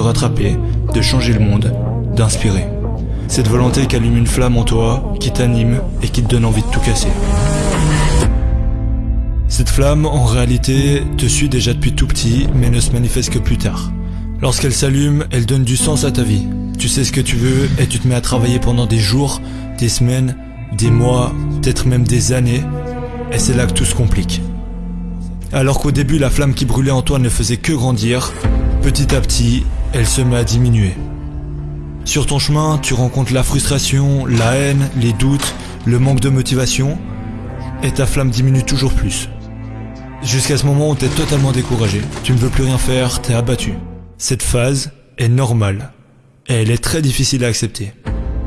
se rattraper, de changer le monde, d'inspirer. Cette volonté qui allume une flamme en toi, qui t'anime et qui te donne envie de tout casser. Cette flamme, en réalité, te suit déjà depuis tout petit, mais ne se manifeste que plus tard. Lorsqu'elle s'allume, elle donne du sens à ta vie. Tu sais ce que tu veux et tu te mets à travailler pendant des jours, des semaines, des mois, peut-être même des années, et c'est là que tout se complique. Alors qu'au début la flamme qui brûlait en toi ne faisait que grandir, petit à petit, elle se met à diminuer. Sur ton chemin, tu rencontres la frustration, la haine, les doutes, le manque de motivation, et ta flamme diminue toujours plus. Jusqu'à ce moment où t'es totalement découragé, tu ne veux plus rien faire, t'es abattu. Cette phase est normale, et elle est très difficile à accepter.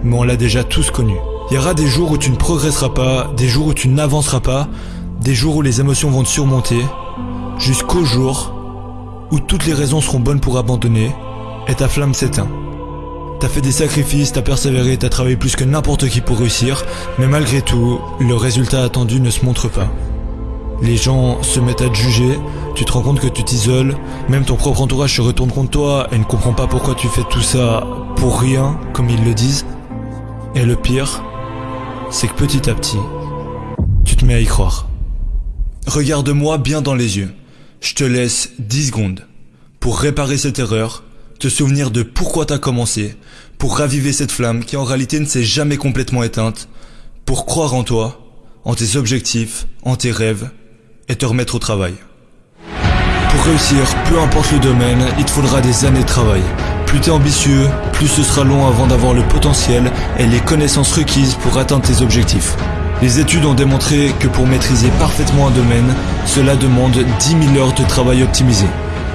Mais on l'a déjà tous connue. Il y aura des jours où tu ne progresseras pas, des jours où tu n'avanceras pas, des jours où les émotions vont te surmonter, jusqu'au jour où toutes les raisons seront bonnes pour abandonner et ta flamme s'éteint. T'as fait des sacrifices, t'as persévéré, t'as travaillé plus que n'importe qui pour réussir, mais malgré tout, le résultat attendu ne se montre pas. Les gens se mettent à te juger, tu te rends compte que tu t'isoles, même ton propre entourage se retourne contre toi et ne comprend pas pourquoi tu fais tout ça pour rien, comme ils le disent. Et le pire, c'est que petit à petit, tu te mets à y croire. Regarde-moi bien dans les yeux. Je te laisse 10 secondes pour réparer cette erreur, te souvenir de pourquoi t'as commencé, pour raviver cette flamme qui en réalité ne s'est jamais complètement éteinte, pour croire en toi, en tes objectifs, en tes rêves, et te remettre au travail. Pour réussir, peu importe le domaine, il te faudra des années de travail. Plus t'es ambitieux, plus ce sera long avant d'avoir le potentiel et les connaissances requises pour atteindre tes objectifs. Les études ont démontré que pour maîtriser parfaitement un domaine, cela demande 10 000 heures de travail optimisé.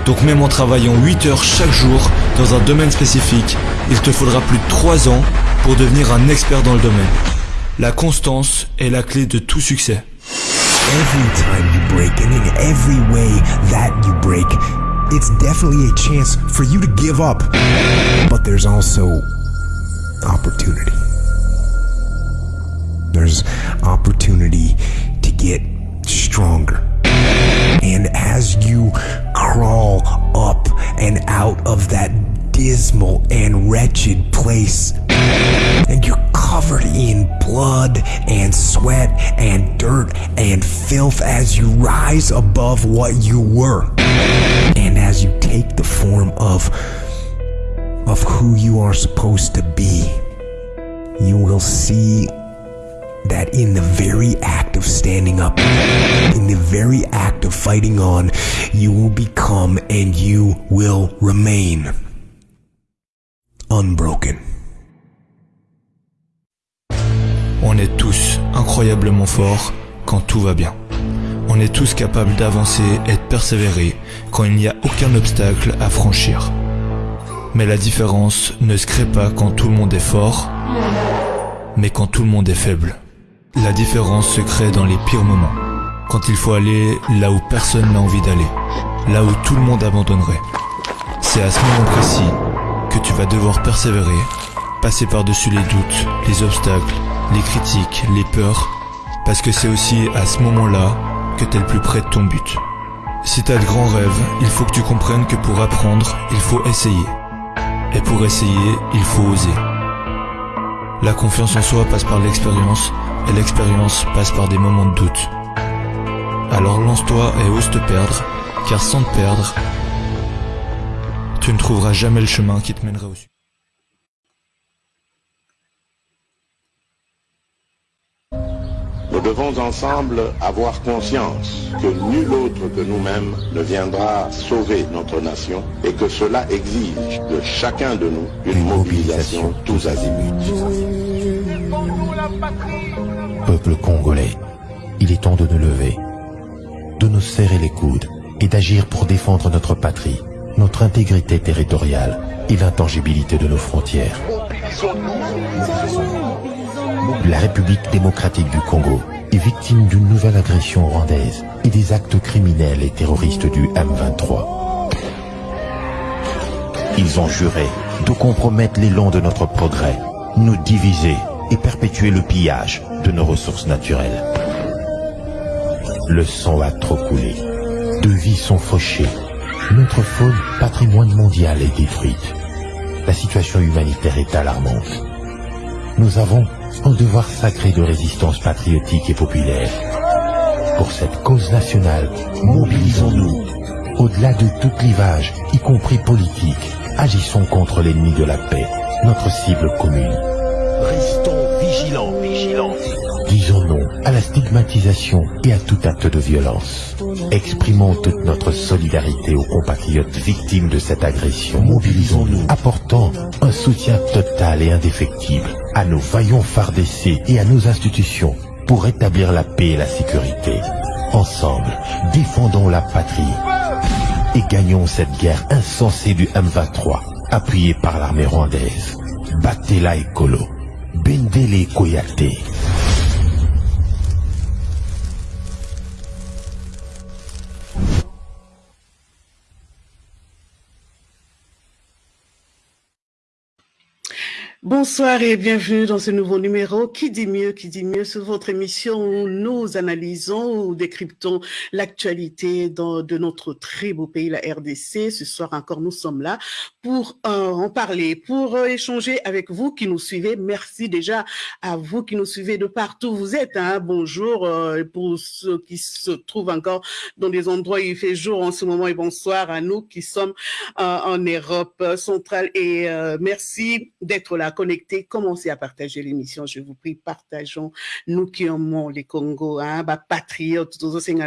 Donc même en travaillant 8 heures chaque jour dans un domaine spécifique, il te faudra plus de 3 ans pour devenir un expert dans le domaine. La constance est la clé de tout succès. Every time you break and in every way that you break, it's definitely a chance for you to give up. But there's also opportunity. There's opportunity to get stronger. And as you crawl up and out of that dismal and wretched place, and you're covered in blood and sweat and dirt and filth as you rise above what you were, and as you take the form of of who you are supposed to be, you will see that in the very act of standing up, in the very act of fighting on, you will become and you will remain unbroken. On est tous incroyablement forts quand tout va bien. On est tous capables d'avancer et de persévérer quand il n'y a aucun obstacle à franchir. Mais la différence ne se crée pas quand tout le monde est fort, mais quand tout le monde est faible. La différence se crée dans les pires moments, quand il faut aller là où personne n'a envie d'aller, là où tout le monde abandonnerait. C'est à ce moment précis que tu vas devoir persévérer, passer par-dessus les doutes, les obstacles, les critiques, les peurs, parce que c'est aussi à ce moment-là que tu es le plus près de ton but. Si tu as de grands rêves, il faut que tu comprennes que pour apprendre, il faut essayer. Et pour essayer, il faut oser. La confiance en soi passe par l'expérience, et l'expérience passe par des moments de doute. Alors lance-toi et ose te perdre, car sans te perdre, tu ne trouveras jamais le chemin qui te mènera au succès. Nous devons ensemble avoir conscience que nul autre que nous-mêmes ne viendra sauver notre nation et que cela exige de chacun de nous une mobilisation tous azimuts. Peuple congolais, il est temps de nous lever, de nous serrer les coudes et d'agir pour défendre notre patrie, notre intégrité territoriale et l'intangibilité de nos frontières. La République démocratique du Congo est victime d'une nouvelle agression rwandaise et des actes criminels et terroristes du M23. Ils ont juré de compromettre l'élan de notre progrès, nous diviser et perpétuer le pillage de nos ressources naturelles. Le sang a trop coulé, de vies sont fauchées, Notre faune, patrimoine mondial, est détruite. La situation humanitaire est alarmante. Nous avons un devoir sacré de résistance patriotique et populaire. Pour cette cause nationale, mobilisons-nous. Au-delà de tout clivage, y compris politique, agissons contre l'ennemi de la paix, notre cible commune. Restons vigilants, vigilants. Disons non à la stigmatisation et à tout acte de violence. Exprimons toute notre solidarité aux compatriotes victimes de cette agression. Mobilisons-nous, apportant un soutien total et indéfectible à nos vaillants FARDC et à nos institutions pour rétablir la paix et la sécurité. Ensemble, défendons la patrie et gagnons cette guerre insensée du M23, appuyée par l'armée rwandaise. Battez-la écolo. bendele ekoya te. Bonsoir et bienvenue dans ce nouveau numéro. Qui dit mieux, qui dit mieux sur votre émission où nous analysons ou décryptons l'actualité de notre très beau pays, la RDC. Ce soir encore, nous sommes là pour euh, en parler, pour euh, échanger avec vous qui nous suivez. Merci déjà à vous qui nous suivez de partout où vous êtes. Hein. Bonjour euh, pour ceux qui se trouvent encore dans des endroits où il fait jour en ce moment et bonsoir à nous qui sommes en Europe centrale et merci d'être là connectés, commencez à partager l'émission. Je vous prie, partageons. Nous qui aimons les Congo, hein, bah, patriotes,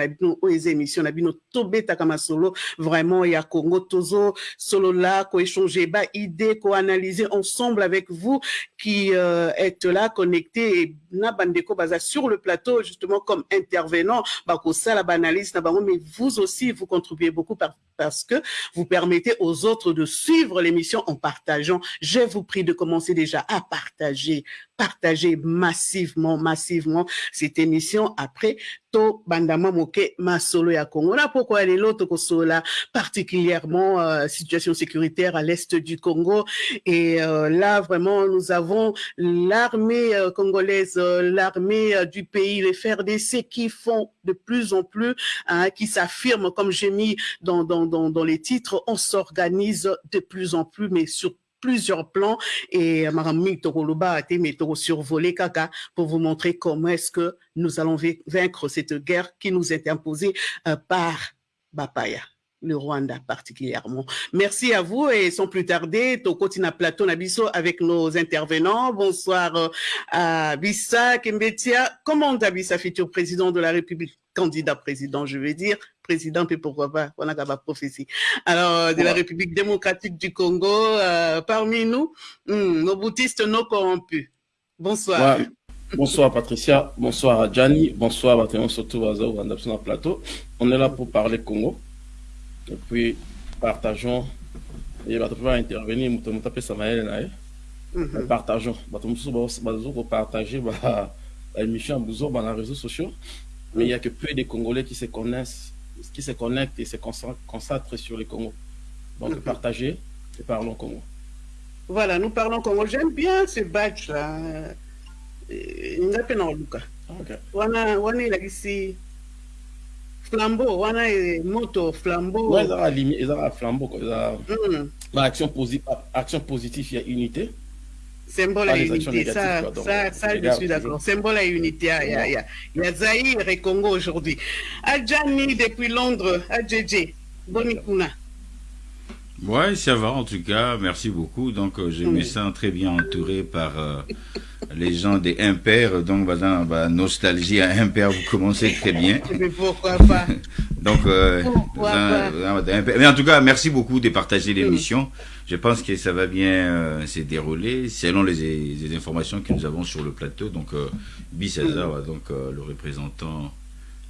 bino, les émissions, la bino, tobeta kama solo, vraiment, il y a Congo, tozo, solo là, ko échanger, bah, idée, ko analyser ensemble avec vous qui euh, êtes là, connectés, et na bandeko baza sur le plateau, justement, comme intervenant, bah, ça, la bango, mais vous aussi, vous contribuez beaucoup par, parce que vous permettez aux autres de suivre l'émission en partageant. Je vous prie de commencer déjà à partager, partager massivement, massivement cette émission. Après, to bandama moke masolo ya Congo. Là, pourquoi les autres là, particulièrement euh, situation sécuritaire à l'est du Congo. Et euh, là, vraiment, nous avons l'armée euh, congolaise, euh, l'armée euh, du pays, les FRDC qui font de plus en plus, hein, qui s'affirment, comme j'ai mis dans, dans, dans, dans les titres, on s'organise de plus en plus, mais sur plusieurs plans et Marami a été survolé Kaka pour vous montrer comment est-ce que nous allons vaincre cette guerre qui nous est imposée euh, par Bapaya le Rwanda particulièrement. Merci à vous et sans plus tarder, Tokotina Plateau Nabiso avec nos intervenants. Bonsoir euh, à Bissa Kembetia. Comment Bissa, futur président de la République, candidat président, je veux dire, président, et pourquoi pas, on a pas prophétie. Alors, de la République démocratique du Congo, euh, parmi nous, hmm, nos bouddhistes non corrompus. Bonsoir. Ouais. Bonsoir Patricia, bonsoir à Gianni, bonsoir à Théon surtout à Zao, à Plateau. On est là pour parler Congo. Et puis, partageons. Et bah, peux intervenir, tu peux ça Partageons. Bah, peux partager bah, l'émission à les réseaux sociaux. Mais il n'y a que peu de Congolais qui se connaissent, qui se connectent et se concentrent sur le Congo. Donc, partagez et parlons Congo. Voilà, nous parlons Congo. J'aime bien ce badge-là. Ngapena Luka. Okay. Wana, wana ilagisi flambeau wana moto flambeau ouais, limi ezaka flambeau quoi ezaka mm. ba action positive action positive ya unité symbole ya unité ça ça ça je suis d'accord. Symbole ya unité ya ya ya ya Zaïre et Congo aujourd'hui. Adjani depuis Londres. Adjeje boni kuna. Ouais, ça va en tout cas, merci beaucoup. Donc, euh, je me sens très bien entouré par euh, les gens des impairs. Donc, voilà, bah, nostalgie à impair, vous commencez très bien. Mais pourquoi pas? Donc, euh, pourquoi dans, dans, mais en tout cas, merci beaucoup de partager l'émission. Je pense que ça va bien se dérouler selon les, les, informations que nous avons sur le plateau. Donc, Bissazar, donc le représentant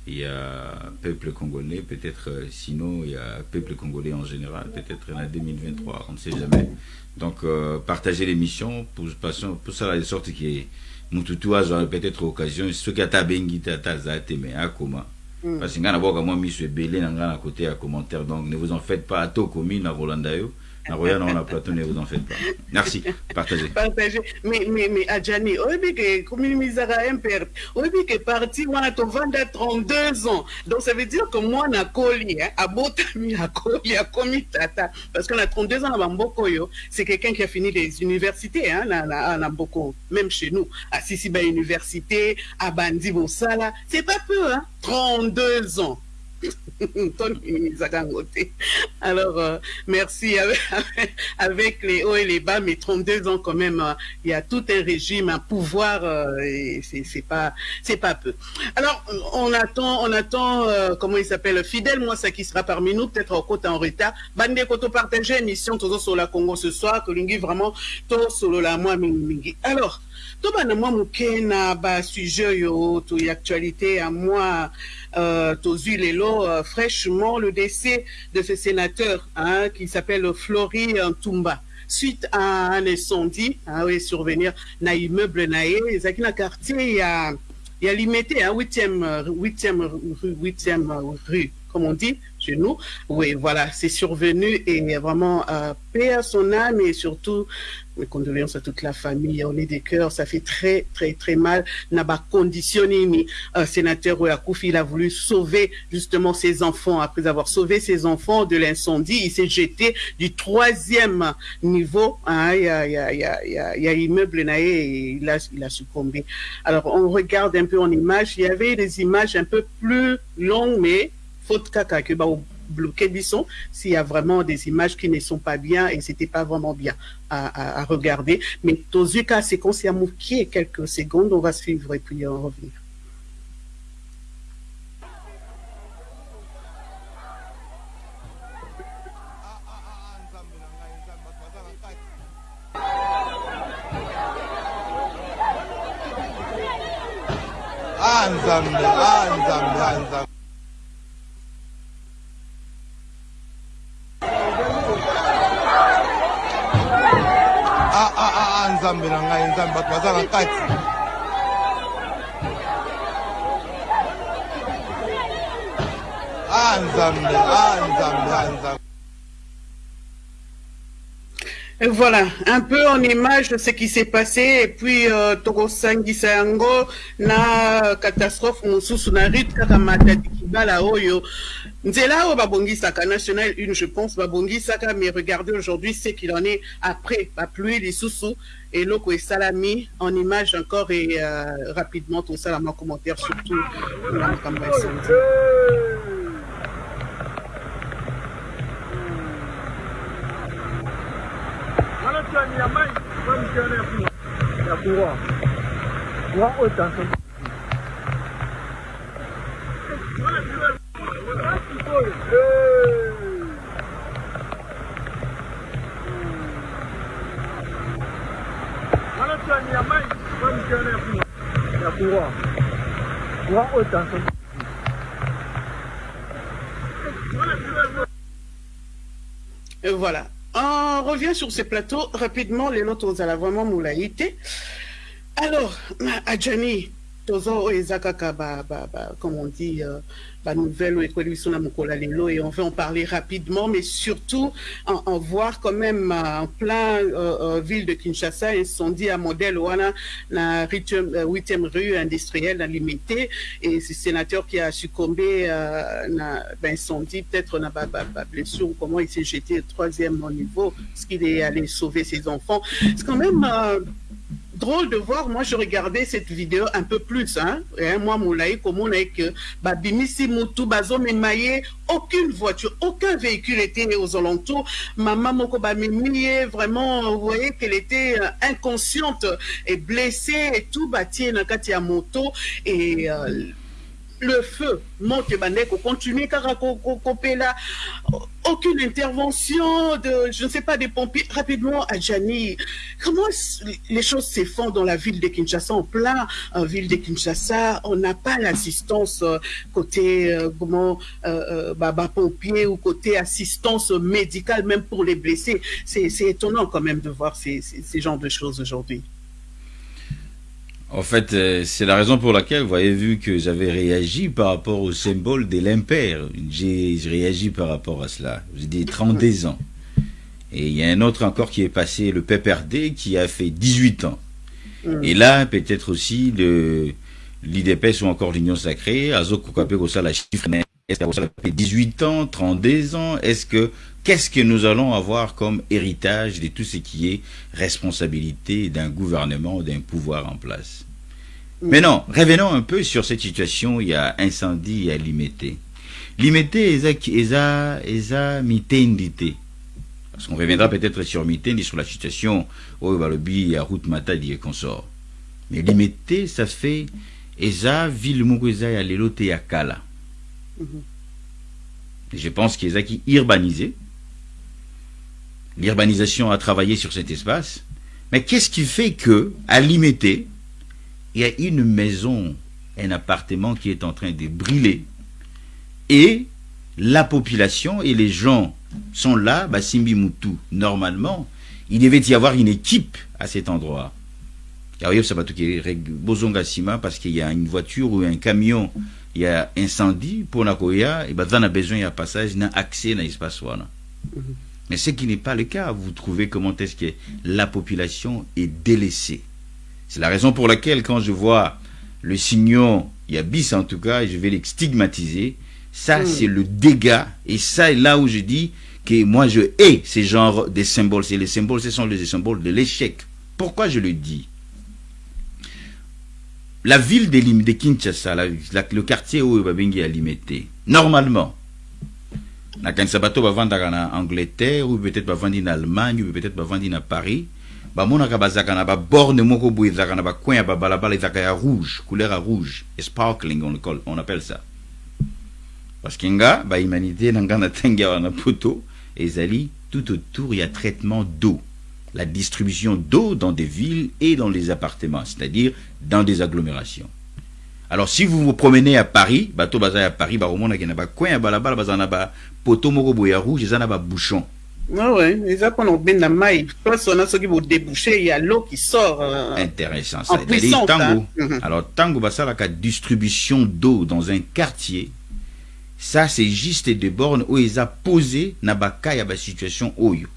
il y a peuple congolais, peut-être euh, sinon il y a peuple congolais en général, peut-être en 2023, on ne sait jamais. Donc euh, partager l'émission pour, pour ça de sorte que Mututu a peut-être occasion, ce qui a tabengi mais à comment. Parce que ngana boka moi miso belé na ngana côté à commentaire donc ne vous en faites pas à to commune à Naroya, on a plateau, ne vous en faites pas. Merci. Partagez. Partagez. Mais, mais, mais, Adjani, comme il misara impert, oyebi que parti, on a ton 32 ans. Donc, ça veut dire que moi, na koli, hein, à botami, à koli, à komi tata. Parce qu'on a 32 ans à Bamboko, c'est quelqu'un qui a fini les universités, hein, même chez nous. À Sisiba Université, à Bandi Bosala. C'est pas peu, hein. 32 ans. Alors, euh, merci. Avec, les hauts et les bas, mais 32 ans quand même, euh, il y a tout un régime, un pouvoir, euh, et c'est pas, c'est pas peu. Alors, on attend, on attend, comment il s'appelle, Fidèle, moi, ça qui sera parmi nous, peut-être en côté en retard. Bande Koto partager émission, toujours sur la Congo ce soir, que vraiment, tout sur la moi, Alors, tout le monde na ba sujet yo, tout actualité à moi, euh, Lelo, euh, fraîchement le décès de ce sénateur hein, qui s'appelle Flory Ntumba suite à un incendie hein, oui, survenir dans l'immeuble naé ezalaki na quartier il y a limité hein, 8e 8e rue 8e rue comme on dit chez nous. Oui, voilà, c'est survenu et vraiment euh, paix à son âme et surtout mes condoléances à toute la famille. On est des cœurs, ça fait très, très, très mal. N'a pas conditionné, un sénateur Ouakoufi, il a voulu sauver justement ses enfants. Après avoir sauvé ses enfants de l'incendie, il s'est jeté du troisième niveau. Hein, il, y a, immeuble et il a, il a succombé. Alors, on regarde un peu en image. Il y avait des images un peu plus longues, mais faute caca que bah, bloqué s'il y a vraiment des images qui ne sont pas bien et c'était pas vraiment bien à, à, à regarder. Mais Tozuka, c'est qu'on s'est mouqué quelques secondes, on va suivre et puis on revenir. Anzambe, anzambe, anzambe. Nzambe na ngai nzambe bato baza na kati. Ah nzambe ah nzambe ah nzambe Voilà, un peu en image de ce qui s'est passé et puis euh, tokosangisa yango na catastrophe mosusu na rite kibala oyo. Nzela oyo babongisaka national une je pense babongisaka mais regardez aujourd'hui ce qu'il en est après bapluie lisusu. Eloko esalami en image encore et euh, rapidement tosalama commentaire surtout na makambo ya santé chani ya mai kwa otanso Voilà. On revient sur ces plateaux rapidement, les notes à vraiment moulaïté. Alors, Adjani, Tozo Ezakaka, comme on dit, la nouvelle et on veut en parler rapidement, mais surtout en, voir quand même en plein euh, euh, ville de Kinshasa incendie à modèle Wana, la 8e rue industrielle dans limité, et le sénateur qui a succombé à euh, l'incendie, peut-être na blessure, comment il s'est jeté au troisième niveau, parce qu'il est allé sauver ses enfants. C'est quand même drôle de voir, moi je regardais cette vidéo un peu plus, hein, moi Moulaï, comme on est que Babimisi Moutou, Bazom Maye, aucune voiture, aucun véhicule était aux alentours. Maman Moko Bamimiye, vraiment, vous voyez qu'elle était inconsciente et blessée et tout, bâti Nakati à moto et euh, le feu monte bandeko continue car là aucune intervention de je ne sais pas des pompiers. Rapidement à Jani comment les choses se font dans la ville de Kinshasa en plein en ville de Kinshasa? On n'a pas l'assistance côté euh, comment euh, bah, bah, pompiers ou côté assistance médicale même pour les blessés. C'est étonnant quand même de voir ces, ces, ces genres de choses aujourd'hui en fait, euh, c'est la raison pour laquelle vous avez vu que j'avais réagi par rapport au symbole de l'impair. J'ai réagi par rapport à cela. J'ai dit 32 ans. Et il y a un autre encore qui est passé, le PPRD, qui a fait 18 ans. Et là, peut-être aussi le l'IDPS ou encore l'Union Sacrée, la chiffre, est-ce que ça fait 18 ans, 32 ans Est-ce que, qu'est-ce que nous allons avoir comme héritage de tout ce qui est responsabilité d'un gouvernement, d'un pouvoir en place? Mais non, revenons un peu sur cette situation, il y a incendie à Limité. Limité, eza, eza, mitendité. Parce qu'on reviendra peut-être sur Mitendi, sur la situation où le bi à route matadi et consort. Mais limité, ça fait eza ville moko ya lelo te ya kala. Je pense qu'ils ont qui urbanisé. L'urbanisation a travaillé sur cet espace. Mais qu'est-ce qui fait que, à Limité, il y a une maison, un appartement qui est en train de brûler? Et la population et les gens sont là, bah, Simbi Moutou, normalement, il devait y avoir une équipe à cet endroit. Parce qu'il y a une voiture ou un camion, il y a incendie pour Nakoya, et bah, on a besoin d'un passage, d'un accès dans l'espace. Mais ce qui n'est pas le cas, vous trouvez comment est-ce que la population est délaissée. C'est la raison pour laquelle quand je vois le signal, il y a bis en tout cas, je vais les stigmatiser, ça, hmm. c'est le dégât. Et ça, est là où je dis que moi, je hais ces genres de symboles. C'est les symboles, ce sont les symboles de l'échec. Pourquoi je le dis? La ville de, de Kinshasa, le quartier où Babengi a limité, normalement, na kanisa bato bavandaka na angleterre ou peut-être bavandi na allemagne ou peut-être bavandi na paris. Bamonaka bazalaka na baborne moko boye ezalaka na bacoin ya babalabala ezalaka ya rouge couleur ya rouge sparkling on, on appelle ça. Parce que nga bahumanité na nga na ntangi awa na poto ezali tout autour il y a traitement d'eau la distribution d'eau dans des villes et dans les appartements c'est-à-dire dans des agglomérations. Alors si vous vous promenez à Paris bato baza à Paris baromona ke na bacoin ya balabala baza na bapoto moko boye ya rouge eza na babouchon Ah ouais, eza mpona kobenda mai place wana soki bodébouche il y a l'eau qui sort euh, intéressant ça. Tango. alors tango basalaka distribution d'eau dans un quartier. Ça c'est juste des bornes où ils ont posé na baka ya ba situation oyo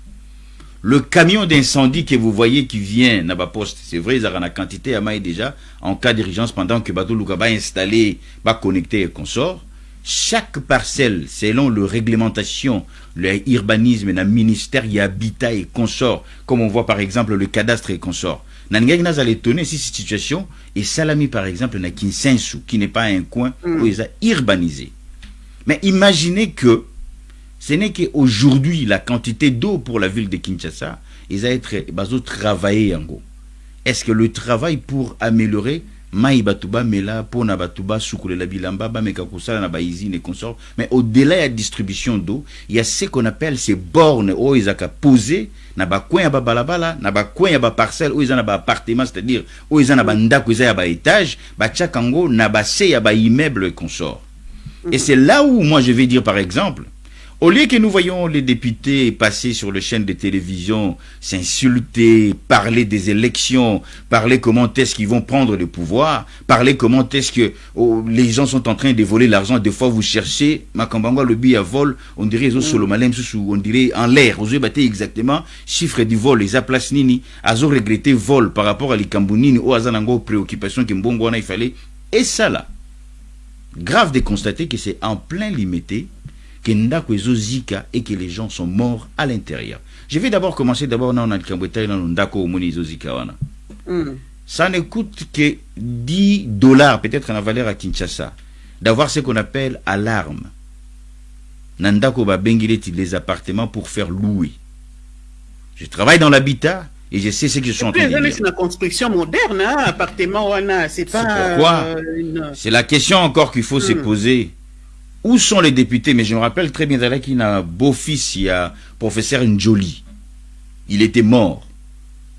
le camion d'incendie que vous voyez qui vient na ba poste c'est vrai ils ont la quantité à maille déjà en cas d'urgence pendant que bateau luka ba installé ba connecté et consort chaque parcelle selon le réglementation le urbanisme na ministère y habitat et consort comme on voit par exemple le cadastre et consort Nangeng n'a étonné si cette situation est salami par exemple na Kinsensu qui n'est pas un coin où ils ont urbanisé mais imaginez que ce n'est qu'aujourd'hui la quantité d'eau pour la ville de Kinshasa, ils ont été travailler en gros. Est-ce que le travail pour améliorer mai batuba mela pona batuba la bilamba ba meka kusala na baizine consort mais au-delà de la distribution d'eau il y a ce qu'on appelle ces bornes où ils ont posé na ba coin ba balabala na ba coin ba parcelle où ils ont ba appartement c'est-à-dire où ils ont ba ndako ils ont ba étage ba tchakango na ba se ya ba immeuble consort et c'est là où moi je vais dire par exemple, au lieu que nous voyons les députés passer sur les chaînes de télévision, s'insulter, parler des élections, parler comment est-ce qu'ils vont prendre le pouvoir, parler comment est-ce que oh, les gens sont en train de voler l'argent, des fois vous cherchez, Makambangwa le billet à vol, on dirait on dirait en l'air, vous avez exactement, chiffre du vol, les aplaces nini, azo regretté vol par rapport à l'Ikambunini, ou azanango préoccupation que Mbongwana il fallait, et ça là, grave de constater que c'est en plein limité que Ndako Zika et que les gens sont morts à l'intérieur. Je vais d'abord commencer d'abord dans Ndako Zika. Hmm. Ça ne coûte que 10 dollars peut-être en valeur à Kinshasa d'avoir ce qu'on appelle alarme. Nandako ba les appartements pour faire louer. Je travaille dans l'habitat, et je sais ce que je suis en train de dire. C'est une construction moderne, hein, appartement, c'est pas. Pourquoi euh, C'est la question encore qu'il faut se hmm. poser. Où sont les députés? Mais je me rappelle très bien qu'il y a un beau-fils, il y a professeur Njoli. Il était mort.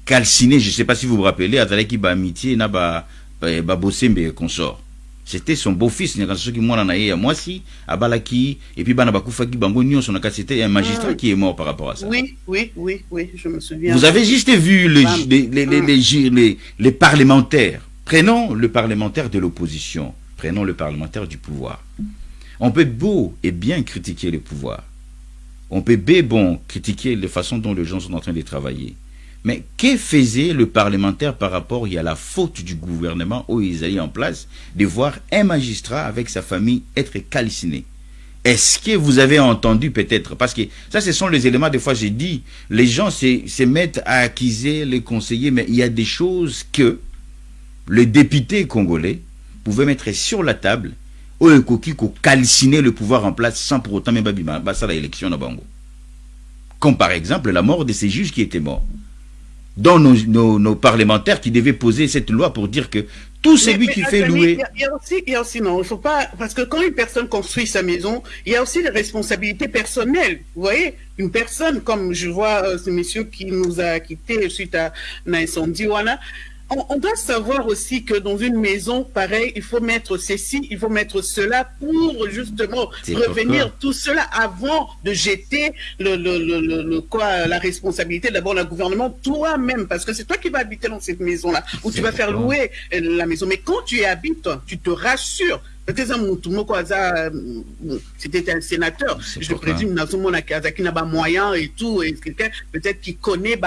Calciné, je ne sais pas si vous vous rappelez, Azalaki ba amitié, n'a ba, ba, bossé, mais consort. C'était son beau-fils soki mwana na ye ya mwasi abalaki et puis bango na kasi c'était un magistrat ah. qui est mort par rapport à ça. Oui oui oui oui je me souviens. Vous avez juste vu les les les, les, les, les, les parlementaires. Prenons le parlementaire de l'opposition. Prenons le parlementaire du pouvoir on peut beau et bien critiquer le pouvoir On peut bon critiquer la façon dont les gens sont en train de travailler. Mais que faisait le parlementaire par rapport à la faute du gouvernement où ils allaient en place de voir un magistrat avec sa famille être calciné? Est-ce que vous avez entendu peut-être? Parce que ça, ce sont les éléments, des fois j'ai dit, les gens se, se mettent à accuser les conseillers, mais il y a des choses que le député congolais pouvait mettre sur la table au ekoki calciner le pouvoir en place sans pour autant même pas ça l'élection na bango. Comme par exemple la mort de ces juges qui étaient morts dont nos, nos, nos, parlementaires qui devaient poser cette loi pour dire que tout celui Mais- qui mais fait louer... Il y, a- il y a aussi, il y a aussi, non, il faut pas, parce que quand une personne construit sa maison, il y a aussi des responsabilités personnelles. Vous voyez, une personne, comme je vois euh, ce monsieur qui nous a quittés suite à un incendie, voilà, on, on doit savoir aussi que dans une maison, pareil, il faut mettre ceci, il faut mettre cela pour justement pourquoi. tout cela avant de jeter le, le, le, le- le- quoi, la responsabilité d'abord le gouvernement toi-même, parce que c'est toi qui vas habiter dans cette maison-là, où tu vas faire louer la maison. Mais quand tu y habites, tu te rassures. Euh, c'était un sénateur. Je présume nazomona kazaki na ba moyen et tout et quelqu'un peut-être qui connaît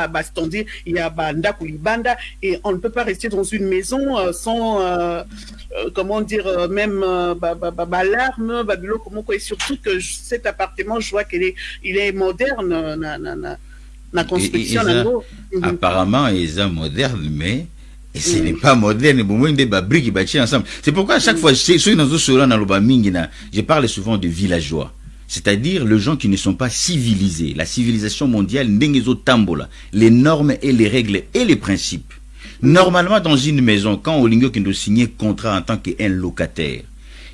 il y a ba ndaku libanda et on ne peut pas rester dans une maison euh, sans euh, comment dire même ba ba ba, ba larme ba biloko moko et surtout que cet appartement je vois qu'il est il est moderne na na na na construction Et- et- et ça- nango. Apparemment, ils sont modernes, mais ce n'est pas moderne. Des ensemble. C'est pourquoi à chaque fois, je parle souvent de villageois. C'est-à-dire les gens qui ne sont pas civilisés. La civilisation mondiale, tambola, les normes et les règles et les principes. Normalement, dans une maison, quand Olingo qui nous signait contrat en tant qu'un locataire,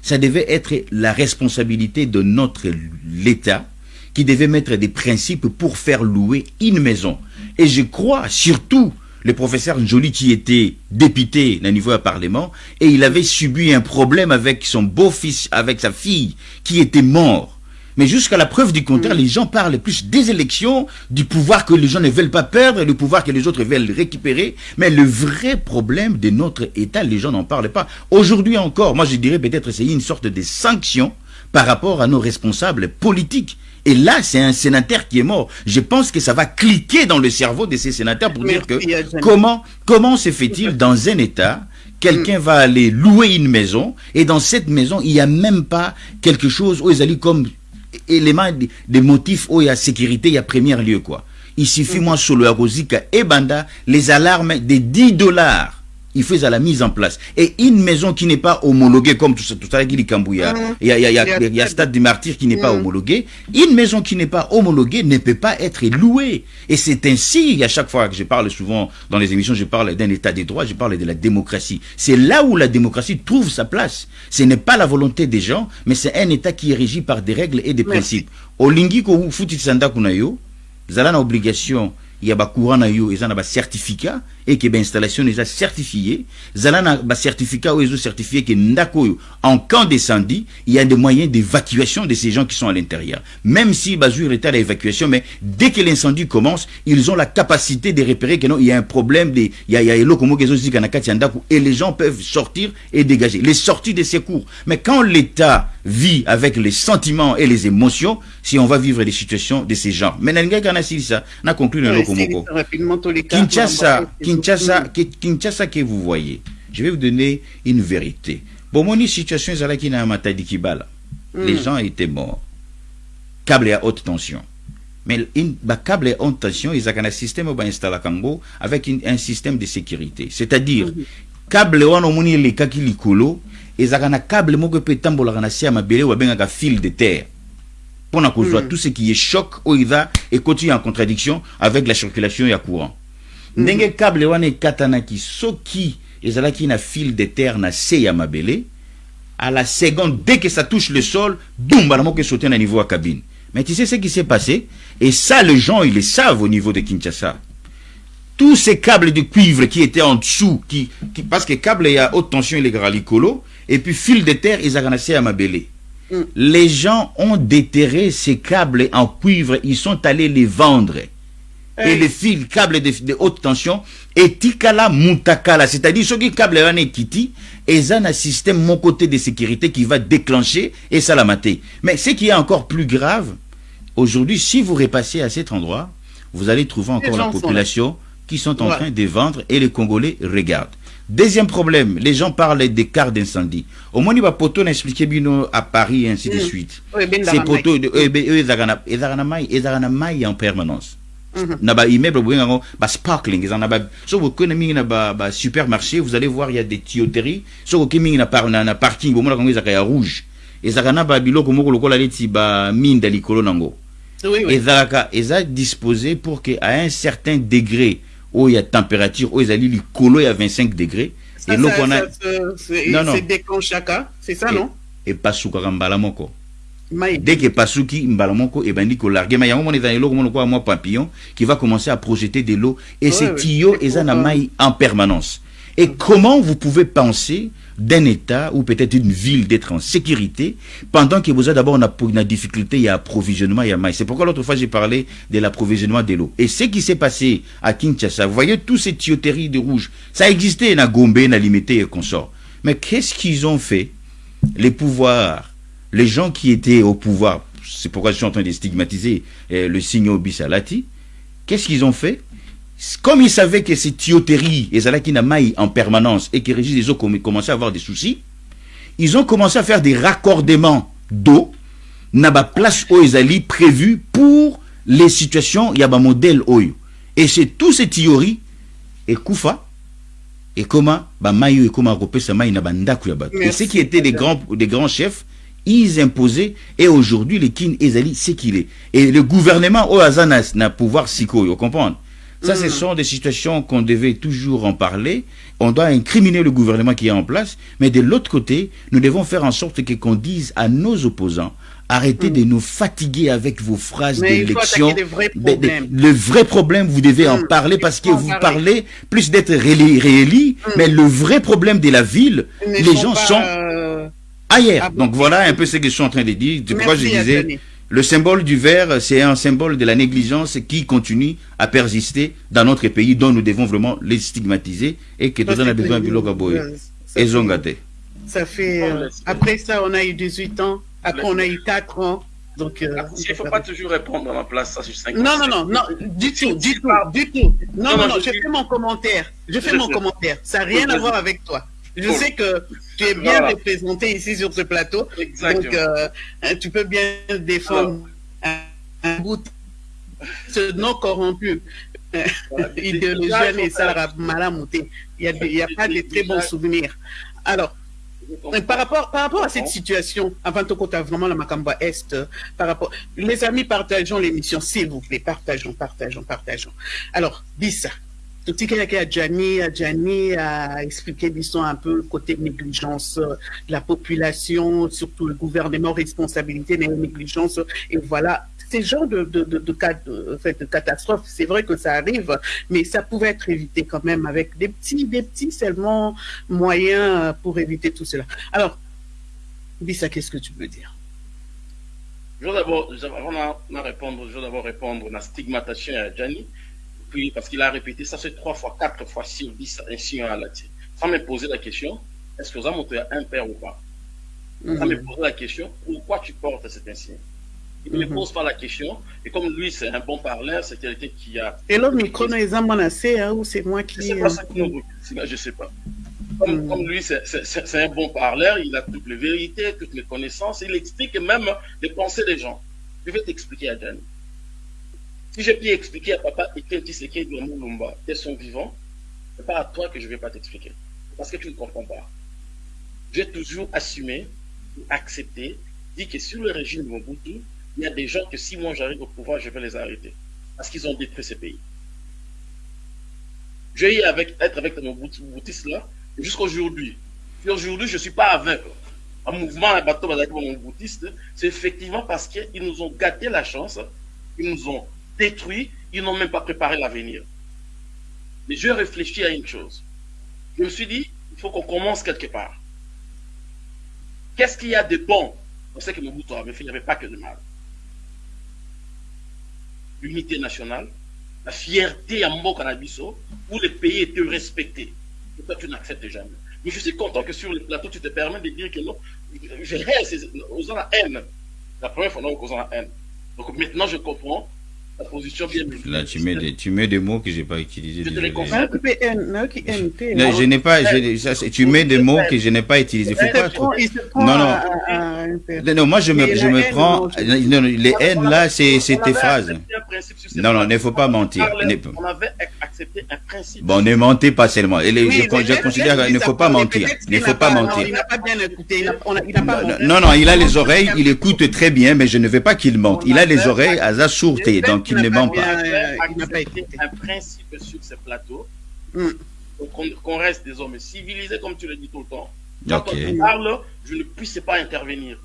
ça devait être la responsabilité de notre l'État qui devait mettre des principes pour faire louer une maison. Et je crois surtout le professeur Njoli qui était député au niveau du Parlement et il avait subi un problème avec son beau-fils, avec sa fille qui était mort. Mais jusqu'à la preuve du contraire, les gens parlent plus des élections, du pouvoir que les gens ne veulent pas perdre, du pouvoir que les autres veulent récupérer. Mais le vrai problème de notre État, les gens n'en parlent pas. Aujourd'hui encore, moi je dirais peut-être c'est une sorte de sanction par rapport à nos responsables politiques. Et là, c'est un sénateur qui est mort. Je pense que ça va cliquer dans le cerveau de ces sénateurs pour dire que comment, comment se fait-il dans un État Quelqu'un va aller louer une maison et dans cette maison, il n'y a même pas quelque chose où ils allaient comme élément de- des motifs où il y a sécurité, il y a premier lieu quoi. Il suffit moi sur le Arosika et Banda, les alarmes des 10 dollars. Il à la mise en place. Et une maison qui n'est pas homologuée, comme tout ça, tout Kambouya, il y a, Stade du Martyr qui n'est pas homologué. Une maison qui n'est pas homologuée ne peut pas être louée. Et c'est ainsi, à chaque fois que je parle souvent dans les émissions, je parle d'un état des droits, je parle de la démocratie. C'est là où la démocratie trouve sa place. Ce n'est pas la volonté des gens, mais c'est un état qui est régi par des règles et des principes. Olingi ko futi sanda kunayo, zala na obligation ya bacourant na yo eza na bacertificat et que bainstallation eza certifié zala na bacertificat oyo ezo certifié que ndako en cas d'incendie il y a des moyens d'évacuation de ces gens qui sont à l'intérieur. Même si bazwi retard d'évacuation mais dès que l'incendie commence ils ont la capacité de repérer que non il y a un problème de il y a, il y a et les gens peuvent sortir et dégager. Les sorties de secours mais quand l'état vit avec les sentiments et les émotions si on va vivre des situations de ces genres mais moko rapidement tous les cas. Kinshasa. Kinshasa, Ki- Kinshasa que vous voyez, je vais vous donner une vérité. Bon, mon situation kibala. Les gens étaient morts. Câble à haute tension. Mais une ba câble à haute tension, ils ont un système installé à Kango avec un système de sécurité. C'est-à-dire, câble wana omoni elekaki likolo, ezalaka na câble moko pe tambolaka na se ya mabele babengaka fil de terre mpona kozwa tout ce qui est choc oyo eza ekoti en contradiction avec la circulation ya courant. Ndenge câble wana ekatanaki soki ezalaki na fil de terre na se ya mabele à la seconde dès que ça touche le sol boum bana moko sauter na niveau ya cabine. Mais tu sais ce qui s'est passé? Et ça les gens ils le savent au niveau de Kinshasa. Tous ces câbles de cuivre qui étaient en dessous, qui, qui- parce que câble il y a haute tension il est et puis fil de terre ils ont à Mabele. Les gens ont déterré ces câbles en cuivre, ils sont allés les vendre. Et les fils, câbles de, de haute tension, et tikala mutakala, c'est-à-dire ceux qui câble wana ekiti, et un système mon côté de sécurité qui va déclencher et ça la mater. Mais ce qui est encore plus grave, Aujourd'hui, si vous repassez à cet endroit, vous allez trouver encore la population qui sont en Ouais. train de vendre et les Congolais regardent. Deuxième problème, les gens parlent des quarts d'incendie. Au moins, il va poto expliquer bino à Paris et ainsi de Mm. suite. Ces poteaux, ben, eux, ils en permanence. Na ba immeuble boye yango ba sparkling eza na ba so bokende mingi na ba, ba supermarché vous allez voir il y a des tuyauteries so koke mingi na, par, na, na parking bomona kango ezaka ya rouge ezalaka na ba biloko moko lokola neti ba minda likolo nango ezalaka eza disposé pour que à un certain degré oyo ya température oyo ezali likolo ya 25 degré Ça, eloko ça, wana ça, ça, c'est Non, non. c'est déclenchaka, c'est ça, Et- non epasukaka mbala moko Maï. dès que pasuki mbala moko ebandi kolarge ma yango mona eza na eloko mona kwa mwa papillon qui va commencer à projeter de l'eau et tuyaux C'est pour, euh, mai en permanence et comment vous pouvez penser d'un état ou peut-être une ville d'être en sécurité pendant que vous êtes d'abord na difficulté il y a approvisionnement il y a mai c'est pourquoi l'autre fois j'ai parlé de l'approvisionnement de l'eau et ce qui s'est passé à Kinshasa vous voyez tous ces tuyauteries de rouge. Ça existait na Gombe na Limité et consorts. Mais qu'est-ce qu'ils ont fait les pouvoirs, les gens qui étaient au pouvoir, c'est pourquoi je suis en train de stigmatiser euh, le signe Bissalati, qu'est-ce qu'ils ont fait? Comme ils savaient que ces tuyauteries, et qui n'a maille en permanence et que Régis des eaux comm- commençaient à avoir des soucis, ils ont commencé à faire des raccordements d'eau, na place où ils allaient prévu pour les situations, il y a un modèle oyo. Et c'est tous ces théories, et Koufa, et comment ba mayo et comment. Et ceux qui étaient des grands des grands chefs, ils imposaient et aujourd'hui les kin ezali c'est qu'il est. Et le gouvernement au Azanas n'a pouvoir siko, vous comprenez ça, ce sont des situations qu'on devait toujours en parler. On doit incriminer le gouvernement qui est en place. Mais de l'autre côté, nous devons faire en sorte que qu'on dise à nos opposants, arrêtez de nous fatiguer avec vos phrases d'élection. Le vrai problème, vous devez en Mm. parler parce que vous parler. parlez plus d'être rééli, rééli, mais le vrai problème de la ville, les gens sont euh, ailleurs. Ah bon. Donc voilà un peu ce que je suis en train de dire. Pourquoi je disais. Le symbole du verre, c'est un symbole de la négligence qui continue à persister dans notre pays, dont nous devons vraiment les stigmatiser et que nous en a c'est besoin de Et Zongate. Ça fait. Euh, après ça, on a eu 18 ans. Après, on a eu 4 ans. Donc. euh, Ah, Il ne faut pas toujours répondre à ma place, ça sur 5 Non, non, non, non, du tout, du tout, du tout. Non, Non, non, je fais mon commentaire. Je fais Je mon sais. commentaire. Ça n'a rien à voir avec toi. Je Cool. sais que tu es bien Voilà. représenté ici sur ce plateau. Exactement. Donc, euh, hein, tu peux bien défendre un, un bout ce non corrompu. Voilà. Idéologie et ça, malamouté. Il n'y a, pas de très bons souvenirs. Alors, par rapport, par rapport à cette situation, avant tout tu as vraiment la Macamba Est, euh, par rapport, les amis, partageons l'émission, s'il vous plaît, partageons, partageons, partageons. Alors, Bissa, tout y a à Gianni, Gianni a expliqué, disons, un peu le côté négligence euh, de la population, surtout le gouvernement, responsabilité des négligences, et voilà. Ces genres de, de, de, de catastrophes, c'est vrai que ça arrive, mais ça pouvait être évité quand même avec des petits, des petits seulement moyens euh, pour éviter tout cela. Alors, Bissa, qu'est-ce que tu peux dire? Je veux d'abord, avant de répondre, je d'abord répondre à la stigmatisation à Gianni, puis parce qu'il a répété ça, c'est trois fois, quatre fois sur dix, ainsi à la tienne. Sans me poser la question, est-ce que vous avez montré un père ou pas? Sans me poser la question, pourquoi tu portes cet insigne Il ne me Mhm. pose pas la question, et comme lui, c'est un bon parleur, c'est quelqu'un qui a. Et le micro, nous les avons menacés, hein, ou c'est moi qui. sais pas ça qui nous recule, sinon je sais pas. Comme, Mm. comme lui, c'est- c'est c'est- c'est un bon parleur, il a toutes les vérités, toutes les connaissances, il explique même les pensées des gens. Je vais t'expliquer Gianni. Si j'ai pu expliquer à papa Etienne Tshisekedi de Moulumba, qu'ils sont vivants, c'est pas à toi que je vais pas t'expliquer. Parce que tu ne comprends pas. J'ai toujours assumé, accepté, dit que sur le régime de Mobutu, il y a des gens que si moi j'arrive au pouvoir, je vais les arrêter. Parce qu'ils ont détruit ce pays. J'ai eu avec, être avec boutiste là jusqu'à aujourd'hui. Et aujourd'hui, je ne suis pas aveugle. Un mouvement, un bateau avec mon boutiste, c'est effectivement parce qu'ils nous ont gâté la chance, ils nous ont détruit, ils n'ont même pas préparé l'avenir. Mais je réfléchis à une chose. Je me suis dit, il faut qu'on commence quelque part. Qu'est-ce qu'il y a de bon On sait que Mobutu avait fait, il n'y avait pas que de mal. L'unité nationale, la fierté à Mbo Canabiso, où les pays étaient respectés. Et toi, tu n'acceptes jamais. Mais je suis content que sur le plateau, tu te permets de dire que non, je reste aux la haine. La première fois, non, gens la haine. Donc maintenant, je comprends la position bien Là, tu mets des, tu mets des mots que j'ai pas utilisés. Je te les je n'ai pas, je- ça, tu mets des mots que je n'ai pas utilisés. Faut pas Non, non. Non, non, moi je me, je me prends. non, les haines là, c'est c'est tes phrases. Non, non, il ne faut pas mentir. On avait accepté un principe. Bon, ne mentez pas seulement. Et les- Oui, je, considère qu'il ne faut pas mentir. Il ne faut pas non, mentir. Il n'a pas bien écouté. Il n'a on a- il n'a pas menti. Non, non, il a les oreilles, il écoute très bien, mais je ne veux pas qu'il mente. Il a les oreilles à sa sûreté, donc il ne ment pas. il n'a pas écouté. un principe sur ces plateaux. Hmm. Qu'on reste des hommes civilisés, comme tu le dis tout le temps. Quand on parle, je ne puisse pas intervenir.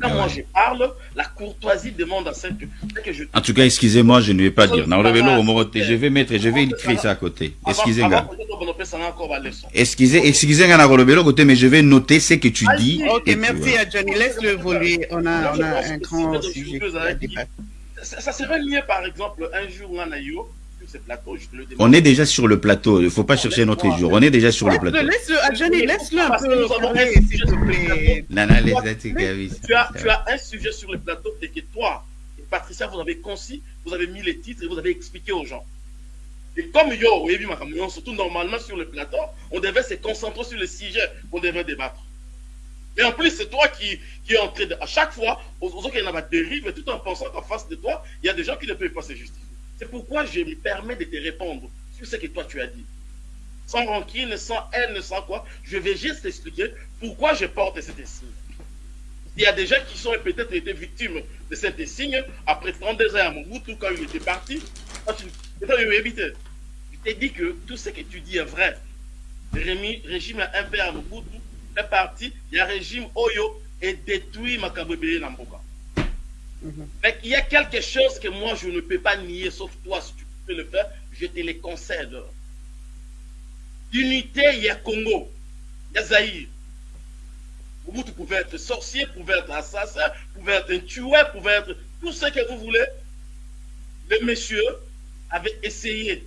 Quand Ah moi je parle, la courtoisie demande à celle que, je En tout cas, excusez-moi, je ne vais pas dire. Non, le vélo, au Moroté, je vais mettre, je vais écrire ça à côté. Excusez, Avant- gars. avant que nous fassions encore la leçon. Excusez, excusez, gars, le vélo, côté, mais je vais noter ce que tu dis. Ok, et merci à Johnny. Laisse-le évoluer. On a, on un grand sujet débattre. Ça, ça serait mieux, par exemple, un jour, on a yo, je te le demande. On est déjà sur le plateau, il ne faut pas chercher notre jour. On est déjà sur le plateau. laisse-le, laisse-le un Parce que peu nous avons parler, un s'il sujet te plaît. Nana, tu as, tu as un sujet sur le plateau et que toi et Patricia, vous avez concis, vous avez mis les titres et vous avez expliqué aux gens. Et comme yo, et puis, Makamouyon, surtout normalement sur le plateau, on devait se concentrer sur le sujet qu'on devait débattre. Mais en plus, c'est toi qui, qui est en train de. À chaque fois, aux aux autres, il y en a tout en pensant qu'en face de toi, il y a des gens qui ne peuvent pas se justifier. C'est pourquoi je me permets de te répondre sur ce que toi tu as dit. Sans rancune, sans haine, sans quoi. Je vais juste t'expliquer pourquoi je porte cet signe. Il y a des gens qui sont peut-être été victimes de cet signe après 32 ans à Mobutu quand il était parti. Je t'ai dit que tout ce que tu dis est vrai. Le régime impérial à Mobutu est parti. Il y a un régime Oyo et détruit Makabwebeye Namboka. Mais il y a quelque chose que moi je ne peux pas nier, sauf toi, si tu peux le faire, je te le concède. L'unité, il y a Congo, il y a Zaïre. Mobutu pouvait être sorcier, pouvait être assassin, pouvait être un tueur, pouvait être tout ce que vous voulez. Le monsieur avait essayé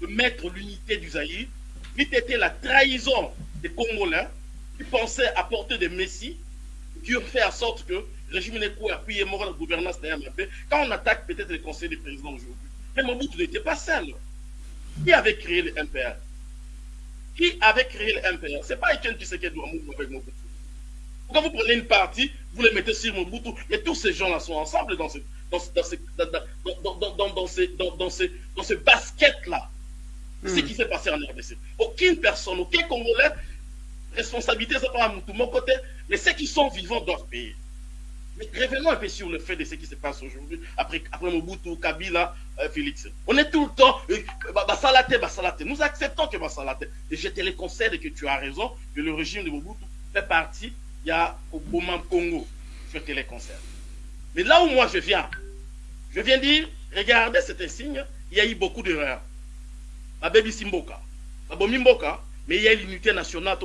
de mettre l'unité du Zaïre. Il était la trahison des Congolais qui pensaient apporter des messies, qui ont fait en sorte que régime Neko a appuyé mort la gouvernance de MAP. Quand on attaque peut-être le conseil des présidents aujourd'hui, mais Mobutu n'était pas seul. Qui avait créé le MPR Qui avait créé le MPR C'est pas Etienne Tshisekedi ou Mobutu avec Mobutu. Quand vous prenez une partie, vous les mettez sur Mobutu, mais tous ces gens-là sont ensemble dans ce, dans, ce- dans, ce, dans, dans, ce basket-là. Ce qui s'est passé en RDC. Aucune personne, aucun Congolais, responsabilité, c'est pas à mon côté, mais ceux qui sont vivants doivent payer. Revenons un peu sur le fait de ce qui se passe aujourd'hui, après, après Mobutu, Kabila, euh, Félix. On est tout le temps, euh, Basalate, Basalate. Nous acceptons que Basalate. Et je te le concède que tu as raison, que le régime de Mobutu fait partie, il y a au Congo. Je te le concède. Mais là où moi je viens, je viens dire, regardez cet signe, il y a eu beaucoup d'erreurs. Ma baby Simboka, ma bomi Mboka, mais il y a l'unité nationale.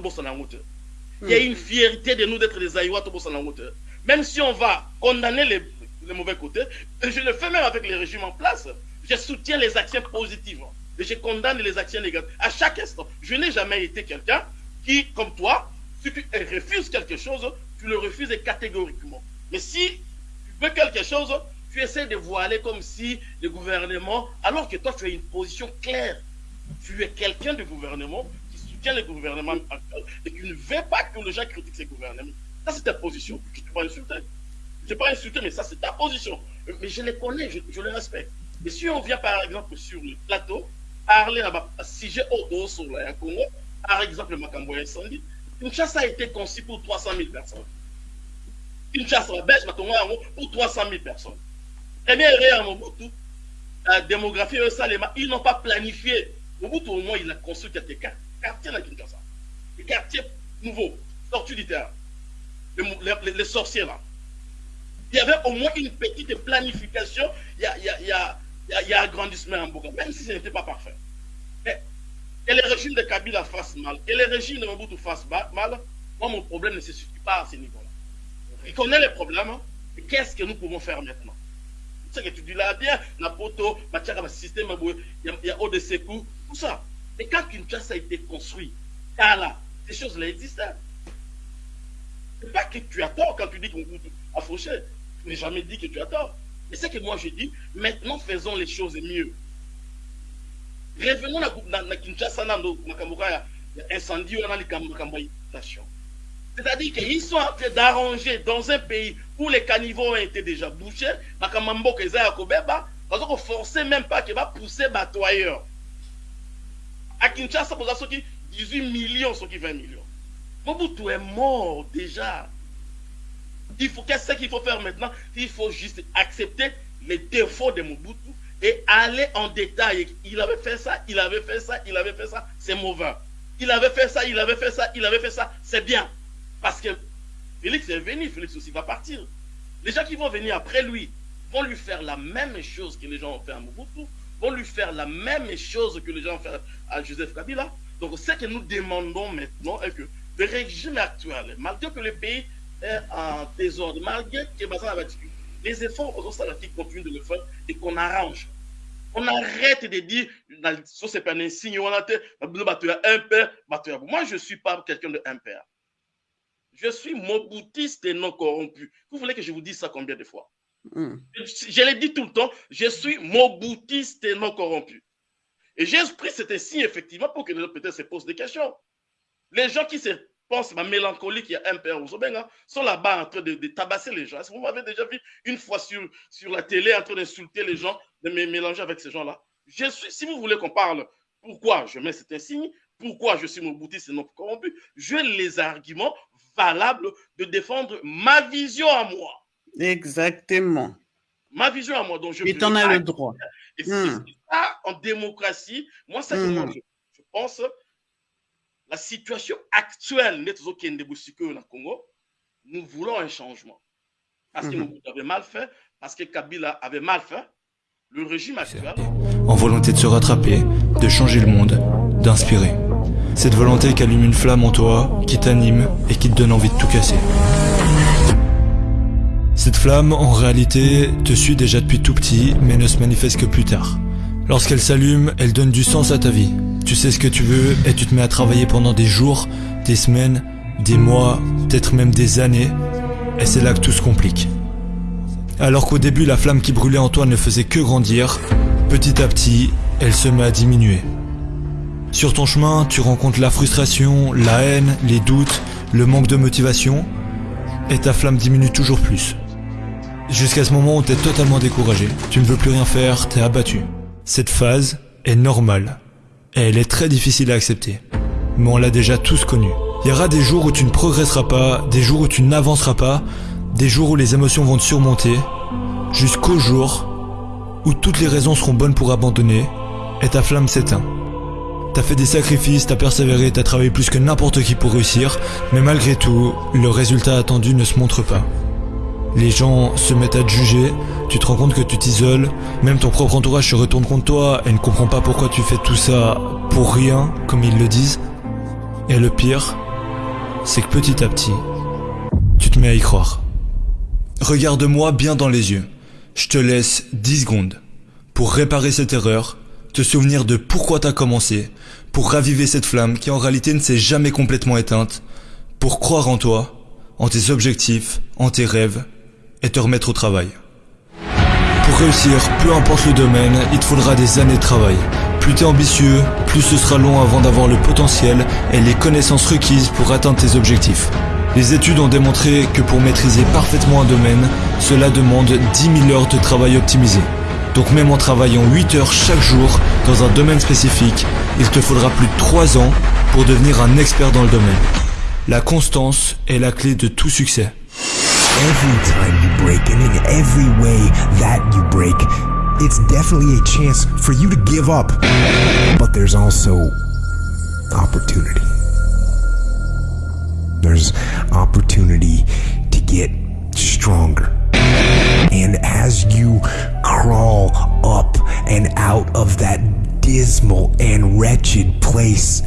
Il y a une fierté de nous d'être des Aïwa, Tobo Sanangote. Même si on va condamner les, les mauvais côtés, je le fais même avec les régimes en place, je soutiens les actions positives. Et je condamne les actions négatives. À chaque instant, je n'ai jamais été quelqu'un qui, comme toi, si tu refuses quelque chose, tu le refuses catégoriquement. Mais si tu veux quelque chose, tu essaies de voiler comme si le gouvernement, alors que toi tu as une position claire, tu es quelqu'un du gouvernement qui soutient le gouvernement et qui ne veut pas que les gens critiquent ce gouvernement. Ça c'est ta position. Ne t'ai pas insulté. Je pas insulté, mais ça c'est ta position. Mais je les connais, je, les respecte. Et si on vient par exemple sur le plateau, parler là-bas, si j'ai auto sur le Congo, par exemple le incendie, une chasse a été conçue pour 300 000 personnes. Une chasse à Belge, pour 300 000 personnes. Bien, à Mobutu, la démographie, eux, Salema, ils n'ont pas planifié. Mobutu, au moins, il a construit quelques quartiers dans Kinshasa. Des quartiers nouveaux, sortis du terrain. Les, sorciers, là. Il y avait au moins une petite planification. Il y a, il y a, il y a, il il agrandissement en Boga, même si ce n'était pas parfait. Mais que le régime de Kabila fasse mal, que le régime de Mobutu fasse mal, moi, mon problème ne se situe pas à ce niveau-là. On reconnaît les problèmes, hein, mais qu'est-ce que nous pouvons faire maintenant? Ce que tu dis là, bien, Napoto, Matiara, système, il y a ODC, tout ça. Mais quand Kinshasa a été construit, là, ces choses-là existaient. C'est pas que tu as tort quand tu dis qu'on a fauché. n'ai jamais dit que tu as tort. Mais c'est que moi je dis, maintenant faisons les choses mieux. Revenons na Kinshasa, incendie, on a inondation. C'est-à-dire qu'ils sont en train d'arranger dans un pays où les caniveaux ont été déjà bouchés, makambo keza ya kobeba, parce qu'on forcer même pas qu'il va pousser ailleurs. À Kinshasa, pour ça, 18 millions, ceux qui 20 millions. Mobutu est mort déjà. Il faut qu'est-ce qu'il faut faire maintenant? Il faut juste accepter les défauts de Mobutu et aller en détail. Il avait fait ça, il avait fait ça, il avait fait ça, c'est mauvais. Il avait fait ça, il avait fait ça, il avait fait ça, c'est bien. Parce que Félix est venu, Félix aussi va partir. Les gens qui vont venir après lui vont lui faire la même chose que les gens ont fait à Mobutu, vont lui faire la même chose que les gens ont fait à Joseph Kabila. Donc ce que nous demandons maintenant est que le régime actuel, malgré que le pays est en désordre, malgré que les efforts qui continuent de le faire et qu'on arrange. On arrête de dire, ça c'est pas un signe, on a un père, moi je ne suis pas quelqu'un de un père. Je suis moboutiste et non corrompu. Vous voulez que je vous dise ça combien de fois? Mm. Je, je l'ai dit tout le temps, je suis moboutiste et non corrompu. Et j'ai pris cet signe effectivement pour que les gens peut-être se posent des questions. Les gens qui se pensent ma mélancolie qu'il y a un père ou sont là-bas en train de, de, tabasser les gens. Est-ce que vous m'avez déjà vu une fois sur, sur la télé en train d'insulter les gens, de me mélanger avec ces gens-là? Je suis, si vous voulez qu'on parle pourquoi je mets cet insigne, pourquoi je suis mon boutiste et non corrompu, j'ai les arguments valables de défendre ma vision à moi. Exactement. Ma vision à moi. Donc je et tu en as le droit. Et si hmm. c'est ça en démocratie, moi, ça, hmm. je, je pense la situation actuelle au Congo, nous voulons un changement. Parce que nous mhm. avait mal fait, parce que Kabila avait mal fait, le régime actuel. En volonté de se rattraper, de changer le monde, d'inspirer. Cette volonté qui allume une flamme en toi, qui t'anime et qui te donne envie de tout casser. Cette flamme, en réalité, te suit déjà depuis tout petit, mais ne se manifeste que plus tard. Lorsqu'elle s'allume, elle donne du sens à ta vie. Tu sais ce que tu veux et tu te mets à travailler pendant des jours, des semaines, des mois, peut-être même des années. Et c'est là que tout se complique. Alors qu'au début, la flamme qui brûlait en toi ne faisait que grandir, petit à petit, elle se met à diminuer. Sur ton chemin, tu rencontres la frustration, la haine, les doutes, le manque de motivation, et ta flamme diminue toujours plus. Jusqu'à ce moment où tu es totalement découragé, tu ne veux plus rien faire, tu es abattu. Cette phase est normale, et elle est très difficile à accepter. Mais on l'a déjà tous connu. Il y aura des jours où tu ne progresseras pas, des jours où tu n'avanceras pas, des jours où les émotions vont te surmonter, jusqu'au jour où toutes les raisons seront bonnes pour abandonner, et ta flamme s'éteint. T'as fait des sacrifices, t'as persévéré, t'as travaillé plus que n'importe qui pour réussir, mais malgré tout, le résultat attendu ne se montre pas. Les gens se mettent à te juger, tu te rends compte que tu t'isoles, même ton propre entourage se retourne contre toi et ne comprend pas pourquoi tu fais tout ça pour rien, comme ils le disent. Et le pire, c'est que petit à petit, tu te mets à y croire. Regarde-moi bien dans les yeux. Je te laisse 10 secondes pour réparer cette erreur, te souvenir de pourquoi t'as commencé, pour raviver cette flamme qui en réalité ne s'est jamais complètement éteinte, pour croire en toi, en tes objectifs, en tes rêves, et te remettre au travail. Pour réussir, peu importe le domaine, il te faudra des années de travail. Plus t'es ambitieux, plus ce sera long avant d'avoir le potentiel et les connaissances requises pour atteindre tes objectifs. Les études ont démontré que pour maîtriser parfaitement un domaine, cela demande 10 000 heures de travail optimisé. Donc même en travaillant 8 heures chaque jour dans un domaine spécifique, il te faudra plus de 3 ans pour devenir un expert dans le domaine. La constance est la clé de tout succès. Every time you break and in every way that you break, it's definitely a chance for you to give up. But there's also opportunity. There's opportunity to get stronger. And as you crawl up and out of that dismal and wretched place,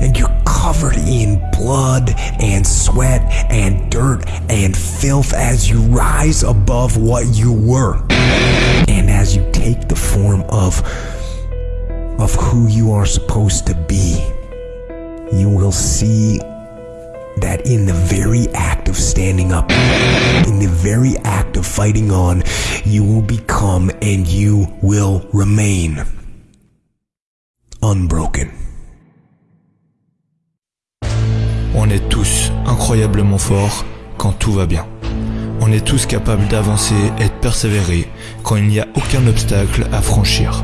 and you're covered in blood and sweat and dirt and filth as you rise above what you were. And as you take the form of of who you are supposed to be, you will see that in the very act of standing up, in the very act of fighting on, you will become and you will remain unbroken. On est tous incroyablement forts quand tout va bien. On est tous capables d'avancer et de persévérer quand il n'y a aucun obstacle à franchir.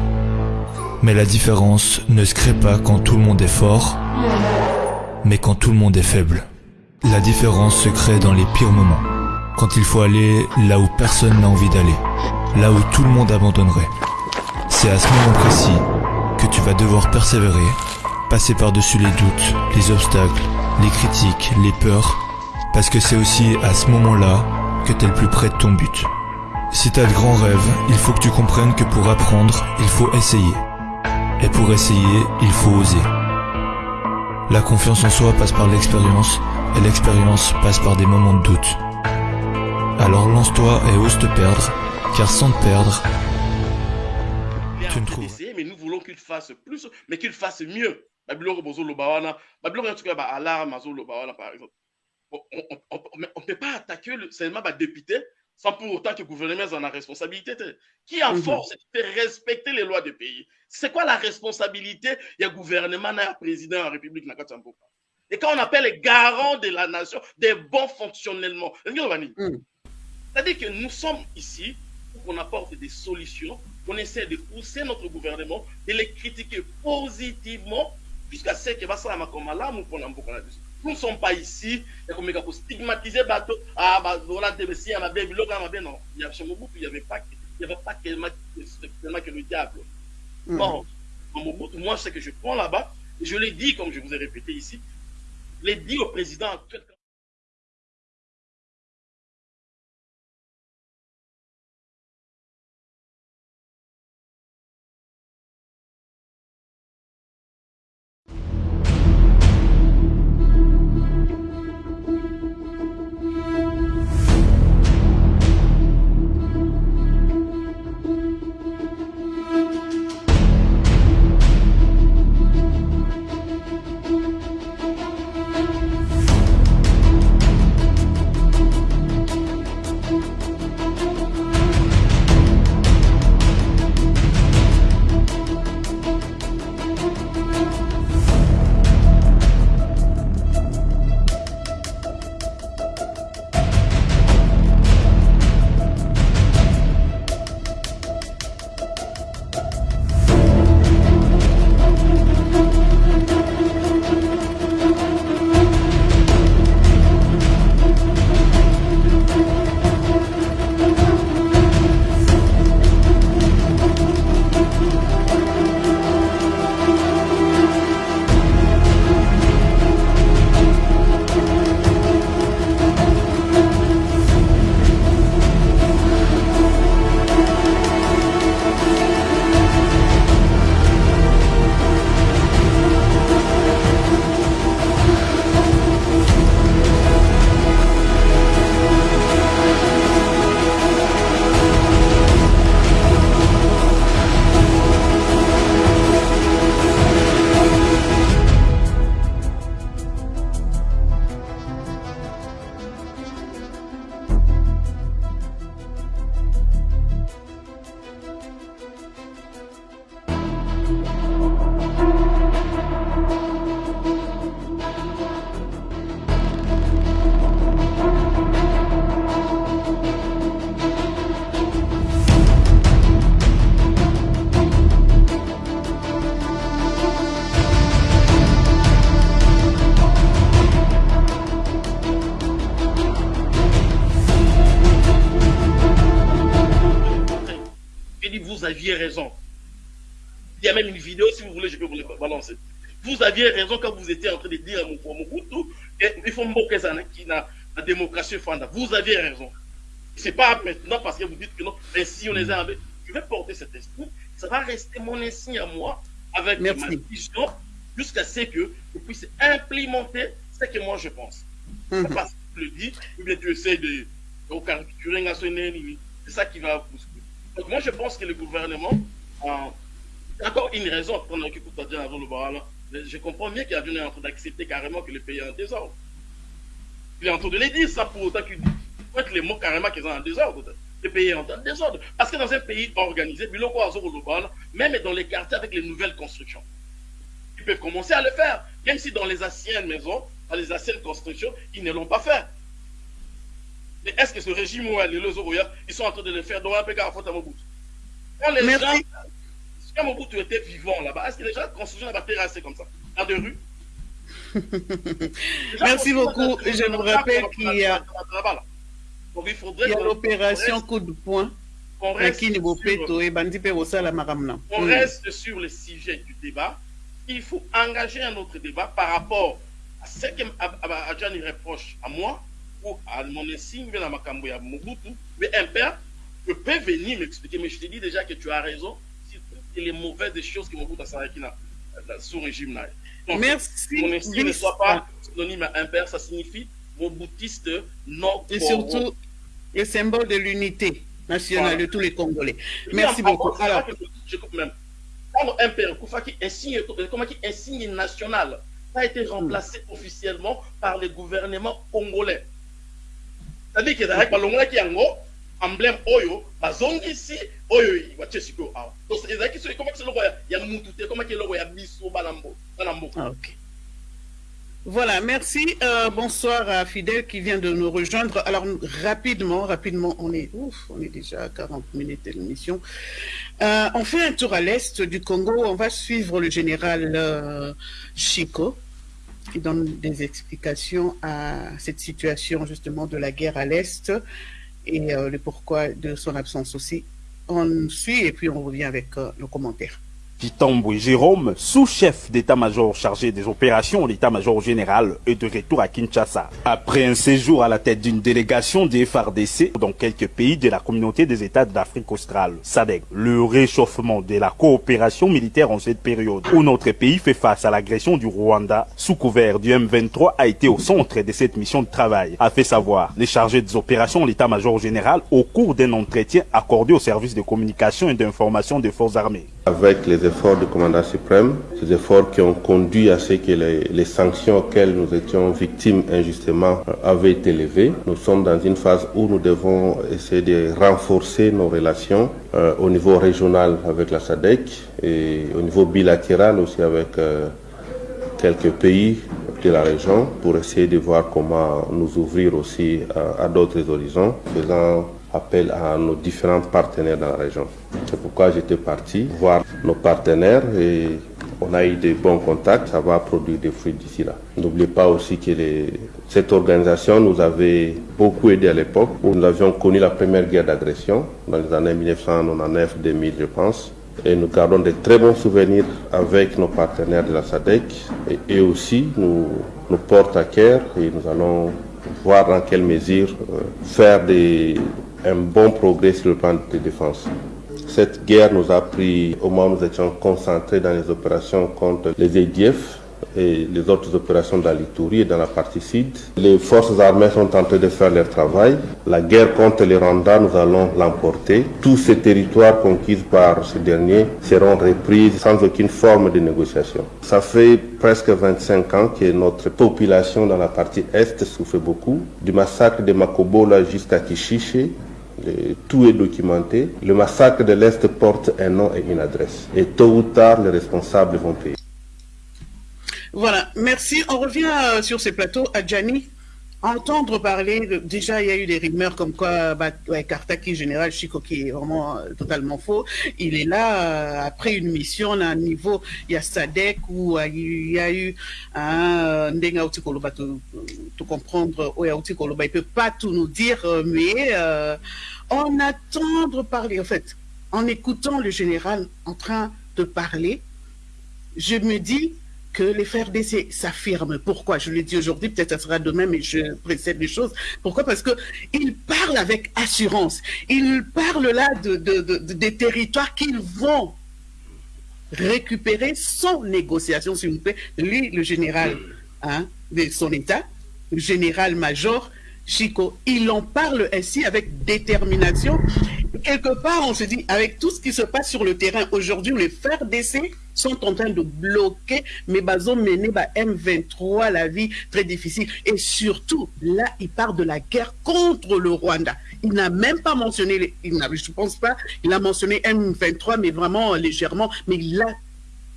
Mais la différence ne se crée pas quand tout le monde est fort, mais quand tout le monde est faible. La différence se crée dans les pires moments, quand il faut aller là où personne n'a envie d'aller, là où tout le monde abandonnerait. C'est à ce moment précis que tu vas devoir persévérer, passer par-dessus les doutes, les obstacles, les critiques, les peurs, parce que c'est aussi à ce moment-là que tu es le plus près de ton but. Si tu as de grands rêves, il faut que tu comprennes que pour apprendre, il faut essayer. Et pour essayer, il faut oser. La confiance en soi passe par l'expérience, et l'expérience passe par des moments de doute. Alors lance-toi et ose te perdre, car sans te perdre, tu ne trouves fasse plus, mais qu'il fasse mieux. Babylore Bozo Lobawana, Babylore en tout cas, Lobawana par exemple. On ne peut pas attaquer le, seulement bah, député sans pour autant que le gouvernement en a responsabilité. Qui en Mhm. force de respecter les lois du pays? C'est quoi la responsabilité? Il y a gouvernement, il y a président de la République. Et quand on appelle les garants de la nation, des bons fonctionnements, Mhm. c'est-à-dire que nous sommes ici pour qu'on apporte des solutions, qu'on essaie de pousser notre gouvernement, de les critiquer positivement, jusqu'à ce que va ça nous ne sommes pas ici et comme pour stigmatiser bateau. Ah bah voilà là ma belle non. Il y a il y avait pas il y avait pas que le diable Mhm. bon moi ce que je prends là-bas je l'ai dit comme je vous ai répété ici je l'ai dit au président actuel Raison quand vous étiez en train de dire à Mobutu, et il faut moquer ça, qui n'a la démocratie fanda. Vous aviez raison. C'est pas maintenant parce que vous dites que non, ainsi on les a avec. Je vais porter cet esprit. Ça va rester mon insigne à moi avec Merci. ma vision jusqu'à ce que je puisse implémenter ce que moi je pense. Mhm. C'est parce que tu le dis, ou bien tu essaies de, de caricaturer. C'est ça qui va vous Donc moi je pense que le gouvernement a encore une raison qu'on a écouté avant le bar. Je comprends bien qu'il y a en train d'accepter carrément que le pays est en désordre. Il est en train de les dire, ça pour autant qu'il être les mots carrément qu'ils ont en désordre. Le pays est en désordre. Parce que dans un pays organisé, même dans les quartiers avec les nouvelles constructions, ils peuvent commencer à le faire. Même si dans les anciennes maisons, dans les anciennes constructions, ils ne l'ont pas fait. Mais est-ce que ce régime où les ils sont en train de le faire dans un pays à faute à Quand les Merci. gens, quand Mobutu était vivant là-bas, est-ce que les gens construisaient là-bas terrassés comme ça? Dans des rues Merci beaucoup. Je vous rappelle qu'il y a, l'opération coup de poing. reste on reste sur le sujet du débat. Il faut engager un autre débat par rapport à ce que Adjani reproche à moi ou à mon insigne dans Makambo ya Mobutu. Mais un père, je peux venir m'expliquer, mais je te dis déjà que tu as raison toutes les mauvaises choses que Mobutu a fait dans sous régime. Donc, Merci. Mon insigne ne soit pas synonyme à un père, ça signifie Mobutiste non Et surtout, le symbole de l'unité nationale Voilà. de tous les Congolais. Et Merci beaucoup. Alors, je coupe même. Quand un père Koufa qui insigne, comment qui insigne national, ça a été remplacé officiellement par le gouvernement congolais. C'est-à-dire que balongola qui yango emblème oyo oyo. Voilà, merci. Euh, bonsoir à Fidèle qui vient de nous rejoindre. Alors, rapidement, rapidement, on est, on est déjà à 40 minutes de l'émission. Euh, on fait un tour à l'est du Congo. On va suivre le général euh, Chico qui donne des explications à cette situation justement de la guerre à l'est et euh, le pourquoi de son absence aussi. On suit et puis on revient avec euh, nos Pitambwe Jérôme, sous-chef d'état-major chargé des opérations, l'état-major général est de retour à Kinshasa. Après un séjour à la tête d'une délégation des FARDC dans quelques pays de la communauté des États d'Afrique australe, SADC, le réchauffement de la coopération militaire en cette période où notre pays fait face à l'agression du Rwanda sous couvert du M23 a été au centre de cette mission de travail, a fait savoir les chargés des opérations, l'état-major général au cours d'un entretien accordé au service de communication et d'information des forces armées. Efforts du commandant suprême, ces efforts qui ont conduit à ce que les, sanctions auxquelles nous étions victimes injustement euh, avaient été levées, nous sommes dans une phase où nous devons essayer de renforcer nos relations euh, au niveau régional avec la SADC et au niveau bilatéral aussi avec euh, quelques pays de la région pour essayer de voir comment nous ouvrir aussi à, à d'autres horizons, appel à nos différents partenaires dans la région. C'est pourquoi j'étais parti voir nos partenaires et on a eu de bons contacts, ça va produire des fruits d'ici là. N'oubliez pas aussi que cette organisation nous avait beaucoup aidé à l'époque où nous avions connu la première guerre d'agression dans les années 1999-2000 je pense. Et nous gardons de très bons souvenirs avec nos partenaires de la SADC et aussi nous, nous portent à cœur et nous allons voir dans quelle mesure euh, faire des, un bon progrès sur le plan de défense. Cette guerre nous a pris au moment où nous étions concentrés dans les opérations contre les EDF et les autres opérations dans l'Itourie et dans la partie sud. Les forces armées sont en train de faire leur travail. La guerre contre les Rwandais, nous allons l'emporter. Tous ces territoires conquis par ces derniers seront repris sans aucune forme de négociation. Ça fait presque 25 ans que notre population dans la partie est souffre beaucoup. Du massacre de Makobola jusqu'à Kishiche, tout est documenté. Le massacre de l'Est porte un nom et une adresse. Et tôt ou tard, les responsables vont payer. Voilà, merci. On revient euh, sur ces plateaux à Gianni. Entendre parler, déjà il y a eu des rumeurs comme quoi bah, Kartaki, général Chico, qui est vraiment euh, totalement faux, il est là euh, après une mission à un niveau, il y a Sadek où euh, il y a eu un Ndenga Outi Koloba, tout comprendre, il peut pas tout nous dire, mais en attendre parler, en fait, en écoutant le général en train de parler, je me dis que les FRDC s'affirment. Pourquoi? Je le dis aujourd'hui, peut-être ça sera demain, mais je précède les choses. Pourquoi? Parce que ils parlent avec assurance. Ils parlent là de, de- de- de- des territoires qu'ils vont récupérer sans négociation, s'il vous plaît. Lui, le général hein, de son État, le général-major Chico, il en parle ainsi avec détermination. Quelque part, on se dit, avec tout ce qui se passe sur le terrain aujourd'hui, les FRDC sont en train de bloquer, mais bazon mené bah, M23 la vie très difficile. Et surtout, là, il parle de la guerre contre le Rwanda. Il n'a même pas mentionné, il je ne pense pas, il a mentionné M23, mais vraiment légèrement, mais il a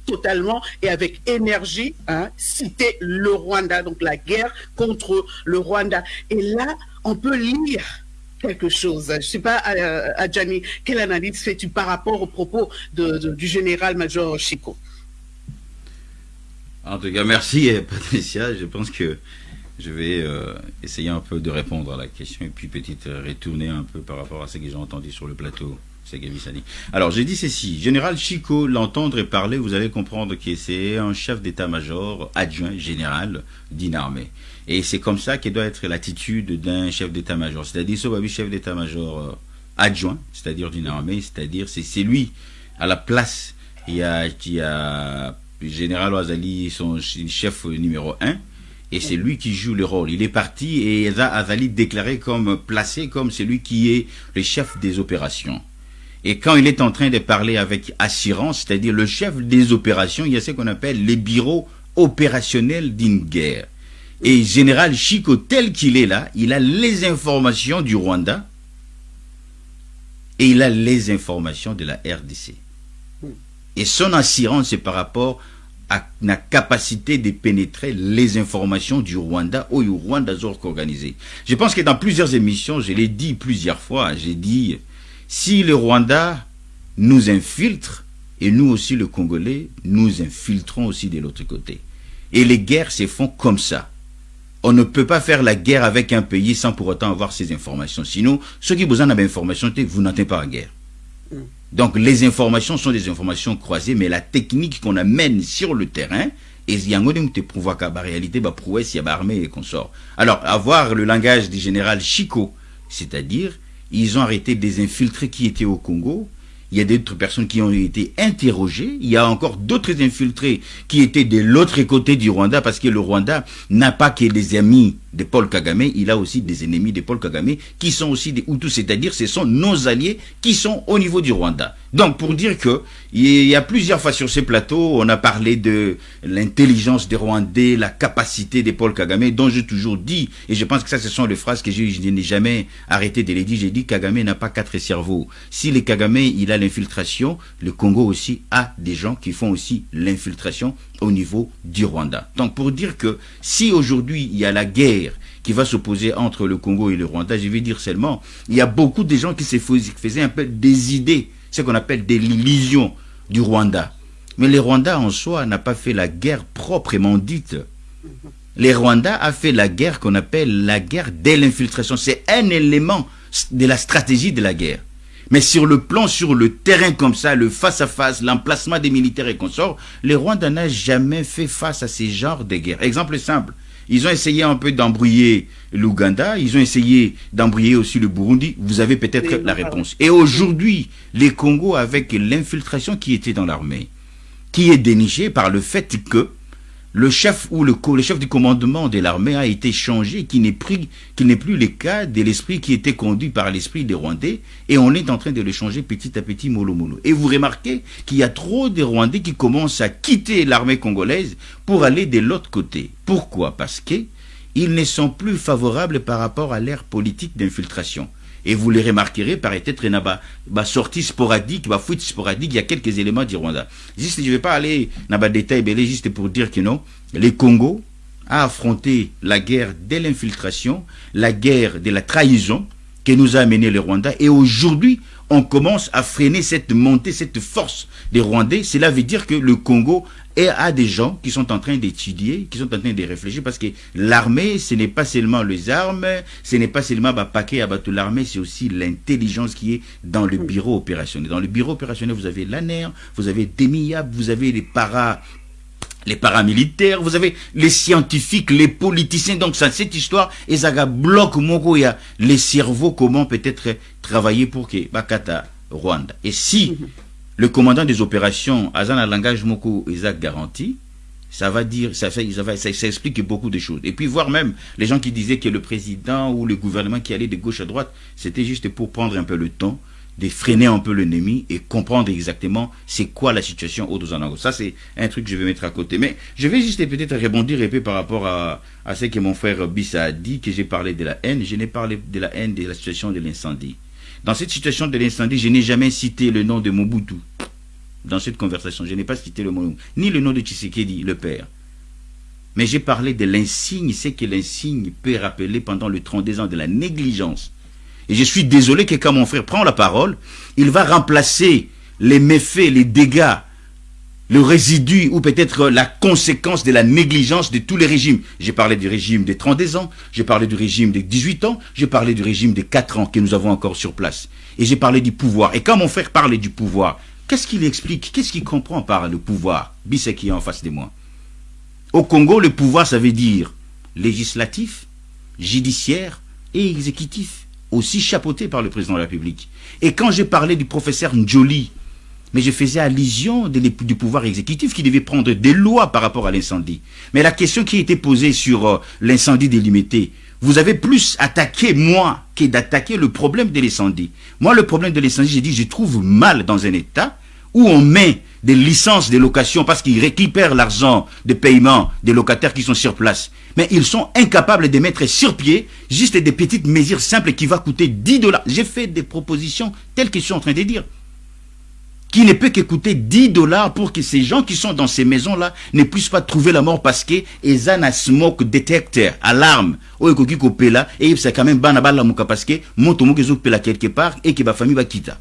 totalement et avec énergie hein, cité le Rwanda, donc la guerre contre le Rwanda. Et là, on peut lire quelque chose. Je ne sais pas, euh, Adjani, quelle analyse fais-tu par rapport aux propos du général-major Chico? En tout cas, merci Patricia. Je pense que je vais euh, essayer un peu de répondre à la question et puis peut-être retourner un peu par rapport à ce que j'ai entendu sur le plateau. Alors, j'ai dit ceci. Général Chico, l'entendre et parler, vous allez comprendre que c'est un chef d'état-major adjoint général d'une armée. Et c'est comme ça que doit être l'attitude d'un chef d'état-major. C'est-à-dire, ce chef d'état-major euh, adjoint, c'est-à-dire d'une armée, c'est-à-dire, c'est lui à la place. Il y a, il a général Ouazali, son chef numéro un, et c'est lui qui joue le rôle. Il est parti et Azali déclaré comme placé comme celui qui est le chef des opérations. Et quand il est en train de parler avec assurance, c'est-à-dire le chef des opérations, il y a ce qu'on appelle les bureaux opérationnels d'une guerre. Et général Chico, tel qu'il est là, il a les informations du Rwanda et il a les informations de la RDC. Et son assurance, c'est par rapport à la capacité de pénétrer les informations du Rwanda au Rwanda Zork organisé. Je pense que dans plusieurs émissions, je l'ai dit plusieurs fois, j'ai dit si le Rwanda nous infiltre, et nous aussi le Congolais, nous infiltrons aussi de l'autre côté. Et les guerres se font comme ça. On ne peut pas faire la guerre avec un pays sans pour autant avoir ces informations. Sinon, ceux qui vous en avez information, vous n'entendez pas la guerre. Mm. Donc les informations sont des informations croisées, mais la technique qu'on amène sur le terrain, et il y a en réalité, bah, prouesse, il y a armée et sort. Alors, avoir le langage du général Chico, c'est-à-dire ils ont arrêté des infiltrés qui étaient au Congo. Il y a d'autres personnes qui ont été interrogées. Il y a encore d'autres infiltrés qui étaient de l'autre côté du Rwanda parce que le Rwanda n'a pas que des amis de Paul Kagame, il a aussi des ennemis de Paul Kagame qui sont aussi des Hutus, c'est-à-dire ce sont nos alliés qui sont au niveau du Rwanda. Donc pour dire que il y a plusieurs fois sur ces plateaux, on a parlé de l'intelligence des Rwandais, la capacité de Paul Kagame, dont j'ai toujours dit, et je pense que ça ce sont les phrases que je, n'ai jamais arrêté de les dire, j'ai dit Kagame n'a pas quatre cerveaux. Si le Kagame il a l'infiltration, le Congo aussi a des gens qui font aussi l'infiltration au niveau du Rwanda. Donc pour dire que si aujourd'hui il y a la guerre qui va s'opposer entre le Congo et le Rwanda, je vais dire seulement, il y a beaucoup de gens qui se faisaient un peu des idées, ce qu'on appelle des illusions du Rwanda. Mais le Rwanda en soi n'a pas fait la guerre proprement dite. Le Rwanda a fait la guerre qu'on appelle la guerre dès l'infiltration. C'est un élément de la stratégie de la guerre. Mais sur le plan, sur le terrain comme ça, le face-à-face, l'emplacement des militaires et consorts, les Rwandais n'ont jamais fait face à ces genres de guerres. Exemple simple, ils ont essayé un peu d'embrouiller l'Ouganda, ils ont essayé d'embrouiller aussi le Burundi. Vous avez peut-être la réponse. Et aujourd'hui, les Congos, avec l'infiltration qui était dans l'armée, qui est dénichée par le fait que le chef ou le, chef du commandement de l'armée a été changé, qui n'est plus le cas de l'esprit qui était conduit par l'esprit des Rwandais, et on est en train de le changer petit à petit, mollo mollo. Et vous remarquez qu'il y a trop de Rwandais qui commencent à quitter l'armée congolaise pour aller de l'autre côté. Pourquoi? Parce qu'ils ne sont plus favorables par rapport à l'ère politique d'infiltration. Et vous les remarquerez, peut-être, une bah, sortie sporadique, bah, fuite sporadique, il y a quelques éléments du Rwanda. Juste, je ne vais pas aller dans le détail, mais juste pour dire que non, les Congo a affronté la guerre de l'infiltration, la guerre de la trahison que nous a amené le Rwanda. Et aujourd'hui, on commence à freiner cette montée, cette force des Rwandais. Cela veut dire que le Congo à des gens qui sont en train d'étudier, qui sont en train de réfléchir, parce que l'armée, ce n'est pas seulement les armes, ce n'est pas seulement bah, paquet à battre l'armée, c'est aussi l'intelligence qui est dans le bureau opérationnel. Dans le bureau opérationnel, vous avez l'ANER, vous avez DEMIAB, vous avez les paras les paramilitaires, vous avez les scientifiques, les politiciens. Donc, ça, cette histoire, Ezaga bloque Mogoya, les cerveaux, comment peut-être travailler pour que Bakata, Rwanda. Et si le commandant des opérations, Azan langage Moko Isaac garanti, ça va dire, ça, ça, ça, ça, explique beaucoup de choses. Et puis voir même les gens qui disaient que le président ou le gouvernement qui allait de gauche à droite, c'était juste pour prendre un peu le temps de freiner un peu l'ennemi et comprendre exactement c'est quoi la situation au Dozanango. Ça, c'est un truc que je vais mettre à côté. Mais je vais juste peut-être rebondir un peu par rapport à, ce que mon frère Bissa a dit, que j'ai parlé de la haine. Je n'ai parlé de la haine de la situation de l'incendie. Dans cette situation de l'incendie, je n'ai jamais cité le nom de Mobutu. Dans cette conversation, je n'ai pas cité le nom, ni le nom de Tshisekedi, le père. Mais j'ai parlé de l'insigne, c'est que l'insigne peut rappeler pendant le 32 ans de la négligence et je suis désolé que quand mon frère prend la parole, il va remplacer les méfaits, les dégâts, le résidu ou peut-être la conséquence de la négligence de tous les régimes. J'ai parlé du régime des 32 ans, j'ai parlé du régime des 18 ans, j'ai parlé du régime des 4 ans que nous avons encore sur place. Et j'ai parlé du pouvoir. Et quand mon frère parlait du pouvoir, qu'est-ce qu'il explique? Qu'est-ce qu'il comprend par le pouvoir? Bissek qui est en face de moi. Au Congo, le pouvoir, ça veut dire législatif, judiciaire et exécutif aussi chapeauté par le président de la République. Et quand j'ai parlé du professeur Njoli, mais je faisais allusion du pouvoir exécutif qui devait prendre des lois par rapport à l'incendie. Mais la question qui a été posée sur euh, l'incendie délimité, vous avez plus attaqué moi que d'attaquer le problème de l'incendie. Moi, le problème de l'incendie, j'ai dit, je trouve mal dans un État où on met des licences de location parce qu'ils récupèrent l'argent de paiement des locataires qui sont sur place. Mais ils sont incapables de mettre sur pied juste des petites mesures simples qui vont coûter 10 dollars. J'ai fait des propositions telles que je suis en train de dire. Qui ne peut que coûter 10 dollars pour que ces gens qui sont dans ces maisons-là ne puissent pas trouver la mort parce que ils ont un smoke detector, alarme. et c'est quand même parce que quelque part et que ma famille va quitter.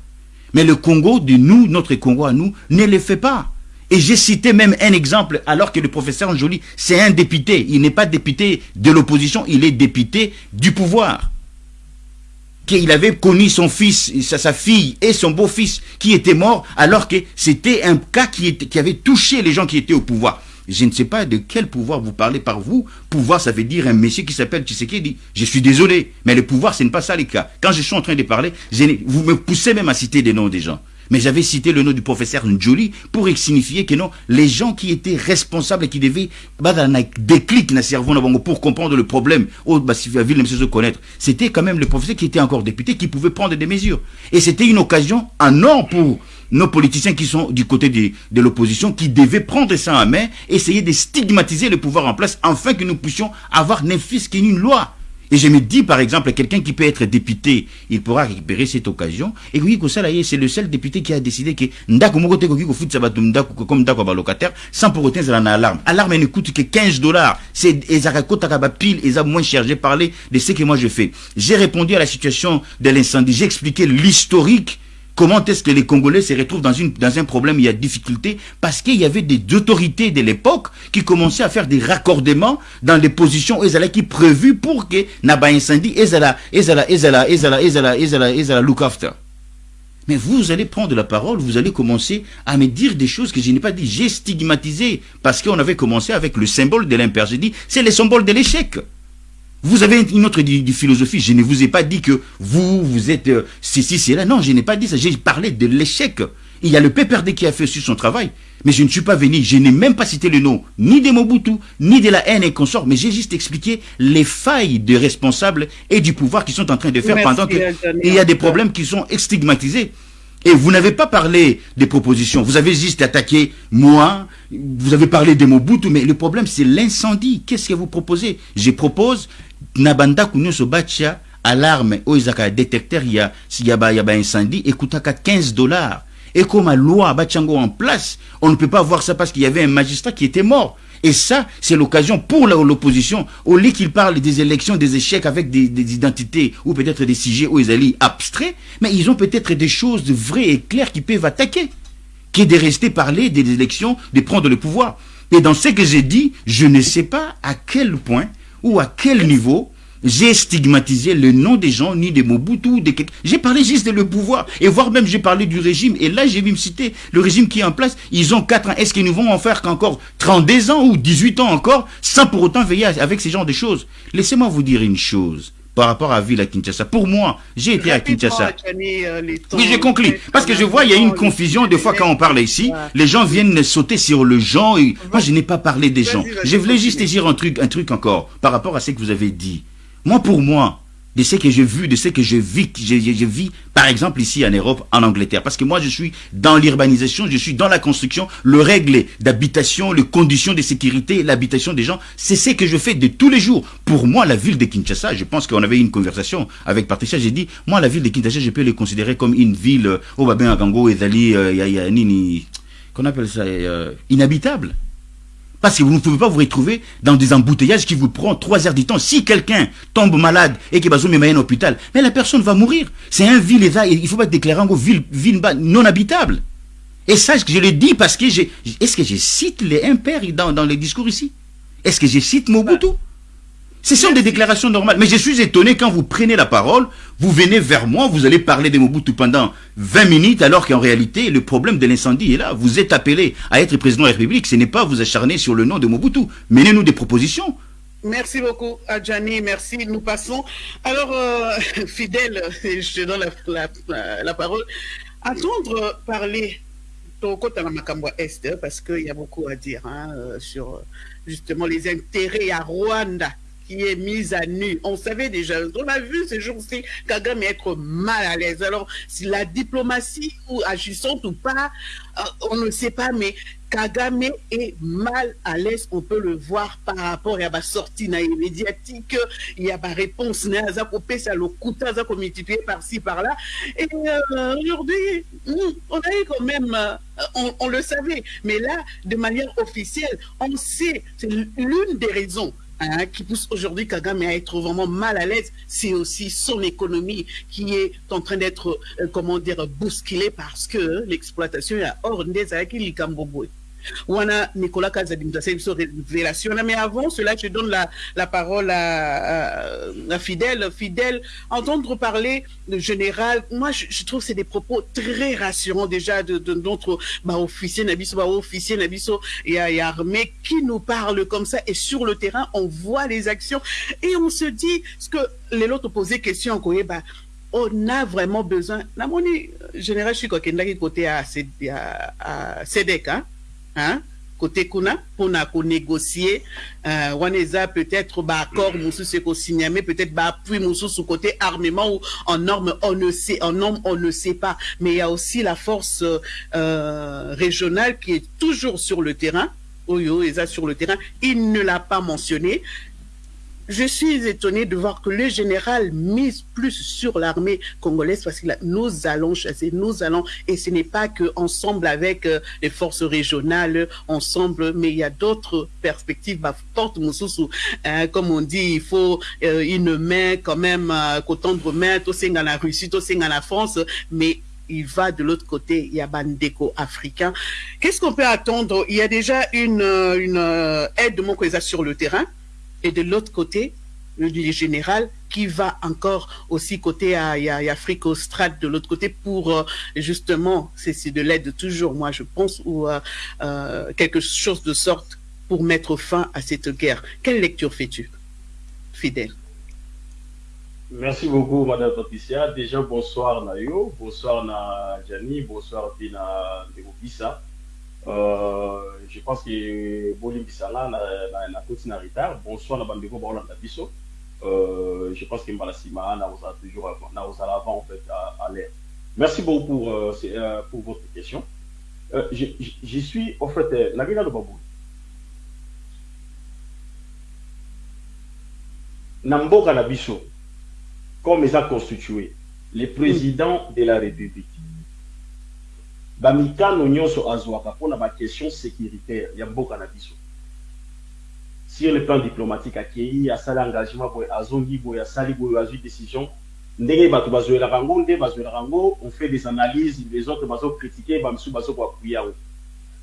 Mais le Congo de nous, notre Congo à nous, ne le fait pas. Et j'ai cité même un exemple, alors que le professeur Njoli, c'est un député. Il n'est pas député de l'opposition, il est député du pouvoir. Qu'il avait connu son fils, sa, fille et son beau-fils qui étaient morts, alors que c'était un cas qui avait touché les gens qui étaient au pouvoir. Je ne sais pas de quel pouvoir vous parlez par vous. Pouvoir, ça veut dire un monsieur qui s'appelle Tshisekedi. Je suis désolé, mais le pouvoir, ce n'est pas ça les cas. Quand je suis en train de parler, vous me poussez même à citer des noms des gens. Mais j'avais cité le nom du professeur Njoli pour signifier que non, les gens qui étaient responsables et qui devaient bah, déclic pour comprendre le problème, oh, bah, connaître, c'était quand même le professeur qui était encore député qui pouvait prendre des mesures. Et c'était une occasion un or pour nos politiciens qui sont du côté de, l'opposition, qui devaient prendre ça en main, essayer de stigmatiser le pouvoir en place, afin que nous puissions avoir n'importe qu'une loi. Et je me dis, par exemple, quelqu'un qui peut être député, il pourra récupérer cette occasion. Et oui, c'est le seul député qui a décidé que comme locataire, sans pour autant en alarme. Alarme ne coûte que 15 dollars. C'est pile, et moins cher. J'ai parlé de ce que moi je fais. J'ai répondu à la situation de l'incendie. J'ai expliqué l'historique Comment est-ce que les Congolais se retrouvent dans, une, dans un problème, il y a difficulté Parce qu'il y avait des autorités de l'époque qui commençaient à faire des raccordements dans les positions qui prévues pour que Naba incendie, Ezala, Ezala, Ezala, Ezala, Ezala, Ezala, Ezala, look after. Mais vous allez prendre la parole, vous allez commencer à me dire des choses que je n'ai pas dit. J'ai stigmatisé parce qu'on avait commencé avec le symbole de l'impair. J'ai dit, c'est le symbole de l'échec. Vous avez une autre philosophie. Je ne vous ai pas dit que vous, vous êtes euh, ceci, c'est là. Non, je n'ai pas dit ça. J'ai parlé de l'échec. Il y a le PPRD qui a fait sur son travail. Mais je ne suis pas venu, je n'ai même pas cité le nom, ni de Mobutu, ni de la haine et consorts, mais j'ai juste expliqué les failles des responsables et du pouvoir qui sont en train de faire pendant que il y a des problèmes qui sont stigmatisés. Et vous n'avez pas parlé des propositions, vous avez juste attaqué moi, vous avez parlé de Mobutu, mais le problème c'est l'incendie. Qu'est-ce que vous proposez? Je propose nabanda kunyoso batia alarme oyo ezalaka détecteur ya ya ba ya ba ekutaka 15 dollars. Et comme la loi batiango en place. On ne peut pas voir ça parce qu'il y avait un magistrat qui était mort. Et ça, c'est l'occasion pour l'opposition, au lieu qu'il parle des élections, des échecs avec des, identités ou peut-être des sujets ils allaient abstraits, mais ils ont peut-être des choses vraies et claires qui peuvent attaquer, qui est de rester parler des élections, de prendre le pouvoir. Et dans ce que j'ai dit, je ne sais pas à quel point ou à quel niveau j'ai stigmatisé le nom des gens, ni des Mobutu, des... j'ai parlé juste de le pouvoir, et voire même j'ai parlé du régime, et là j'ai vu me citer le régime qui est en place, ils ont 4 ans, est-ce qu'ils nous vont en faire qu'encore 32 ans ou 18 ans encore, sans pour autant veiller avec ces genres de choses? Laissez-moi vous dire une chose par rapport à ville à Kinshasa. Pour moi, j'ai été à Kinshasa. Euh, oui, j'ai conclu. Parce que je vois, il y a une confusion des fois quand on parle ici. Les gens viennent sauter sur le gens. Et... Moi, je n'ai pas parlé des gens. Je voulais juste dire un truc, un truc encore par rapport à ce que vous avez dit. Moi, pour moi, de ce que j'ai vu, de ce que je vis, je, vis, par exemple, ici en Europe, en Angleterre. Parce que moi, je suis dans l'urbanisation, je suis dans la construction, le règle d'habitation, les conditions de sécurité, l'habitation des gens, c'est ce que je fais de tous les jours. Pour moi, la ville de Kinshasa, je pense qu'on avait une conversation avec Patricia, j'ai dit, moi, la ville de Kinshasa, je peux le considérer comme une ville, au Babin Agango, Ezali, Nini, qu'on appelle ça, euh, inhabitable. Parce que vous ne pouvez pas vous retrouver dans des embouteillages qui vous prennent trois heures du temps. Si quelqu'un tombe malade et qu'il va à un hôpital, mais la personne va mourir. C'est un ville, il faut pas déclarer en ville, ville non habitable. Et ça, je le dis parce que j'ai, est-ce que je cite les impairs dans, dans les discours ici? Est-ce que je cite Mobutu? Ce sont des déclarations normales. Mais je suis étonné quand vous prenez la parole, vous venez vers moi, vous allez parler de Mobutu pendant 20 minutes, alors qu'en réalité, le problème de l'incendie est là. Vous êtes appelé à être président de la République. Ce n'est pas vous acharner sur le nom de Mobutu. Menez-nous des propositions. Merci beaucoup, Adjani. Merci. Nous passons. Alors, euh, fidèle, je te donne la, parole. Attendre parler parce qu'il y a beaucoup à dire hein, sur justement les intérêts à Rwanda qui est mise à nu. On savait déjà, on a vu ces jours-ci Kagame être mal à l'aise. Alors, si la diplomatie ou agissante ou pas, euh, on ne sait pas, mais Kagame est mal à l'aise, on peut le voir par rapport à la sortie médiatique, il y a ma réponse, ça coupé ça le coup, par-ci, par-là. Et euh, aujourd'hui, on a eu quand même, euh, on le savait, mais là, de manière officielle, on sait, c'est l'une des raisons Hein, qui pousse aujourd'hui Kagame à être vraiment mal à l'aise, c'est aussi son économie qui est en train d'être, euh, comment dire, bousculée parce que l'exploitation est hors des Wana Nicolas Kazadimza, c'est une révélation. Mais avant cela, je donne la, parole à, à, Fidèle. Fidèle, entendre parler de général, moi je, trouve que c'est des propos très rassurants déjà de, de notre bah, officier Nabiso, bah, Nabiso et, et qui nous parle comme ça. Et sur le terrain, on voit les actions et on se dit, ce que les autres posaient question, bah, on a vraiment besoin. La monnaie générale, je suis côté à, à, à SEDEC, hein hein, côté kuna pour négocier euh, waneza peut-être ba accord ko signer mais peut-être ba appui côté armement ou en norme on ne sait en norme on ne sait pas. Mais il y a aussi la force euh, régionale qui est toujours sur le terrain. Oyo est sur le terrain. Il ne l'a pas mentionné je suis étonné de voir que le général mise plus sur l'armée congolaise parce que nous allons chasser, nous allons, et ce n'est pas que ensemble avec euh, les forces régionales, ensemble, mais il y a d'autres perspectives. Bah, porte hein, comme on dit, il faut euh, une main quand même, euh, qu'autant main, tout dans la Russie, tout dans la France, mais il va de l'autre côté, il y a Bandeko africain. Qu'est-ce qu'on peut attendre? Il y a déjà une, une aide de mon sur le terrain et de l'autre côté, le général qui va encore aussi côté à, à Afrique australe de l'autre côté pour euh, justement, c'est de l'aide toujours, moi je pense, ou euh, euh, quelque chose de sorte pour mettre fin à cette guerre. Quelle lecture fais-tu, fidèle Merci beaucoup, Madame Patricia. Déjà, bonsoir Nayo, bonsoir na Gianni, bonsoir Dina Ndegobisa. Euh, je pense que bolimbisanga na, na, na koti na retard. Bonsoir na bandeko baolanda biso euh, je pense que mbala nsima nakozala toujours nakozala avant en fait à, l'air. Merci beaucoup pour, euh, euh, pour votre question. Euh, je, suis en fait euh, nalingi naloba boye na mboka na biso comme constitué le président de la république bamikano nyonso azwaka mpona baquestion sécuritaire ya mboka na biso. Sur le plan diplomatique akei asali engagement boye azongi boye asali boye azwi décision ndenge bato bazwelaka yango nde bazwelaka yango on fait des analyses les autres bazokritike bamisu bazokoapuye yango.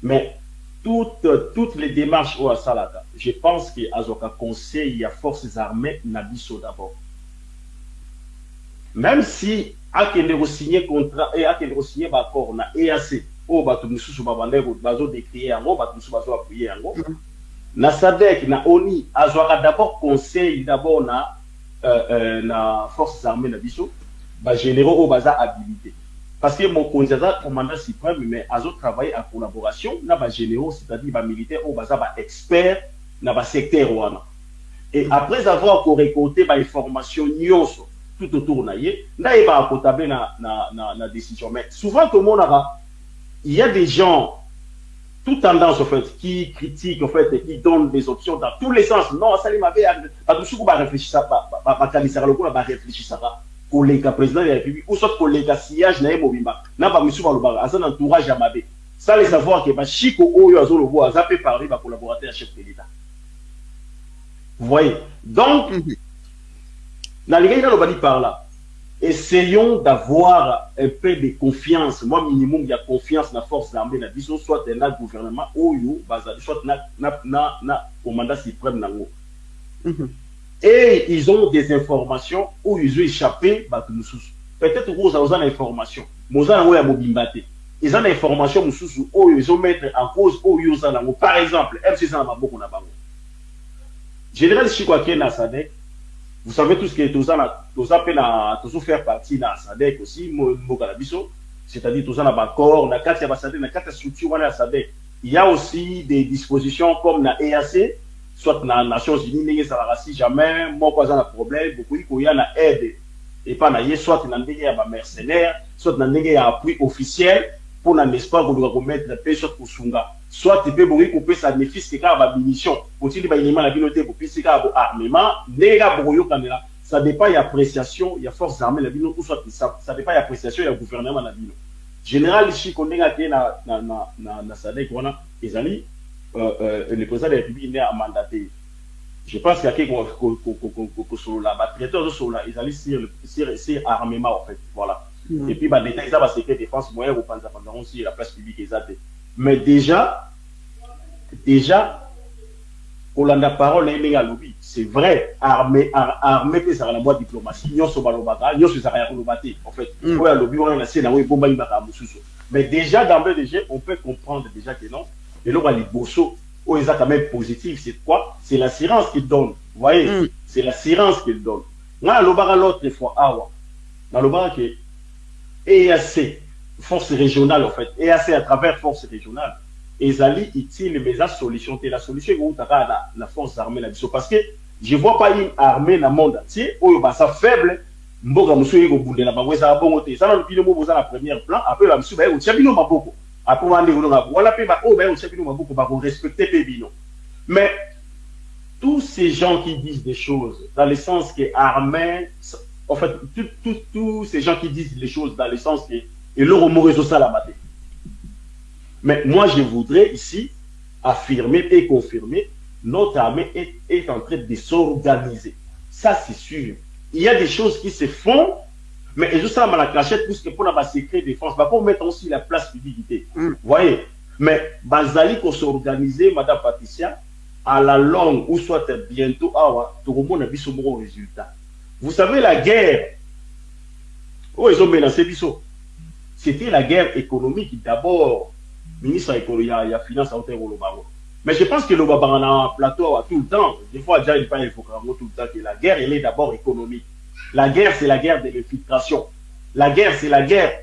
Mais toutes, toutes les démarches oyo asalaka je pense ke azwaka conseil ya forces armées na biso d'abord. Même si akende kosigner contrat e akende kosigner baaccord na eac oyo bato mosusu babandai bazodécrie yango bato mosusu bazoapuye yango. Na sadek na oni azwaka d'abord conseil d'abord na euh, euh, na forces armées na biso. Bagénéraux oyo baza habilité. Parce que mokonzi aza commandant suprême mais azotravaille en collaboration na bagénéraux c'est-à-dire bamilitaire oyo baza baexpert na basecteur wana. Et après avoir korécolté bainformation nyonso tout autour na ye ndayebaka kotable na, na, na, na décision. Mais souvent tomonaka il y a des gens toute tendance en fait qui critiquent en fait et qui donnent des options dans tous les sens. Non asali mabe bato mosuku barefléchissaka bakanisaka lokola barefléchissaka koleka président de la république ou soit koleka sillage na ye mobimba na bamisusu balobaka aza na entourage ya mabe sans le savoir ke bashiko oyo azolobo aza mpe parmi bacollaborateur ya chef de l'état. Vous voyez? Donc nalingai par là essayons d'avoir un peu de confiance. Moi minimum il y a confiance na force armée na biso soit na gouvernement oyo bazali soit na, na, na, na commandant suprême nango et ils ont des informations où ils ont échappé mosusu peut-être oza oza na information moza nango ya mobimba te eza na information mosusu oyo ezomettre en cause oyo oza nango par exemple mc eza na maboko na bango général chiko akende na sadek vous savez tout ce que toza na toza mpe na tozo faire partie sadek aussi c'est-à-dire toza na baccord na kati ya basadek na kati ya structure wana ya sadek. Il y a aussi des dispositions comme na EAC soit na nations unies ndenge ezalaka si jamais moko aza na problème bokoki koya na aide. Epa na soit na ndenge ya bamercenaire soit na ndenge ya appui officiel mpona n'est-ce pas koluka komettre mpe soit kosunga soit mpe bokoki kopesa bénéfice kaka bamunition botili baélément na bino te bopesi kaka boarmement ndenge kaka bokoyokanela ça dépend ya appréciation ya force armée na bino ou soit ça, ça dépend ya appréciation ya gouvernement na bino général chiko ndenge akeye na, na, na, na, na sadek euh, euh, le président de la république nde amandaté je pense qu'ake kosolola batraité ozosolola ezali sur, sur, sur armement en fait voilà Mm. Et puis, bah, l'État, ça va secret défense moyen, la place publique, exact. Mais déjà, déjà, Kolanda parole, les lobby, c'est vrai, armée, ar, armée, c'est ça la voie diplomatie, nous sommes balobata, nous sommes à lobate, en fait. Mm. Ouais, lobby, on a laissé, on a bomba, il va Mais déjà, d'emblée, déjà, on peut comprendre déjà que non. Et là, on va les bossos, oh, ils quand même positif, c'est quoi? C'est l'assurance qu'ils donnent. Vous voyez? Mm. C'est l'assurance qu'ils donnent. Moi, l'obara l'autre fois, ah, ouais. Dans l'obara que, EAC, force régionale en fait, EAC à travers force régionale, ezali utile mais la solution la solution est la, la force armée là parce que je vois pas une armée le monde entier oyo basa faible mboka mosusu eko bundela bango ezala bongo te. Eza na lupine mo boza na première plan après ba mosusu bayeko tia bino maboko. Après bande kolonga wala mpe ba oyo bayeko tia bino maboko bakorespecte mpe bino. Mais tous ces gens qui disent des choses dans le sens que armée en fait, tous ces gens qui disent les choses dans le sens que et leur réseau ça la maté. Mais moi, je voudrais ici affirmer et confirmer notre armée est, est en train de s'organiser. Ça, c'est sûr. Il y a des choses qui se font, mais juste ça, la cachette, puisque pour la secret défense, bah, pour mettre aussi la place publicité. Mm. Vous voyez? Mais, Bazali, qu'on s'organiser, Madame Patricia, à la longue, ou soit bientôt, ah, tout le monde a vu son bon résultat. Vous savez, la guerre, oh, ils ont menacé Bissot. C'était la guerre économique d'abord. Ministre il y il y a finance à hauteur au Mais je pense que le Babana plateau tout le temps. Des fois, déjà, il faut tout le temps que la guerre, elle est d'abord économique. La guerre, c'est la guerre de l'infiltration. La guerre, c'est la guerre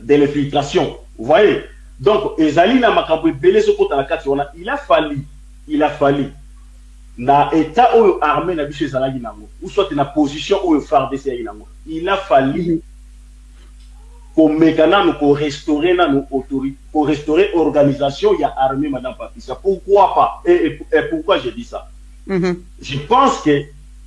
de l'infiltration. Vous voyez? Donc, Ezali na makambo ce côté la carte, il a fallu, il a fallu na état oyo armée na biso ezalaki nango ou soit na position oyo FARDC yaki nango il a fallu komeka nanu korestaurer nanu autorité korestaurer organisation ya armée madame Patricia pourquoi pas et, et, et pourquoi je dis ça mm -hmm. je pense que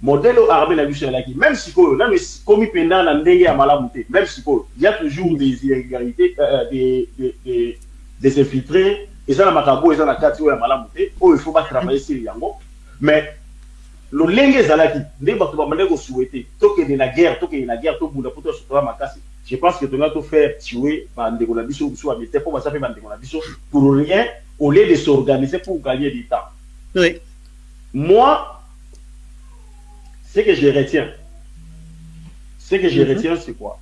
modèle armée na biso ezalaki même sikoyo nanu ekomi mpenza na ndenge ya malamu te même sikoyo il y a toujours des irrégularités euh, des, des, des, des infiltrés eza na makambo eza na kati oyo ya malamu te oyo il faut batravailler sur yango mais lolenge ezalaki ndenge bato bamandaki kosouete tokende na guerre tokende na guerre tobunda mpo tosotola makasi je pense que tonga tofaire tuer bandeko na biso mpo baza mpe bandeko na biso pour rien au lieu de s'organiser pour gagner du temps oui. moi ce que je retiens ce que je mm -hmm. retiens c'est quoi?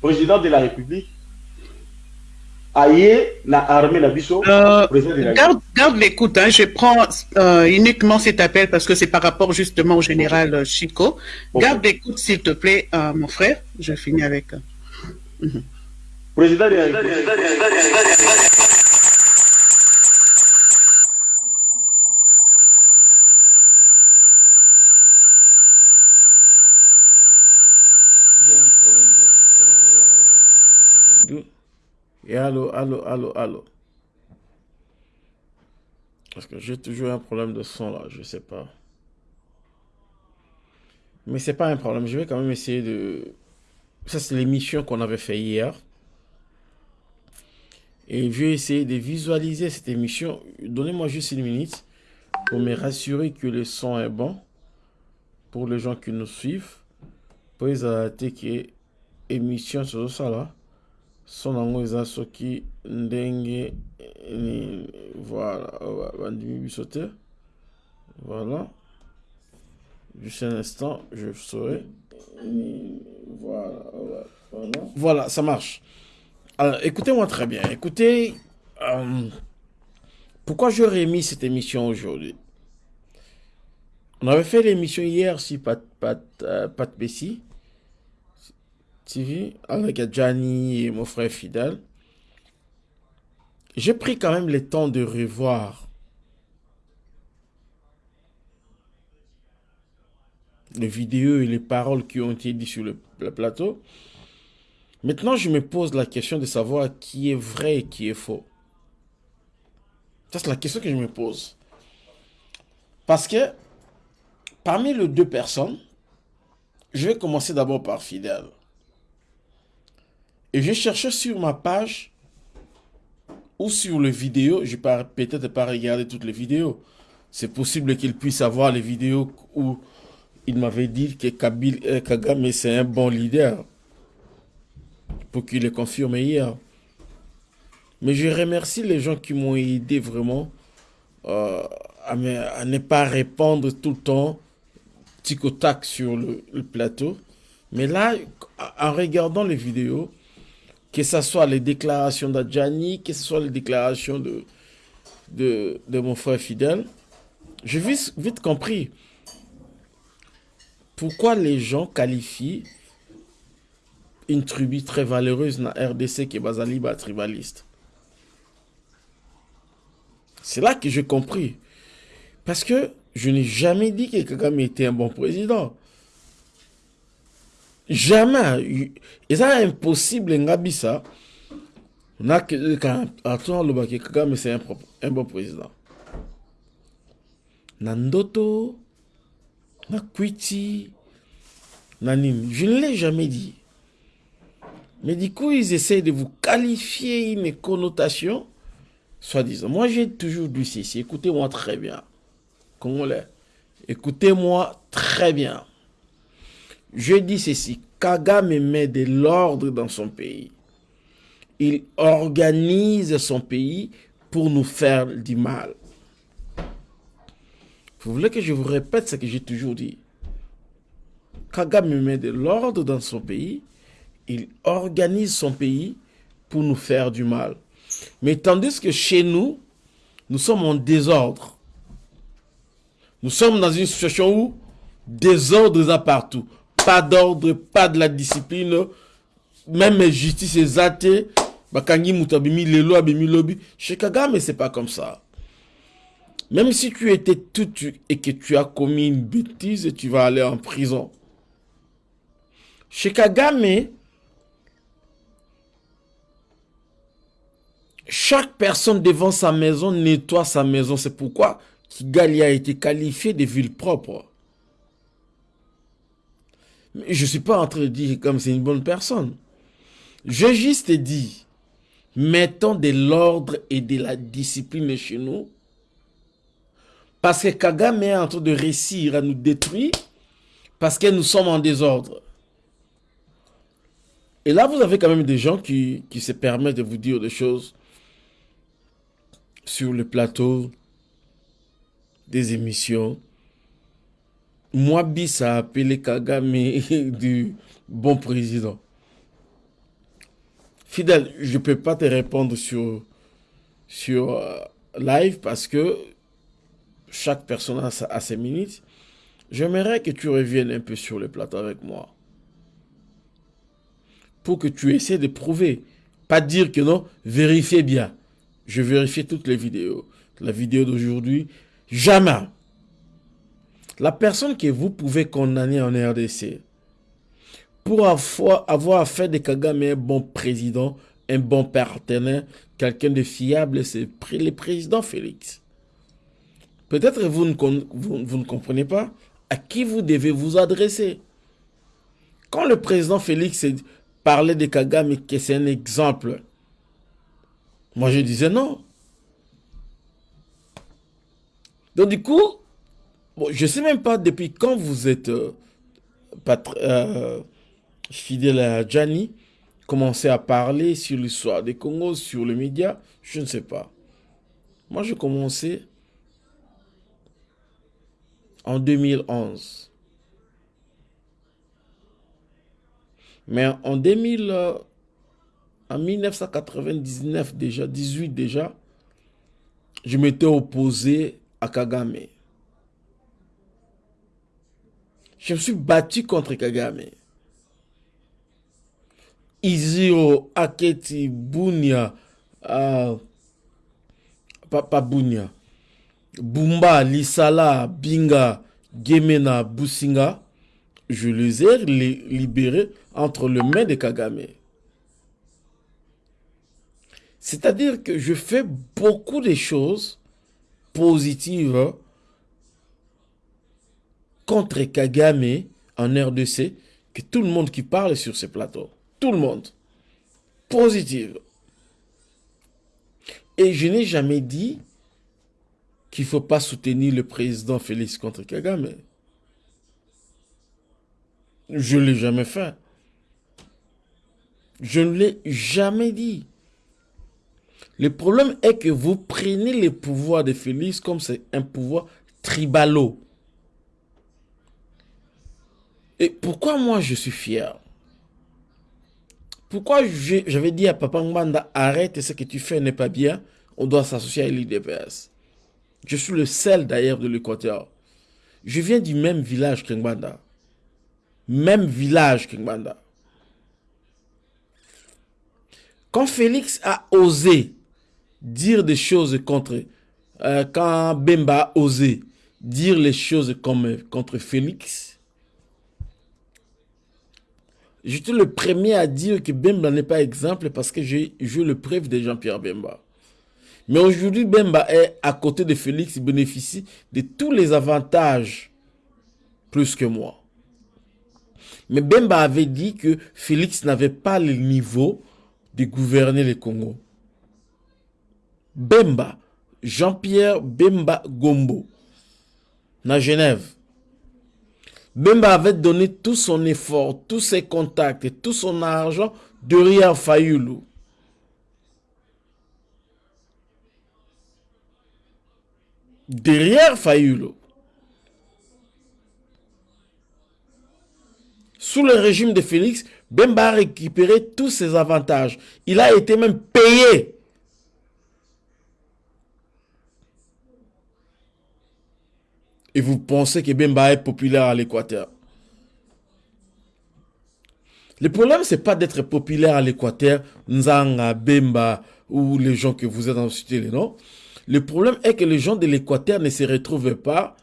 Président de la république aye na armée na biso euh, garde, garde l'écoute hein, je prends euh, uniquement cet appel parce que c'est par rapport justement au général okay. Chico okay. garde l'écoute s'il te plaît euh, mon frère je finis avec mm -hmm. président de la règle. Et allô, allô, allô, allô. Parce que j'ai toujours un problème de son là, je sais pas. Mais c'est pas un problème, je vais quand même essayer de... Ça c'est l'émission qu'on avait fait hier. Et je vais essayer de visualiser cette émission. Donnez-moi juste une minute pour me rassurer que le son est bon. Pour les gens qui nous suivent. Pour les que émission sur ça là. Eza soki voilà voilà. Juste un instant je saurai. Voilà voilà. Ça marche. Alors écoutez-moi très bien. Écoutez euh, pourquoi j'aurais mis cette émission aujourd'hui? On avait fait l'émission hier sur Pat, Pat, euh, Pat Bessie TV avec Gianni et mon frère fidèle. J'ai pris quand même le temps de revoir les vidéos et les paroles qui ont été dites sur le, le plateau. Maintenant, je me pose la question de savoir qui est vrai et qui est faux. Ça, c'est la question que je me pose. Parce que parmi les deux personnes, je vais commencer d'abord par Fidèle. Et je cherchais sur ma page ou sur les vidéos, je n'ai peut-être pas regardé toutes les vidéos. C'est possible qu'il puisse avoir les vidéos où il m'avait dit que Kabil, euh, Kagame c'est un bon leader. Pour qu'il le confirme hier. Mais je remercie les gens qui m'ont aidé vraiment euh, à, ne pas répondre tout le temps tic au tac sur le plateau. Mais là, en regardant les vidéos, que ce soit les déclarations d'Adjani, que ce soit les déclarations de, mon frère fidèle, j'ai vite, vite compris pourquoi les gens qualifient une tribu très valeureuse dans la RDC qui est Bazaliba tribaliste. C'est là que j'ai compris. Parce que je n'ai jamais dit que Kagame était un bon président. Jamais. Et ça, impossible, Ngabisa. On a que, quand, attends, le Baki Kagame, c'est un, bon président. Nandoto, Nakwiti, Nanim. Je ne l'ai jamais dit. Mais du coup, ils essayent de vous qualifier une connotation, soi-disant. Moi, j'ai toujours dit ceci. Écoutez-moi très bien. Congolais. Écoutez-moi très bien. Je dis ceci, Kagame met de l'ordre dans son pays. Il organise son pays pour nous faire du mal. Vous voulez que je vous répète ce que j'ai toujours dit? Kagame met de l'ordre dans son pays. Il organise son pays pour nous faire du mal. Mais tandis que chez nous, nous sommes en désordre. Nous sommes dans une situation où désordre est partout pas d'ordre, pas de la discipline, même justice est zatée, bakangi mutabimi lelo abimi lobi. Chez Kagame, c'est pas comme ça. Même si tu étais tout et que tu as commis une bêtise, tu vas aller en prison. Chez Kagame, chaque personne devant sa maison nettoie sa maison. C'est pourquoi Kigali a été qualifié de ville propre. Je ne suis pas en train de dire comme c'est une bonne personne. Je juste dit, mettons de l'ordre et de la discipline chez nous. Parce que Kagame est en train de réussir à nous détruire. Parce que nous sommes en désordre. Et là, vous avez quand même des gens qui, qui se permettent de vous dire des choses sur le plateau des émissions moi, bis a appelé Kagame du bon président. Fidèle, je ne peux pas te répondre sur, sur euh, live parce que chaque personne a, a ses minutes. J'aimerais que tu reviennes un peu sur le plateau avec moi. Pour que tu essaies de prouver. Pas dire que non, vérifiez bien. Je vérifie toutes les vidéos. La vidéo d'aujourd'hui, jamais la personne que vous pouvez condamner en RDC pour avoir, fait de Kagame un bon président un bon partenaire, quelqu'un de fiable, c'est le président Félix. Peut-être vous vous ne comprenez pas à qui vous devez vous adresser. Quand le président Félix parlait de Kagame, que c'est un exemple, moi je disais non. Donc du coup, je ne sais même pas depuis quand vous êtes euh, euh, fidèle à Gianni, commencé à parler sur l'histoire des Congo, sur les médias, je ne sais pas. Moi, j'ai commencé en 2011. Mais en 2000, euh, en 1999 déjà, 18 déjà, je m'étais opposé à Kagame. Je me suis battu contre Kagame. Izio, Aketi, Bunia, euh, Papa Bunia, Bumba, Lisala, Binga, Gemena, Businga, je les ai libérés entre les mains de Kagame. C'est-à-dire que je fais beaucoup de choses positives contre Kagame en RDC que tout le monde qui parle sur ce plateau. Tout le monde. Positive. Et je n'ai jamais dit qu'il ne faut pas soutenir le président Félix contre Kagame. Je ne l'ai jamais fait. Je ne l'ai jamais dit. Le problème est que vous prenez le pouvoir de Félix comme c'est un pouvoir tribalo. Et pourquoi moi je suis fier? Pourquoi j'avais dit à Papa Mbanda, arrête ce que tu fais n'est pas bien, on doit s'associer à l'IDPS. Je suis le seul d'ailleurs de l'Équateur. Je viens du même village que Mbanda même village Kingbanda. Quand Félix a osé dire des choses contre, euh, quand Bemba a osé dire les choses contre Félix, j'étais le premier à dire que Bemba n'est pas exemple parce que j'ai le preuve de Jean-Pierre Bemba. Mais aujourd'hui, Bemba est à côté de Félix, il bénéficie de tous les avantages plus que moi. Mais Bemba avait dit que Félix n'avait pas le niveau de gouverner le Congo. Bemba, Jean-Pierre Bemba Gombo, à Genève. Bemba avait donné tout son effort, tous ses contacts et tout son argent derrière Fayoulou. Derrière Fayoulou. Sous le régime de Félix, Bemba a récupéré tous ses avantages. Il a été même payé. Et vous pensez que Bemba est populaire à l'Équateur? Le problème, c'est pas d'être populaire à l'Équateur, Nzanga, Bemba ou les gens que vous êtes en cité les noms. Le problème est que les gens de l'Équateur ne se retrouvent pas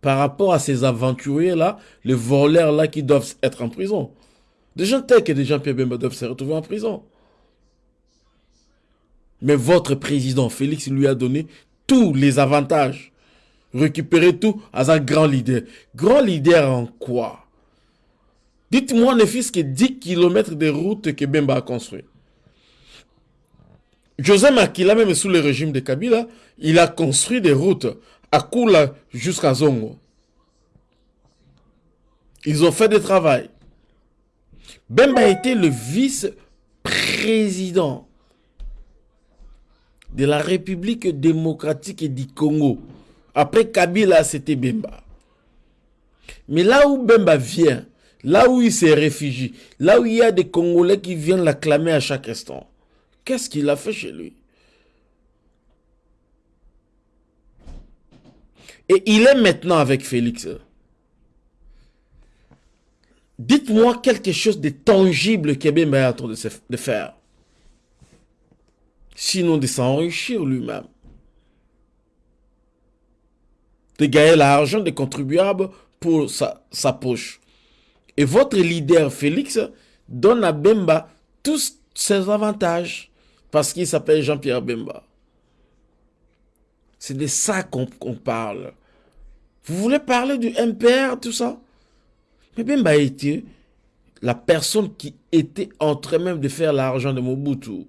par rapport à ces aventuriers-là, les voleurs-là qui doivent être en prison. Des gens tels que des gens Pierre Bemba doivent se retrouver en prison. Mais votre président Félix lui a donné tous les avantages. Récupérer tout à un grand leader. Grand leader en quoi? Dites-moi ne fût-ce que 10 km de route que Bemba a construit. José Makila, même sous le régime de Kabila, il a construit des routes à Kula jusqu'à Zongo. Ils ont fait du travail. Bemba a été le vice-président de la République démocratique du Congo. Après Kabila, c'était Bemba. Mais là où Bemba vient, là où il se réfugie, là où il y a des Congolais qui viennent l'acclamer à chaque instant, qu'est-ce qu'il a fait chez lui? Et il est maintenant avec Félix. Dites-moi quelque chose de tangible qu'Ebemba est en train de faire. Sinon de s'enrichir lui-même. De gagner l'argent des contribuables pour sa, poche. Et votre leader Félix donne à Bemba tout, ses avantages parce qu'il s'appelle Jean-Pierre Bemba. C'est de ça qu'on parle. Vous voulez parler du MPR, tout ça? Mais Bemba été la personne qui était en train même de faire l'argent de Mobutu.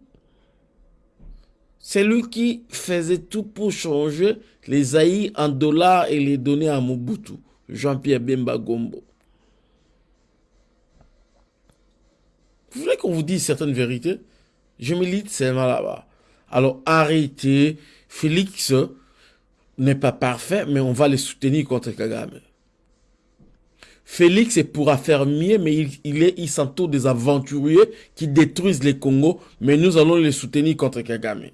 C'est lui qui faisait tout pour changer les haïs en dollars et les donner à Mobutu. Jean-Pierre Bemba Gombo. Vous voulez qu'on vous dise certaines vérités? Je milite seulement là-bas. Alors arrêtez. Félix n'est pas parfait, mais on va le soutenir contre Kagame. Félix pourra faire mieux, mais il, il, est, il s'entoure des aventuriers qui détruisent les Congo, mais nous allons les soutenir contre Kagame.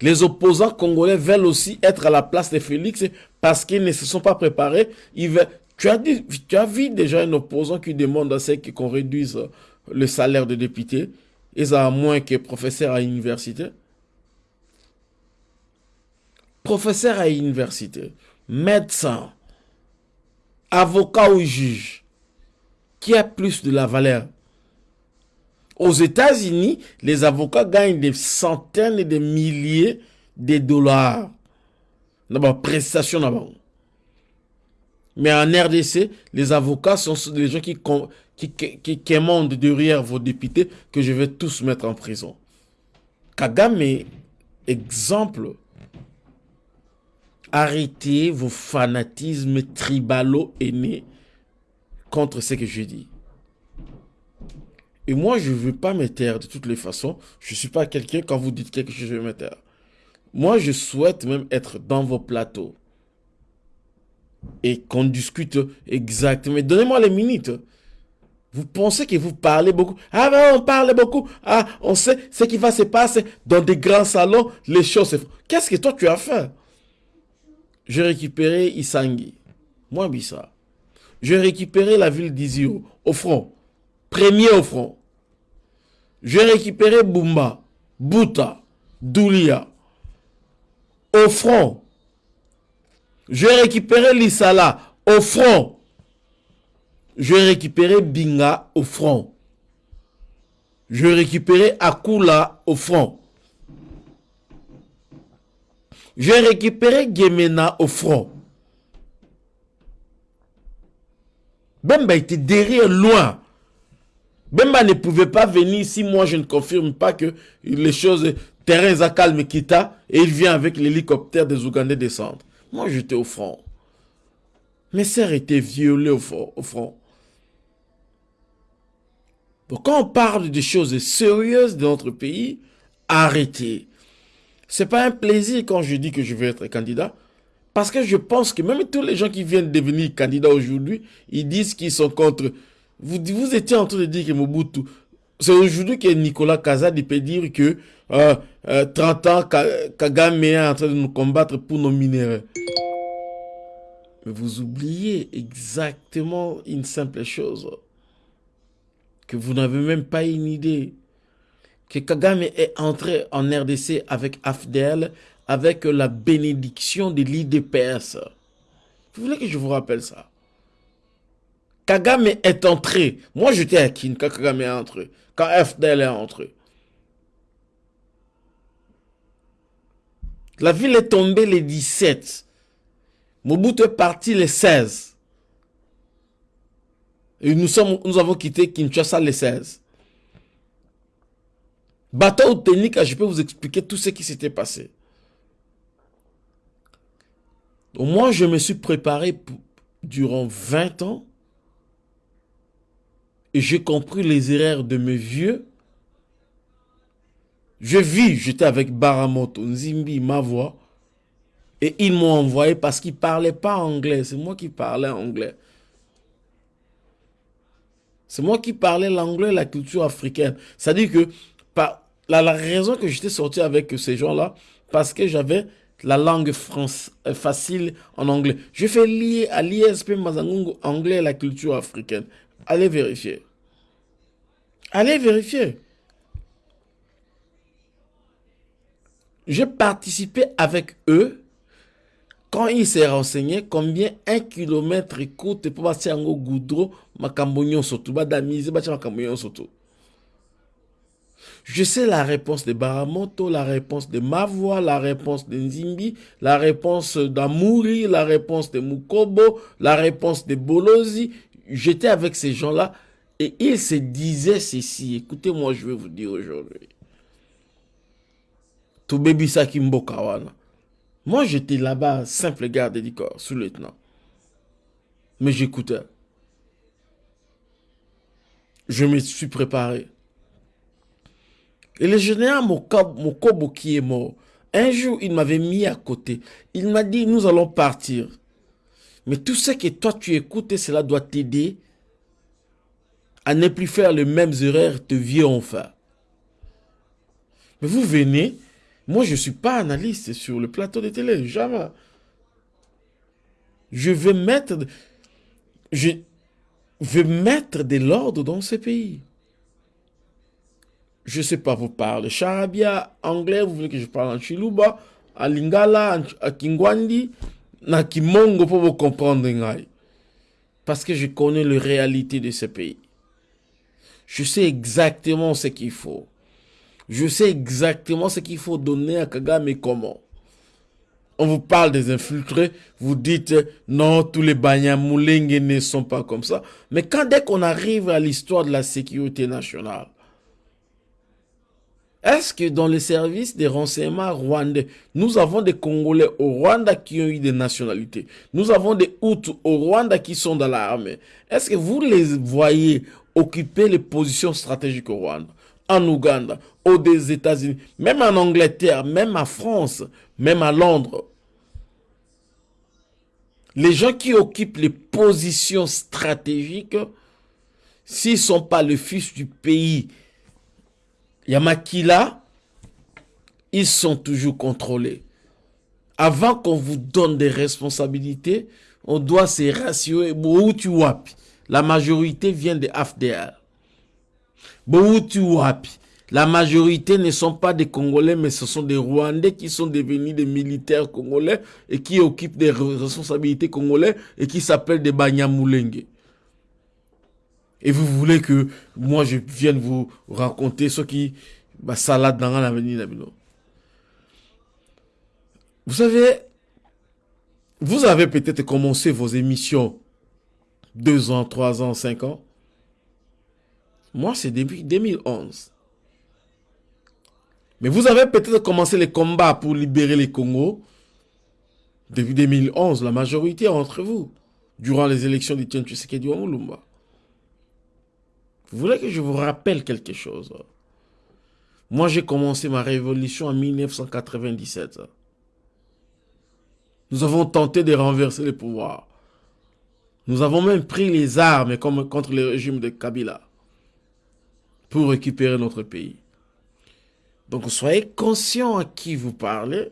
Les opposants congolais veulent aussi être à la place de Félix parce qu'ils ne se sont pas préparés. tu, as vu déjà un opposant qui demande à ce qu'on réduise le salaire de député. Ils ont moins que professeur à l'université. Professeur à l'université, médecin, avocat ou juge, qui a plus de la valeur? Aux États-Unis, les avocats gagnent des centaines et des milliers de dollars. D'abord, prestation d'abord. Mais en RDC, les avocats sont des gens qui, commandent derrière vos députés que je vais tous mettre en prison. Kagame, exemple, arrêtez vos fanatismes tribalo aînés contre ce que je dis. Et moi, je ne veux pas me taire de toutes les façons. Je ne suis pas quelqu'un, quand vous dites quelque chose, je vais me taire. Moi, je souhaite même être dans vos plateaux. Et qu'on discute exactement. Donnez-moi les minutes. Vous pensez que vous parlez beaucoup. Ah ben, on parle beaucoup. Ah, on sait ce qui va se passer dans des grands salons. Les choses Qu'est-ce que toi, tu as fait? J'ai récupéré Isangi. Moi, Bissa. J'ai récupéré la ville d'Izio, au front. Premier au front. J'ai récupéré Bumba, Bouta, Doulia. Au front. J'ai récupéré Lissala au front. J'ai récupéré Binga au front. J'ai récupéré Akula au front. J'ai récupéré Gemena au front. Bemba était derrière loin. Bemba ne pouvait pas venir si moi je ne confirme pas que les choses, terrain calme quitta et il vient avec l'hélicoptère des Ougandais descendre. Moi j'étais au front. Mes sœurs étaient violées au front. Au front. Donc quand on parle de choses sérieuses de notre pays, arrêtez. C'est pas un plaisir quand je dis que je veux être candidat. Parce que je pense que même tous les gens qui viennent devenir candidats aujourd'hui, ils disent qu'ils sont contre vous, vous étiez en train de dire que Mobutu, c'est aujourd'hui que Nicolas Kazadi peut dire que euh, 30 euh, ans, Kagame est en train de nous combattre pour nos minéraux. Mais vous oubliez exactement une simple chose. Que vous n'avez même pas une idée. Que Kagame est entré en RDC avec AFDL, avec la bénédiction de l'IDPS. Vous voulez que je vous rappelle ça? Kagame est entré. Moi, j'étais à Kin quand Kagame est entré. Quand FDL est entré. La ville est tombée les 17. Mobutu est parti les 16. Et nous, nous avons quitté Kinshasa les 16. Bateau technique, je peux vous expliquer tout ce qui s'était passé. Moi, je me suis préparé durant 20 ans j'ai compris les erreurs de mes vieux. Je vis, j'étais avec Baramoto, Nzimbi, ma voix. Et ils m'ont envoyé parce qu'ils ne parlaient pas anglais. C'est moi qui parlais anglais. C'est moi qui parlais l'anglais, la culture africaine. C'est-à-dire que la, raison que j'étais sorti avec ces gens-là, parce que j'avais la langue euh, facile en anglais. Je fais lier à l'ISP Mazangungu anglais la culture africaine. Allez vérifier. Allez vérifier. J'ai participé avec eux quand il s'est renseigné combien un kilomètre coûte pour passer en goudron, badamiser bacha makambo nyonso tu. Je sais la réponse de Baramoto, la réponse de Mavoa, la réponse de Nzimbi, la réponse d'Amouri, la réponse de Mukobo, la réponse de Bolozi. J'étais avec ces gens-là et ils se disaient ceci. Écoutez-moi, je vais vous dire aujourd'hui. Toubebisa Kimbokawana. Moi, j'étais là-bas, simple garde du corps, sous-lieutenant. Mais j'écoutais. Je me suis préparé. Et le général Mokobo qui est mort, un jour, il m'avait mis à côté. Il m'a dit, nous allons partir. Mais tout ce que toi tu écoutes, cela doit t'aider à ne plus faire les mêmes erreurs de vieux enfants. Mais vous venez, moi je ne suis pas analyste sur le plateau de télé, jamais. Je veux mettre, je veux mettre de l'ordre dans ce pays je ne sais pas vous parler charabia, anglais, vous voulez que je parle en chiluba, en lingala, en kingwandi, en kimongo pour vous comprendre. Parce que je connais la réalité de ce pays. Je sais exactement ce qu'il faut. Je sais exactement ce qu'il faut donner à Kagame et comment. On vous parle des infiltrés, vous dites non, tous les Banyamulenge ne sont pas comme ça. Mais quand dès qu'on arrive à l'histoire de la sécurité nationale, est-ce que dans les services des renseignements rwandais, nous avons des Congolais au Rwanda qui ont eu des nationalités? Nous avons des Hutus au Rwanda qui sont dans l'armée. Est-ce que vous les voyez occuper les positions stratégiques au Rwanda, en Ouganda, aux États-Unis, même en Angleterre, même en France, même à Londres? Les gens qui occupent les positions stratégiques, s'ils ne sont pas le fils du pays, Yamakila, ils sont toujours contrôlés. Avant qu'on vous donne des responsabilités, on doit se rassurer. La majorité vient de AFDR. La majorité ne sont pas des Congolais, mais ce sont des Rwandais qui sont devenus des militaires congolais et qui occupent des responsabilités congolais et qui s'appellent des Banyamulenge. Et vous voulez que moi je vienne vous raconter ce qui va salade dans l'avenir Vous savez, vous avez peut-être commencé vos émissions deux ans, trois ans, cinq ans. Moi, c'est depuis 2011. Mais vous avez peut-être commencé les combats pour libérer les Congo depuis 2011, la majorité entre vous, durant les élections de Tian Tshisekedi Lumba. Vous voulez que je vous rappelle quelque chose? Moi, j'ai commencé ma révolution en 1997. Nous avons tenté de renverser le pouvoir. Nous avons même pris les armes contre le régime de Kabila pour récupérer notre pays. Donc soyez conscients à qui vous parlez.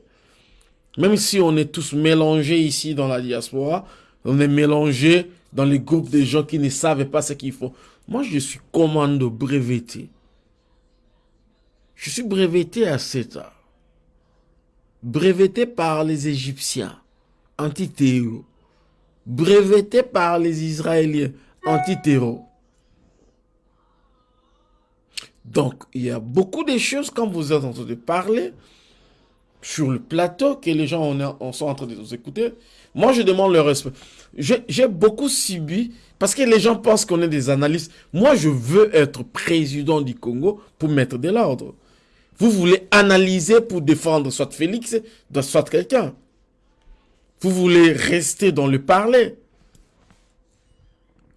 Même si on est tous mélangés ici dans la diaspora, on est mélangés dans les groupes de gens qui ne savent pas ce qu'il faut. Moi, je suis commando breveté. Je suis breveté à 7 ans. Breveté par les Égyptiens, anti-terror. Breveté par les Israéliens, anti-terror. Donc, il y a beaucoup de choses quand vous êtes en train de parler sur le plateau que les gens sont en train de nous écouter. Moi, je demande le respect. J'ai beaucoup subi parce que les gens pensent qu'on est des analystes. Moi, je veux être président du Congo pour mettre de l'ordre. Vous voulez analyser pour défendre soit Félix, soit quelqu'un. Vous voulez rester dans le parler.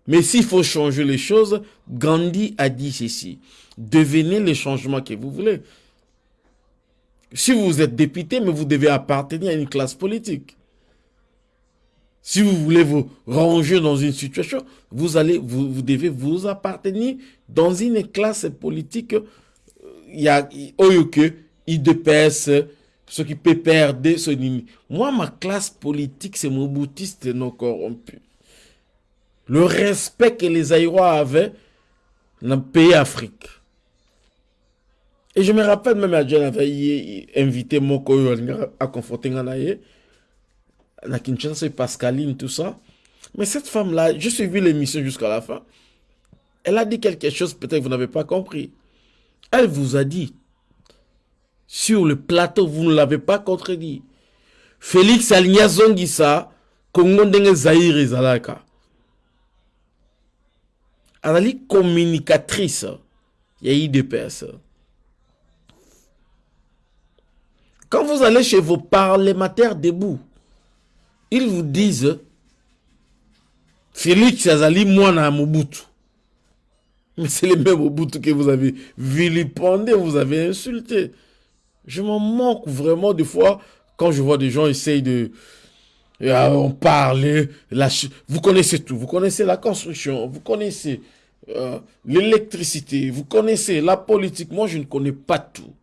Mais s'il faut changer les choses, Gandhi a dit ceci. Devenez les changements que vous voulez. Si vous êtes député, mais vous devez appartenir à une classe politique. Si vous voulez vous ranger dans une situation, vous allez, vous, devez vous appartenir dans une classe politique. Il y a, Oyoke, IDPS, ce qui peut perdre ce Moi, ma classe politique, c'est mon boutiste non corrompu. Le respect que les Aïrois avaient dans le pays Afrique. Et je me rappelle même à avait invité mon à conforter la Kinshasa, c'est Pascaline, tout ça. Mais cette femme-là, j'ai suivi l'émission jusqu'à la fin. Elle a dit quelque chose, peut-être que vous n'avez pas compris. Elle vous a dit, sur le plateau, vous ne l'avez pas contredit. Félix Aligna Zongisa, Congo ndenge Zahir ezalaka. Elle communicatrice. Il y a personnes. Quand vous allez chez vos parlementaires debout, ils vous disent Félix Azali Mwana Mobutu. C'est le même Mobutu que vous avez vilipendé, vous avez insulté. Je m'en manque vraiment des fois quand je vois des gens essayer de... Ah, on parle, vous connaissez tout, vous connaissez la construction, vous connaissez euh, l'électricité, vous connaissez la politique. Moi, je ne connais pas tout.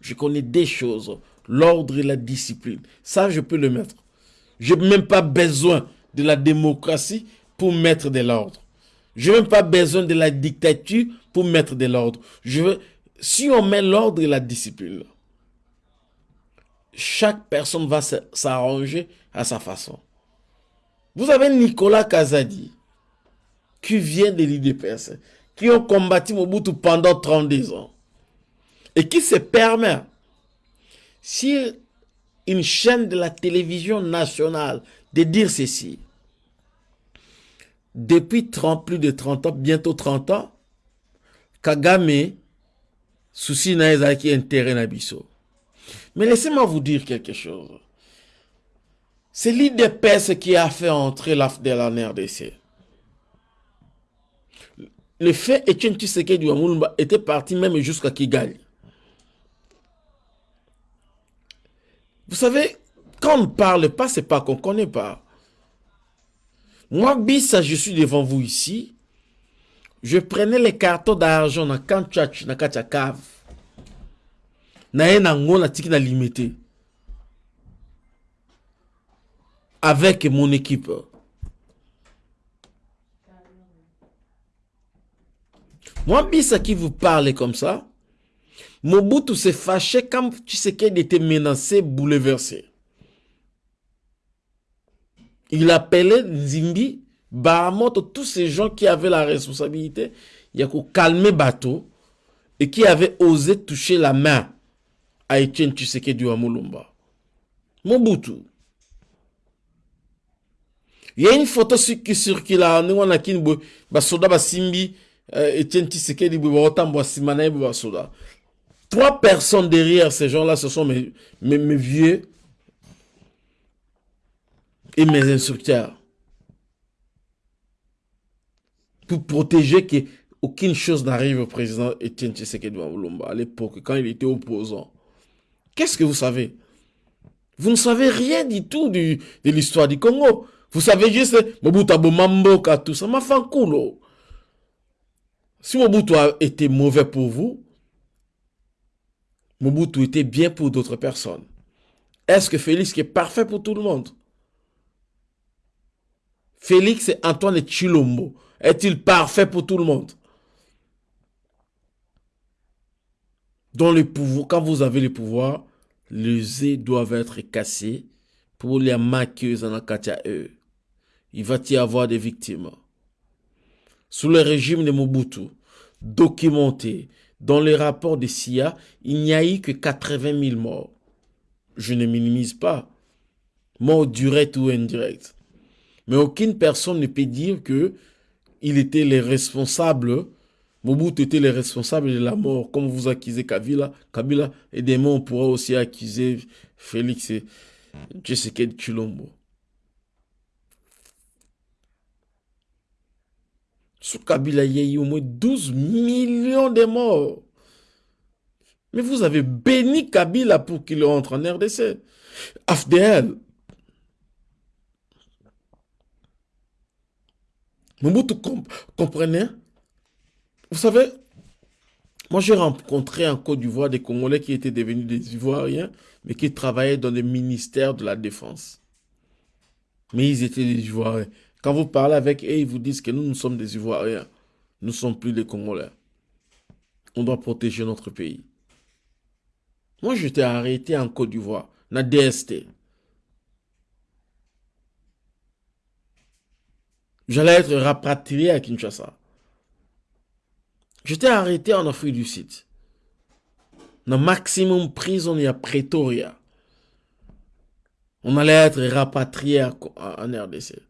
Je connais des choses, l'ordre et la discipline. Ça, je peux le mettre. Je n'ai même pas besoin de la démocratie pour mettre de l'ordre. Je n'ai même pas besoin de la dictature pour mettre de l'ordre. Je veux, si on met l'ordre et la discipline, chaque personne va s'arranger à sa façon. Vous avez Nicolas Kazadi, qui vient de l'IDPS, qui ont combattu Mobutu pendant 32 ans, et qui se permet, si une chaîne de la télévision nationale de dire ceci, depuis 30, plus de 30 ans, bientôt 30 ans, Kagame, souci n'a qui intérêt Nabiso. Mais laissez-moi vous dire quelque chose. C'est l'IDPS qui a fait entrer l'AFDEL en RDC. Le fait Etienne Tshisekedi Wamulumba était parti même jusqu'à Kigali. Vous savez, quand on ne parle pas, c'est pas qu'on ne connaît pas. Moi, Bissa, je suis devant vous ici. Je prenais les cartons d'argent dans Kanchach, dans Kachakav. na limité avec mon équipe moi Bissa qui vous parle comme ça? Mobutu s'est fâché quand Tshisekedi était menacé, bouleversé. Il appelait Zimbi, Baramoto, tous ces gens qui avaient la responsabilité, il y a calmer bateau et qui avaient osé toucher la main à Etienne Tshisekedi Mulumba. Mobutu. Il y a une photo qui circule là, on a kin basoda basimbi euh, Etienne Tshisekedi bo ba simana basoda. Trois personnes derrière ces gens-là, ce sont mes, vieux et mes instructeurs. Pour protéger qu'aucune chose n'arrive au président Etienne Tshisekedi à l'époque, quand il était opposant. Qu'est-ce que vous savez? Vous ne savez rien du tout de l'histoire du Congo. Vous savez juste Mobutu Mamboka, tout ça. Ma Si Mobutu a été mauvais pour vous, Mobutu était bien pour d'autres personnes. Est-ce que Félix est parfait pour tout le monde? Félix et Antoine Chilombo, est-il parfait pour tout le monde? Dans le pouvoir, quand vous avez le pouvoir, les œufs doivent être cassés pour les maquilleuses en eux. Il va y avoir des victimes. Sous le régime de Mobutu, documenté, dans les rapports de SIA, il n'y a eu que 80 000 morts. Je ne minimise pas. Morts directs ou indirects. Mais aucune personne ne peut dire que il était les responsables, Mobutu était les responsables de la mort, comme vous accusez Kabila. Kabila, et demain on pourra aussi accuser Félix et Jessica Chulombo. Sur Kabila, il y a eu au moins 12 millions de morts. Mais vous avez béni Kabila pour qu'il entre en RDC. AFDL. Mobutu comprenez? Vous savez, moi j'ai rencontré en Côte d'Ivoire des Congolais qui étaient devenus des Ivoiriens, mais qui travaillaient dans le ministère de la Défense. Mais ils étaient des Ivoiriens. Quand vous parlez avec eux, ils vous disent que nous, nous sommes des Ivoiriens. Nous ne sommes plus des Congolais. On doit protéger notre pays. Moi, j'étais arrêté en Côte d'Ivoire, na DST. j'allais être rapatrié à Kinshasa. J'étais arrêté en Afrique du Sud. Dans maximum prison à Pretoria. On allait être rapatrié en RDC.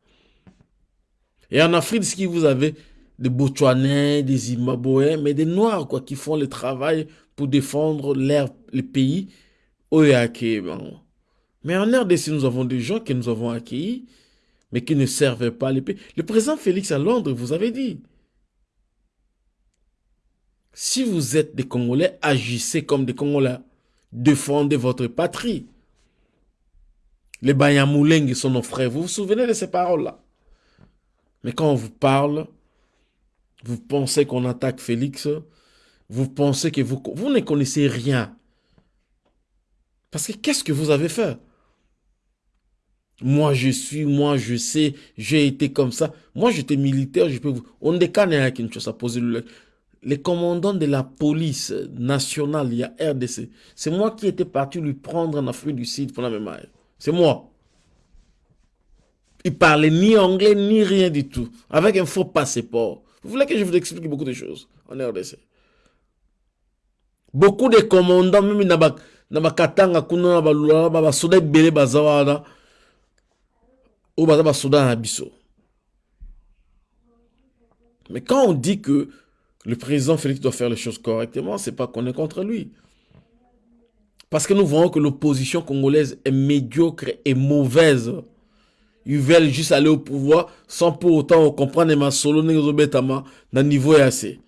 Et en Afrique, ce qui vous avez des Botswanais, des Zimbabwéens, mais des Noirs quoi, qui font le travail pour défendre l'air, le pays. Mais en RDC, nous avons des gens que nous avons accueillis, mais qui ne servaient pas les pays. Le président Félix à Londres vous avez dit, si vous êtes des Congolais, agissez comme des Congolais. Défendez votre patrie. Les Banyamuleng sont nos frères. Vous vous souvenez de ces paroles-là? Mais quand on vous parle, vous pensez qu'on attaque Félix, vous pensez que vous, ne connaissez rien. Parce que qu'est-ce que vous avez fait? Moi, je suis, moi, je sais, j'ai été comme ça. Moi, j'étais militaire, je peux vous... On décanne à Kinshasa, poser le... Les commandants de la police nationale, il y a RDC, c'est moi qui étais parti lui prendre en Afrique du Sud pour la mémoire. C'est moi. Il parlait ni anglais, ni rien du tout. Avec un faux passeport. Vous voulez que je vous explique beaucoup de choses en RDC Beaucoup de commandants, même na bakatanga kuna na ba basoda ebele baza wana. Oyo baza basoda na biso. Mais quand on dit que le président Félix doit faire les choses correctement c'est pas qu'on est contre lui. Parce que nous voyons que l'opposition congolaise est médiocre et mauvaise ils veulent juste aller au pouvoir sans pour autant comprendre ma solo dans le niveau assez.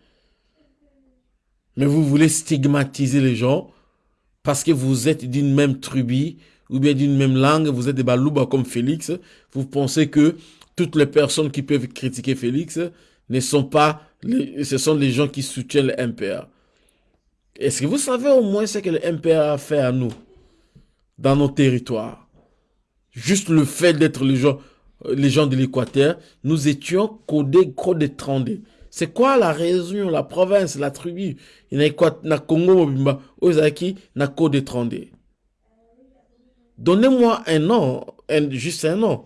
Mais vous voulez stigmatiser les gens parce que vous êtes d'une même tribu ou bien d'une même langue, vous êtes des balouba comme Félix, vous pensez que toutes les personnes qui peuvent critiquer Félix ne sont pas, ce sont les gens qui soutiennent le MPA. Est-ce que vous savez au moins ce que le MPA a fait à nous, dans nos territoires? Juste le fait d'être les gens, de l'Équateur, nous étions codés, codés 32. C'est quoi la région, la province, la tribu? Il y a Congo Mobimba, Ozaki, na Code 32. Donnez-moi un nom, juste un nom.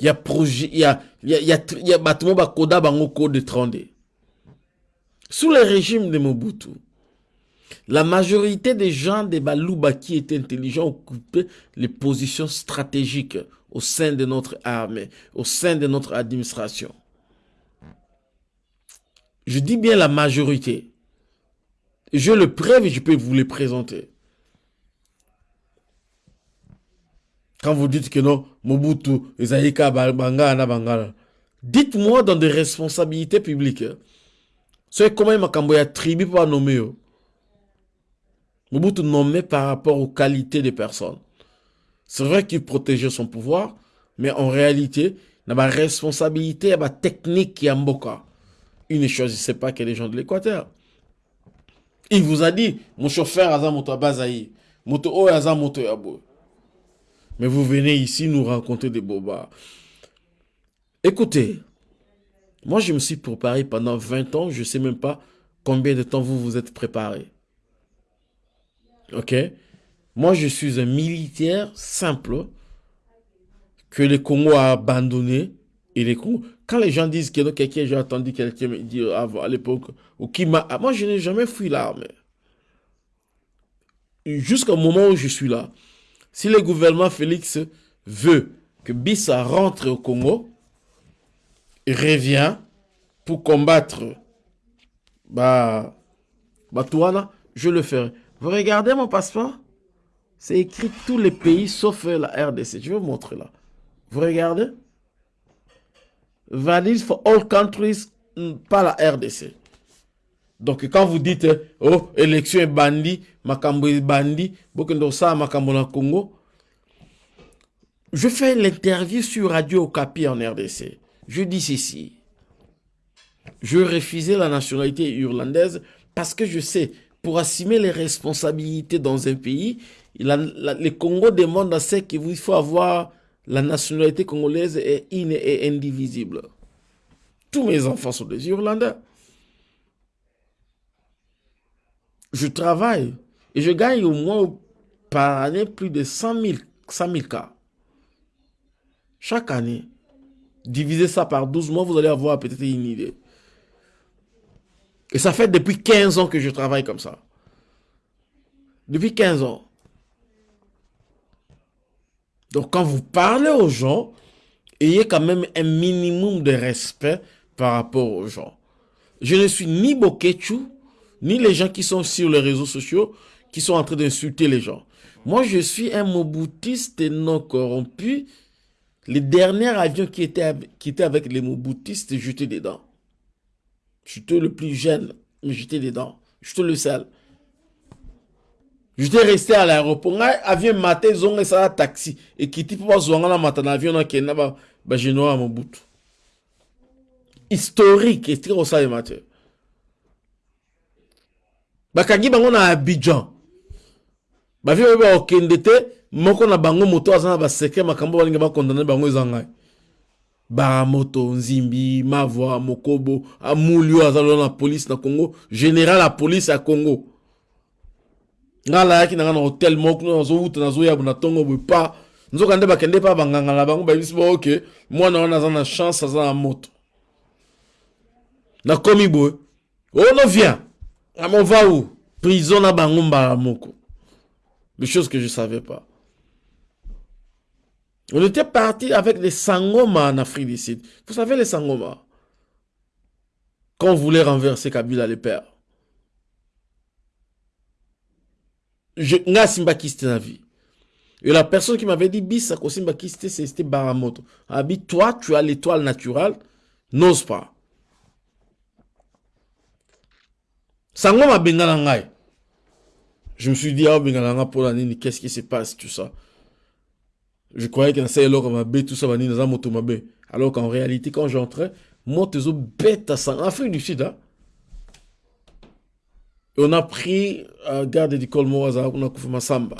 Il y a projet, il y a, il y a, il y a, il y a bâtiment Bakoda Bango Code 32. Sous le régime de Mobutu, la majorité des gens de Balouba qui étaient intelligents occupaient les positions stratégiques au sein de notre armée, au sein de notre administration. Je dis bien la majorité. Je le preuve et je peux vous les présenter. Quand vous dites que non, Mobutu, Ezaïka, Bangala, Bangala, dites-moi dans des responsabilités publiques. C'est comment il m'a tribu pour nommer. Mobutu nommé par rapport aux qualités des personnes. C'est vrai qu'il protégeait son pouvoir, mais en réalité, il a une responsabilité, il a une technique qui est en il ne choisissait pas que les gens de l'Équateur. Il vous a dit, mon chauffeur a moto bazaï, moto o a moto yabo. Mais vous venez ici nous raconter des bobards. Écoutez, moi je me suis préparé pendant 20 ans, je ne sais même pas combien de temps vous vous êtes préparé. Ok? Moi je suis un militaire simple que le Congo a abandonné et les Congo quand les gens disent que quelqu'un, j'ai entendu quelqu'un me dire à l'époque, ou qui m'a. Ah, moi, je n'ai jamais fui l'armée. Jusqu'au moment où je suis là, si le gouvernement Félix veut que Bissa rentre au Congo, et revient pour combattre bah, Batouana, je le ferai. Vous regardez mon passeport? C'est écrit tous les pays sauf la RDC. Je vais vous montrer là. Vous regardez? Valide for all countries, mm, pas la RDC. Donc quand vous dites, oh, élection est bandit, Makambo est bandit, Bokendosa, Makambo na Congo, je fais l'interview sur Radio Okapi en RDC. Je dis ceci. Je refusais la nationalité irlandaise parce que je sais, pour assumer les responsabilités dans un pays, le Congo demande à ce qu'il faut avoir la nationalité congolaise est in et indivisible. Tous mes enfants sont des Irlandais. Je travaille et je gagne au moins par année plus de 100 000, cas. Chaque année. divisez ça par 12 mois, vous allez avoir peut-être une idée. Et ça fait depuis 15 ans que je travaille comme ça. Depuis 15 ans. Donc quand vous parlez aux gens, ayez quand même un minimum de respect par rapport aux gens. Je ne suis ni Bokechu, ni les gens qui sont sur les réseaux sociaux, qui sont en train d'insulter les gens. Moi, je suis un moboutiste non corrompu. Les derniers avions qui étaient avec les moboutistes, j'étais dedans. J'étais le plus jeune, mais j'étais dedans. J'étais le seul. J'étais resté à l'aéroport. Avion matin, zonga taxi. Et qui type pas matin avion na kena ba ba genoa mobutu. Historique, et c'est ça le matin. Bakangi bango na Abidjan. Bavi ba okende te moko na bango moto aza na baseke makambo balingi bakondane bango. Baramoto nzimbi mavwa mokobo amuli oyo aza lelo na polise na congo général ya polise ya congo. Ngai alayaki na ngai na hotel moko nazowuta nazoyaba na ntongo boye pa. Nzoka nde bakende mpa banganga na bango bayebisi ba oke mwana wana chance aza na moto. Nakomi boye ono vient. On va où? Prison na bango mbala des choses que je savais pas On était parti avec les Sangoma en Afrique du Sud. Vous savez les Sangoma Quand on voulait renverser Kabila le père. Je nga simba na vie. Et la personne qui m'avait dit bis simba kiste c'était Baramoto. Abi toi tu as l'étoile naturelle, n'ose pas. Sangoma bengala ngai. Je me suis dit ah nga pour la qu'est-ce qui se passe tout ça? Je croyais ça alors mabe tout ça va dans moto mabe. Alors qu'en réalité quand j'entrais, moi bête à ça en Afrique du Sud hein. Et on a pris un garde d'école Moaza, on a couvert Samba.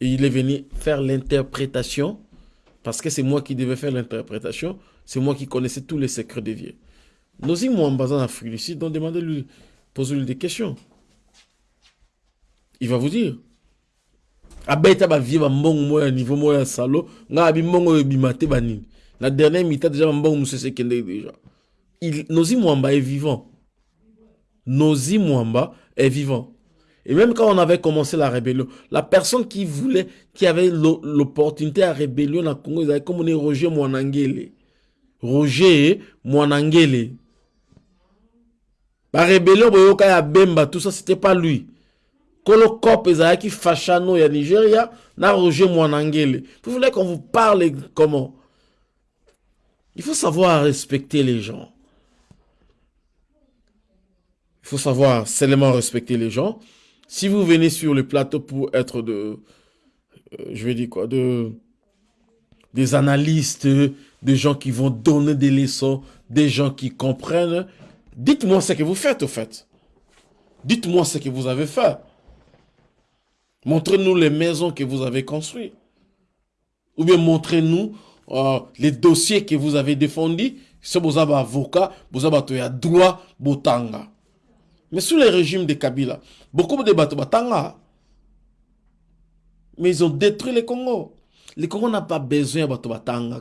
Et il est venu faire l'interprétation parce que c'est moi qui devais faire l'interprétation, c'est moi qui connaissais tous les secrets des vieux. Nos îles en en Afrique du Sud, donc demandez-lui, posez-lui des questions. Il va vous dire. Abeta bavie bambongo moko ya niveau moko ya salo. Nga abi mbongo oyo ebima te banini na dernier mita déjà bambongo mosusu ekende Il, nozi mwamba est vivant. Nozi mwamba est vivant. Et même quand on avait commencé la rébellion la personne qui voulait qui avait l'opportunité à rébellion na congo comme on est roger mwanangele. Roger mwanangele. Barébellion boyoka ya bemba tout ça c'était pas lui Vous voulez qu'on vous parle comment? Il faut savoir respecter les gens. Il faut savoir seulement respecter les gens. Si vous venez sur le plateau pour être de, euh, je vais dire quoi, de, des analystes, des gens qui vont donner des leçons, des gens qui comprennent, dites-moi ce que vous faites au fait. Dites-moi ce que vous avez fait. Montrez-nous les maisons que vous avez construites. Ou bien montrez-nous euh, les dossiers que vous avez défendus. Si vous avez avocat, vous avez droit, botanga. Mais sous les régimes de Kabila, beaucoup de batanga. Mais ils ont détruit le Congo. Le Congo n'a pas besoin de batanga,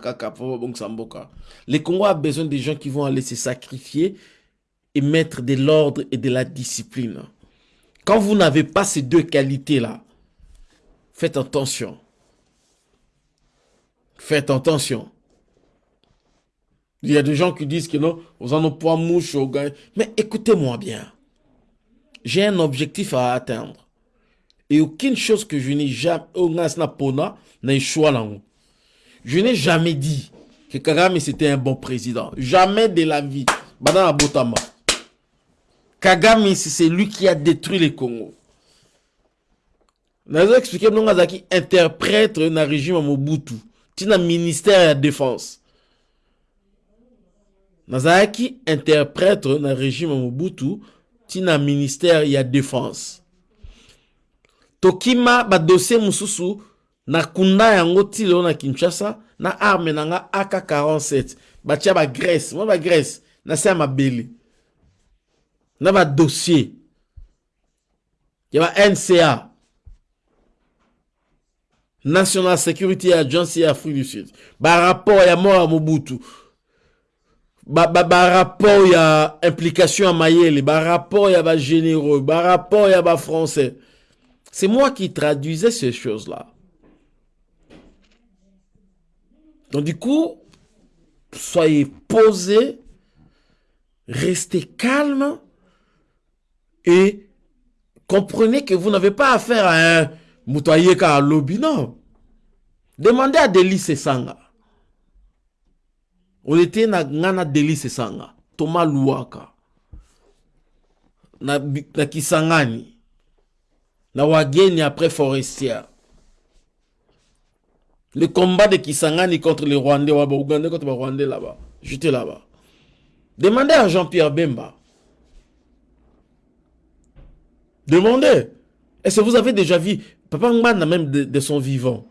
Le Congo a besoin des gens qui vont aller se sacrifier et mettre de l'ordre et de la discipline. Quand vous n'avez pas ces deux qualités-là, faites attention. Faites attention. Il y a des gens qui disent que non, vous en avez pas mouche au gars. Mais écoutez-moi bien. J'ai un objectif à atteindre. Et aucune chose que je n'ai jamais, je n'ai jamais dit que Kagame c'était un bon président. Jamais de la vie. Badana Botama. Kagame, c'est lui qui a détruit le Congo. Nazo explike ndongo azalaki interprète na régime ya mobutu. Ntina ministère ya défense. Nazalaki interprète na régime ya mobutu. Ntina ministère ya défense. Tokima badossier mosusu nakunda yango ti lelo na kinshasa na arme na nga ak 47 batia bagrèce mwa bagrèce na se ya mabele. Na badossier ya ba nca national security agency afrique du sud. Barapport ya mort ya mobutu. Barapport ba, ba ya implication ya mayele. Barapport ya bagénéraux barapport ya bafrançais c'est moi qui traduisais ces choses là donc du coup soyez posés restez calme et comprenez que vous n'avez pas affaire à un Moutayeka à lobby, non. Demandez à Delis Sanga. On était na ngana Delis Sanga. Thomas Luaka. Na, na Kisangani. Na Wageni après Forestière. Le combat de Kisangani contre les Rwandais, ou Ougandais contre les Rwandais là-bas. J'étais là-bas. Demandez à Jean-Pierre Bemba. Demandez. Est-ce que vous avez déjà vu Papa Mbanda même de, son vivant?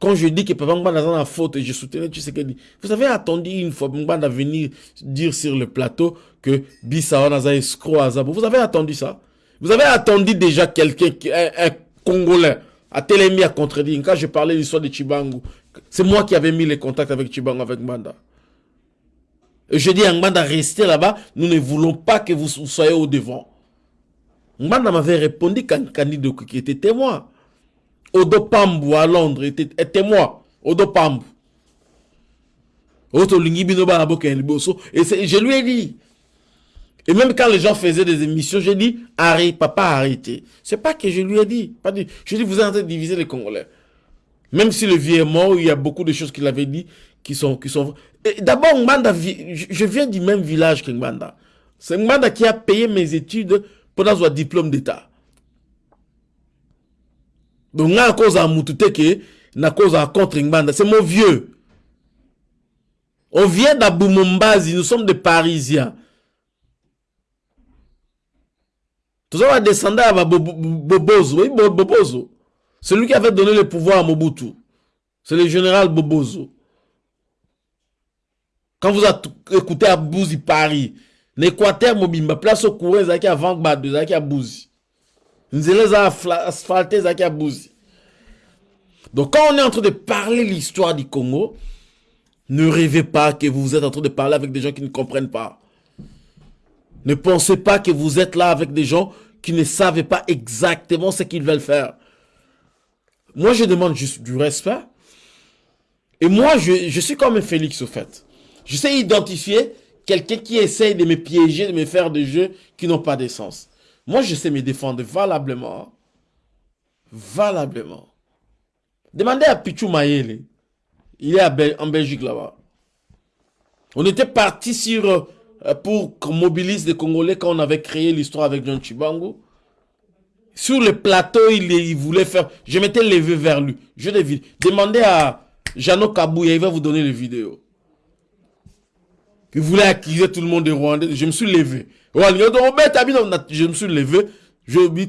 Quand je dis que Papa Mbanda dans la faute et je soutenais, tu sais qu'il dit. Vous avez attendu une fois Mbanda venir dire sur le plateau que Bissau Naza escroc Azabo. Vous avez attendu ça? Vous avez attendu déjà quelqu'un, un, Congolais, à Télémi à contredire? Quand je parlais de l'histoire de Chibangu, c'est moi qui avais mis les contacts avec Chibangu, avec Mbanda. Et je dis à Mbanda, restez là-bas. Nous ne voulons pas que vous soyez au devant. Mbanda m'avait répondu quand Candido qui était témoin. Odo Pambu à Londres était, témoin. Odo Pambu. Et je lui ai dit. Et même quand les gens faisaient des émissions, j'ai dit, arrête, papa, arrêtez. C'est pas que je lui ai dit. Pas dit. Je dis, vous êtes en train de diviser les Congolais. Même si le vieux est mort, il y a beaucoup de choses qu'il avait dit qui sont... Qui sont... D'abord, Mbanda, je viens du même village que Mbanda. C'est Mbanda qui a payé mes études pour avoir diplôme d'état donc nga cause à mututeke na cause à contre Ngbanda c'est mon vieux. On vient d'Aboumombazi nous sommes des parisiens. Tous on descendre à Bobozo celui qui avait donné le pouvoir à Mobutu. C'est le général Bobozo quand vous écoutez à Bouzi Paris l'équateur mobimba place au courant avant gbado ezalaki ya buzi nzela eza buzi donc quand on est en train de parler l'histoire du Congo ne rêvez pas que vous êtes en train de parler avec des gens qui ne comprennent pas. Ne pensez pas que vous êtes là avec des gens qui ne savent pas exactement ce qu'ils veulent faire. Moi je demande juste du respect. Et moi je, je suis comme Félix au fait. Je sais identifier quelqu'un qui essaye de me piéger, de me faire des jeux qui n'ont pas de sens. Moi, je sais me défendre valablement. Valablement. Demandez à Pichou Mayele. Il est en Belgique là-bas. On était parti sur euh, pour qu'on mobilise les Congolais quand on avait créé l'histoire avec John Chibango. Sur le plateau, il, voulait faire... Je m'étais levé vers lui. Je l'ai. Demandez à Jano Kabouya, il va vous donner les vidéos qui voulait accuser tout le monde de Rwandais. Je me suis levé. Je me suis levé. Je me suis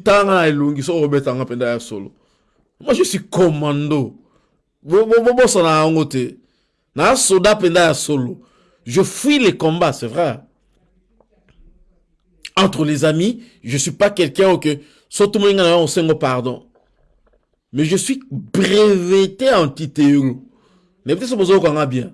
solo. Moi, je suis commando. Je fuis les combats, c'est vrai. Entre les amis, je suis pas quelqu'un que surtout on s'en pardon. Mais je suis breveté anti-théorie. Mais peut-être que vous bien.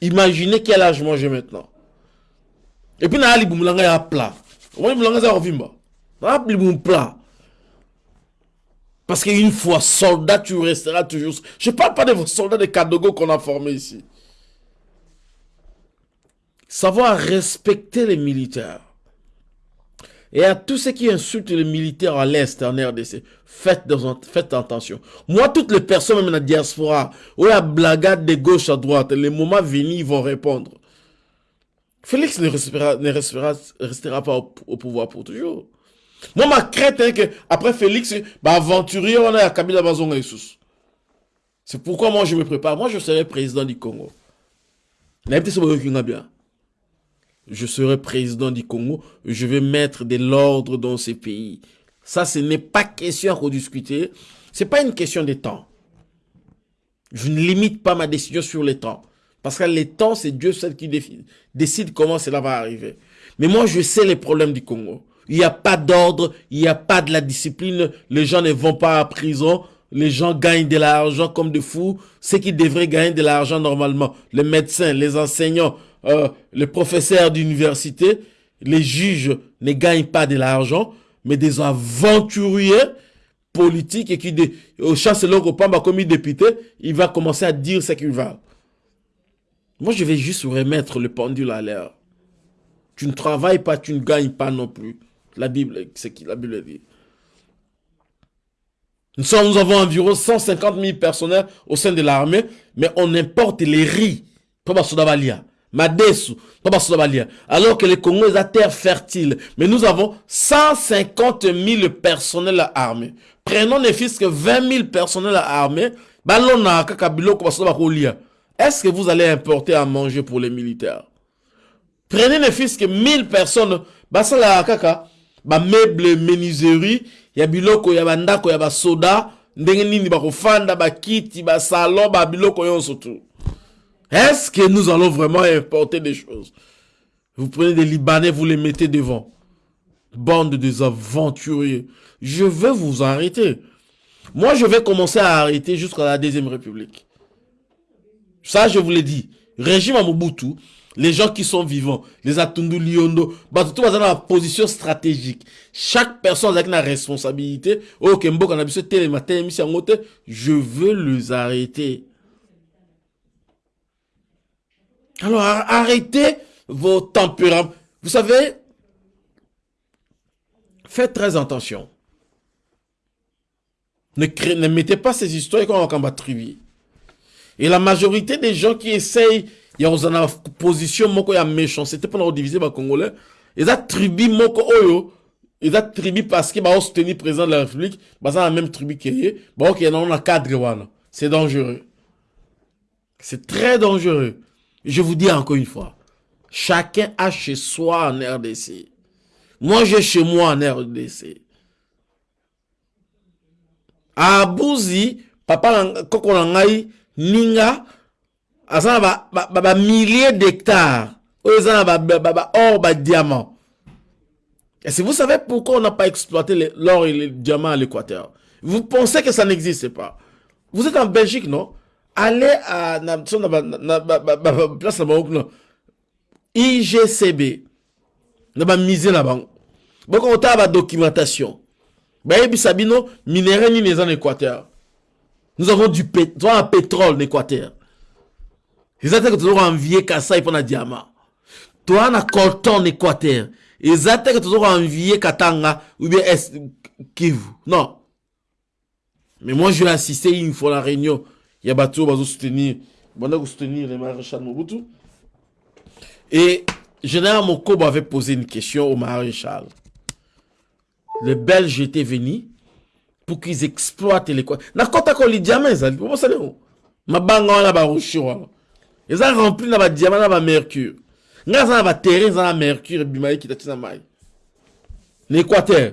Imaginez quel âge moi j'ai maintenant. Et puis, na boumulanga ya plat. Moi, za ovimba. Na boum plat. Parce qu'une fois soldat, tu resteras toujours. Je ne parle pas de vos soldats de Kadogo qu'on a formés ici. Savoir respecter les militaires. Et à tous ceux qui insultent les militaires à l'Est, en RDC, faites, faites attention. Moi, toutes les personnes, même la diaspora, où il y a blagade de gauche à droite, les moments venus, ils vont répondre. Félix ne restera, pas au, pouvoir pour toujours. Moi, ma crainte est que, après Félix, bah, aventurier, on a Kabila Bazonga Jesus. C'est pourquoi moi je me prépare. Moi je serai président du Congo. Je serai président du Congo. Je vais mettre de l'ordre dans ces pays. Ça, ce n'est pas question à rediscuter. C'est pas une question de temps. Je ne limite pas ma décision sur les temps. Parce que les temps, c'est Dieu seul qui décide comment cela va arriver. Mais moi, je sais les problèmes du Congo. Il n'y a pas d'ordre, il n'y a pas de la discipline. Les gens ne vont pas à prison. Les gens gagnent de l'argent comme des fous. Ceux qui devraient gagner de l'argent normalement, les médecins, les enseignants, euh, les professeurs d'université, les juges ne gagnent pas de l'argent, mais des aventuriers politiques et qui, au chancelier Kopamba comme député, il va commencer à dire ce qu'il va. Moi, je vais juste remettre le pendule à l'air. Tu ne travailles pas, tu ne gagnes pas non plus. La Bible, c'est qui la Bible dit. Nous, sommes, nous avons environ 150 000 personnels au sein de l'armée, mais on importe les riz. Madesu, alors que les Congo est à terre fertile. Mais nous avons 150 000 personnels à armée. Prenons ne fils que 20 000 personnels à armée. Est-ce que vous allez importer à manger pour les militaires? Prenez ne fils que 1000 personnes. Ba meuble menuiserie, bandako ya basoda, ndenge nini bakofanda, ba kiti, ba salon, ba biloko yonso tout. Est-ce que nous allons vraiment importer des choses? Vous prenez des Libanais, vous les mettez devant. Bande des aventuriers. Je veux vous arrêter. Moi, je vais commencer à arrêter jusqu'à la Deuxième République. Ça, je vous l'ai dit. Régime à Mobutu, les gens qui sont vivants, les Atundu Liondo, tout dans la position stratégique. Chaque personne a une responsabilité. Oh, je veux les arrêter. Alors arrêtez vos tempéraments. Vous savez, faites très attention. Ne, mettez pas ces histoires comme combat tribu. Et la majorité des gens qui essayent, il y une position moko ya méchanceté pour diviser les Congolais. Ils ont tribu moko oyo. Ils ont tribu parce qu'ils ont soutenu le président de la République. Ils ont la même tribu qui est. Bon, ok, non, on a cadre. C'est dangereux. C'est très dangereux. Je vous dis encore une fois, chacun a chez soi en RDC. Moi, j'ai chez moi en RDC. À Bouzi, papa, koko nangai, ninga, aza ba, ba, ba, ba milliers d'hectares. Oza ba, ba, ba, or, ba, diamant. Et si vous savez pourquoi on n'a pas exploité l'or et les diamants à l'équateur, vous pensez que ça n'existe pas. Vous êtes en Belgique, non? Allez à na place na IGCB na bamize na bango boko otala badocumentation bayebisa bino minere nini eza na équateur. Nous avons du pétrole na équateur. Eza te ke tozokoenvie kasai mpo na diamant toa na colton na équateur. Eza te ke tozokoenvie katanga ou bien kivu. Non. Mais moi je vais assister une fois la réunion il y a bateau va soutenir va soutenir les maréchal Mobutu. Et général Mokobo avait posé une question au maréchal. Les Belges étaient venus pour qu'ils exploitent les quoi na kota ko li diamant ezali po ça leo mabanga wana ba rocher wana. Eza rempli na ba diamant na ba mercure. Nga za na ba terrain za na mercure bimai kita tina mai l'équateur